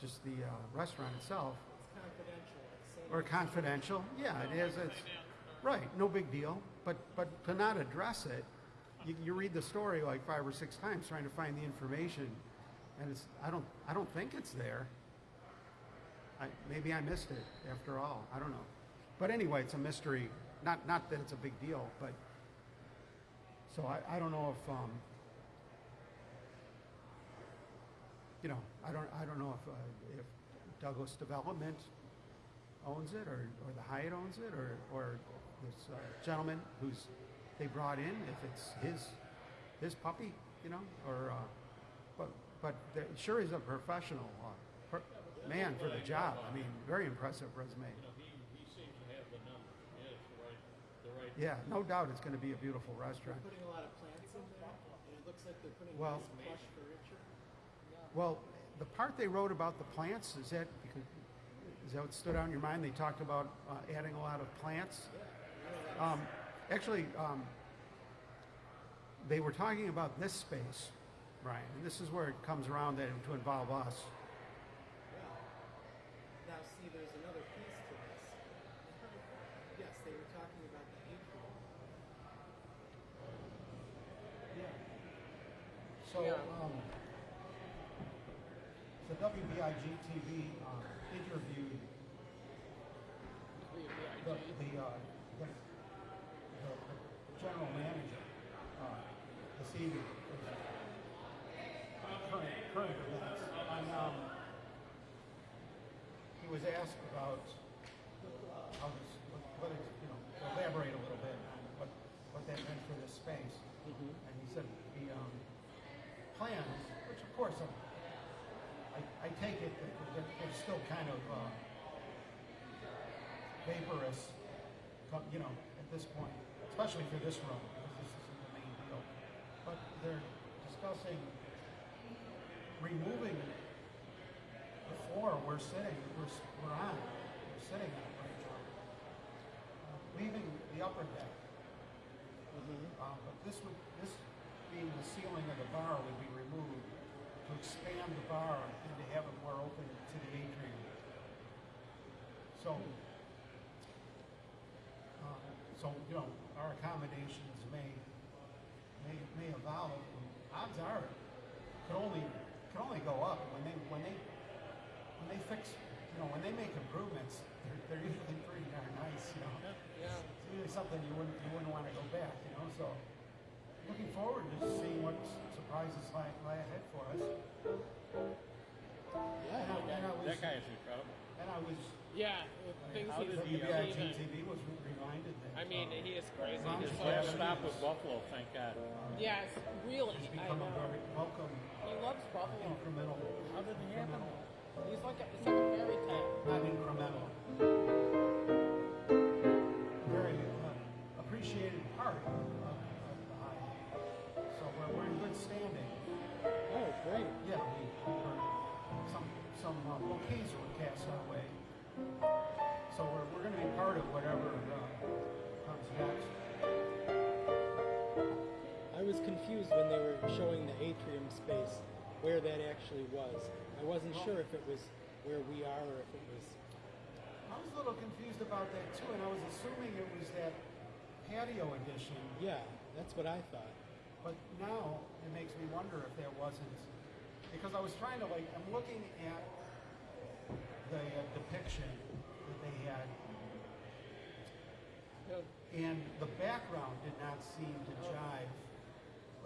just the uh, restaurant itself It's confidential. So or confidential. Yeah, it is. It's right. No big deal. But but to not address it, you, you read the story like five or six times trying to find the information, and it's I don't I don't think it's there. I, maybe I missed it after all. I don't know. But anyway, it's a mystery not not that it's a big deal, but so I, I don't know if um, you know I don't I don't know if uh, if Douglas Development owns it or, or the Hyatt owns it or or this uh, gentleman who's they brought in if it's his his puppy you know or uh, but but sure he's a professional uh, per, man for the job. I mean very impressive resume. You know, he, he seems to have the number. He has the right, the right. Yeah, no doubt it's going to be a beautiful restaurant. They're Putting a lot of plants in there, and it looks like they're putting Well- nice plush furniture. Well, the part they wrote about the plants is that because is that what stood out in your mind? They talked about uh, adding a lot of plants. Um, actually, um, they were talking about this space, Brian, and this is where it comes around that, to involve us. Now, see, there's another piece to this. Yes, they were talking about the atrium. So, um, so WIVB TV um, interviewed the, the, uh, the, the, the general manager, uh, this evening, current, current events, and, um, he was asked about how this, what, what is, you know, to elaborate a little bit on what, what that meant for this space. And he said the, um, plans, which of course, um, I, I take it that they're, they're still kind of, uh, you know, at this point, especially for this room, because this isn't the main deal. But they're discussing removing the floor we're sitting, we're, we're on, we're sitting on right now. Uh, Leaving the upper deck. Uh, but this would, this being the ceiling of the bar would be removed to expand the bar and to have it more open to the atrium. So, so, you know, our accommodations may, may, may evolve. Odds are, it could only, could only go up when they, when they, when they fix, you know, when they make improvements, they're, they're usually pretty darn nice, you know. Yeah. It's really something you wouldn't, you wouldn't want to go back, you know, so looking forward to seeing what surprises lie, lie ahead for us. Yeah, And I, and I was, That guy is incredible. and I was, Yeah, things How he's did he, uh, achieving. TV was reminded that. I mean, uh, he is crazy. Ron He's Last stop with Buffalo, thank God. yes, really. He's I become a know. very welcome, He loves Buffalo. incremental, How did it happen? He's like a, it's like a fairy tale. not incremental. Very uh, appreciated part of, of the high. So we're, we're in good standing. Oh, great. Yeah, we, where that actually was. I wasn't sure if it was where we are or if it was. I was a little confused about that too, and I was assuming it was that patio edition, Yeah, that's what I thought. but now it makes me wonder if there wasn't, because I was trying to like, I'm looking at the uh, depiction that they had, and the background did not seem to jive.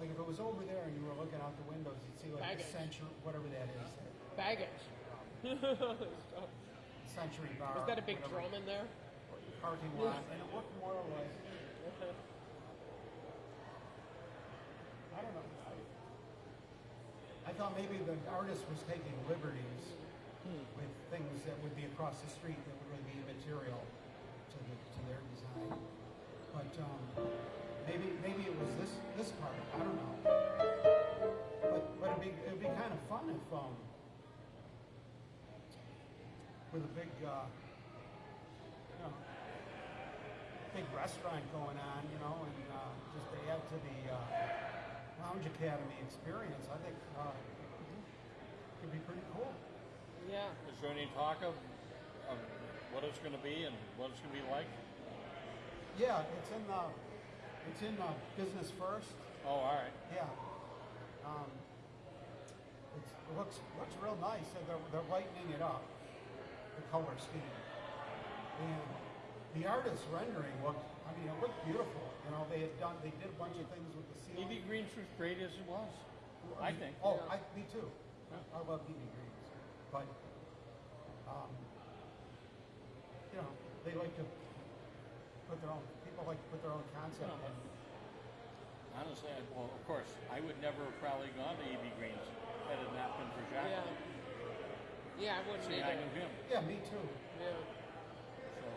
Like if it was over there and you were looking out the windows, you'd see like the Baggage. century, whatever that is, Baggage. century bar. Was that a big whatever, drum in there? Parking lot, and it looked more like I don't know. I, I thought maybe the artist was taking liberties with things that would be across the street that would really be immaterial to the, to their design. But um, maybe maybe it was this this part. I don't know. But but it'd be it'd be kind of fun if um with a big uh, you know big restaurant going on, you know, and uh, just to add to the uh, Lounge Academy experience, I think uh, could be pretty cool. Yeah. Is there any talk of, of what it's gonna be and what it's gonna be like? Yeah, it's in the it's in uh, business first. Oh, all right. Yeah, um, it's, it looks looks real nice. They're, they're lightening it up, the color scheme, and the artist's rendering looked. I I mean, it looked beautiful. You know, they had done, they did a bunch of things with the ceiling. E.B. Green's was great as it was. I think. Oh, Yeah. I, me too. I love E.B. Green's, but, um, you know, they like to put their own, people like to put their own concept Yeah. in. Honestly, I, well, of course, I would never have probably gone to E.B. Green's had it not been for Jocko. Yeah. Yeah, I wouldn't See, I knew him. Yeah, me too. Yeah. So,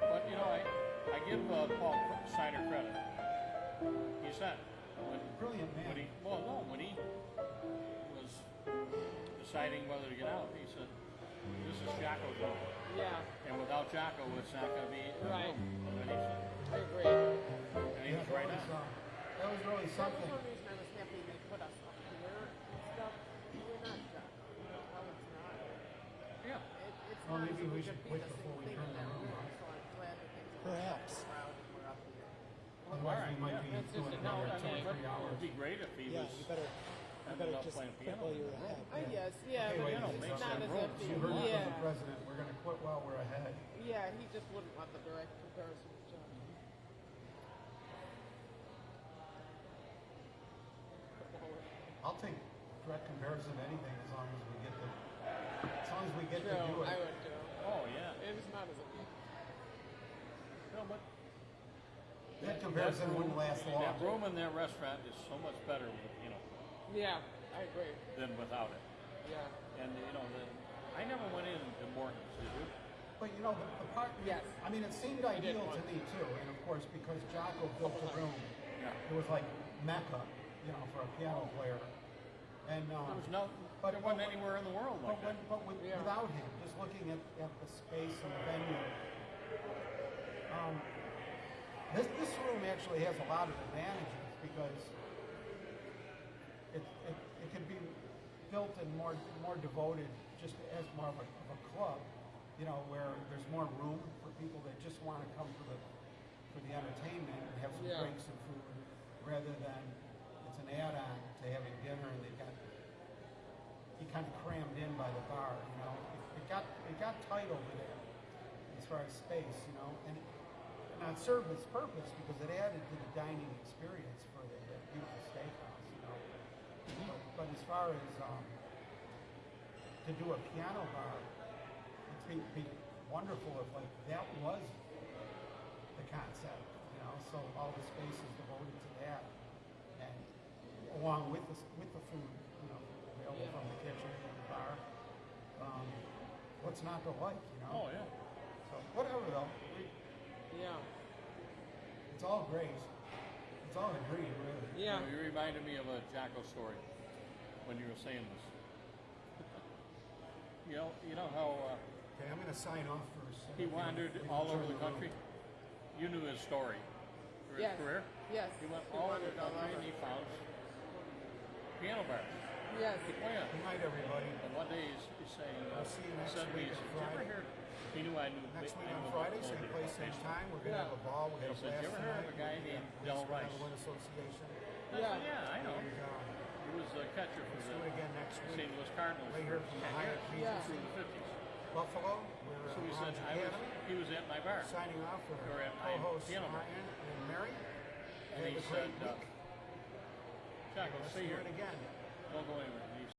but you know, I I give uh, Paul Snyder credit. He said when Brilliant man. when he well no when he was deciding whether to get out, he said, "This is Jocko's room, Yeah, and without Jocko, it's not going to be Right. room." And he said, I agree. and he was that right was, on. that was really That was something. one reason I was happy they put us up here and stuff. We're not done. Well, it's not. Yeah. It, it's Well, not maybe we should be wait the before same we thing turn in the that room room, on. So I'm glad that things are Perhaps. around and we're up here. Otherwise, we might yeah. be That's just doing a- no, another I two or mean- three It would be great if he Yeah, was. you better, you ended better up just playing piano. while you're ahead. I guess, yeah, Okay, but wait, you know, it's it's not not as room. if You he, heard it from the yeah, president. We're going to quit while we're ahead. yeah, he just wouldn't want the direct comparison with John. I'll take direct comparison of anything as long as we get the, as long as we get to do True, it. I would too. Oh yeah. It's not as if No, but That comparison wouldn't last long. That room in that restaurant is so much better, with, you know, yeah, I agree. than without it. Yeah, And you know, the, I never went into Morton's, did you? But you know, the, the part, Yes. I mean, it seemed I ideal to me too. And of course, because Jocko built the room, Yeah. it was like Mecca, you know, for a piano player. And, um, There was no, but- there wasn't anywhere in the world but, when, that. but with, Yeah. without him, just looking at, at the space and the venue, um, this, this room actually has a lot of advantages because it, can be built and more, more devoted just as more of a, of a club, you know, where there's more room for people that just want to come for the, for the entertainment and have some Yeah. drinks and food, rather than it's an add-on to having dinner and they've got, you kind of crammed in by the bar, you know. It, it got, it got tight over there as far as space, you know, and it served its purpose because it added to the dining experience for the, the beautiful steakhouse, you know. But, but as far as um, to do a piano bar, it'd be, be wonderful if like that was the concept, you know. So all the space is devoted to that, and along with the with the food, you know, available Yeah. from the kitchen and the bar. Um, what's not to like, you know? Oh yeah. So whatever though, we, yeah, it's all great. It's all a dream, really. yeah. You reminded me of a Jocko story when you were saying this. you know, you know how uh, Okay, I'm gonna sign off first. he wandered we can all over the room. country. You knew his story, for Yes. his career. Yes. He went He all over the country and he found piano bars. Yes. Oh yeah. Good night, everybody. And one day he's, he's saying, uh, I'll see you next said week he on said, "Did you ever hear? He knew I knew. Next week on Friday, same whole place, same time. We're gonna have a ball. We're gonna said, "You ever heard of a guy named Del Rice?" Association. Yeah. yeah, I know. And, uh, He was a catcher for let's the again next St. Louis Cardinals Right here from the 10 Hyatt Yeah. through the 50s. Buffalo. We're So he uh, said, I was, he was at my bar. Signing off for Or at my co-hosts piano bar. And Mary. And Have he said, uh, week. Let's stay here. again. Don't go anywhere.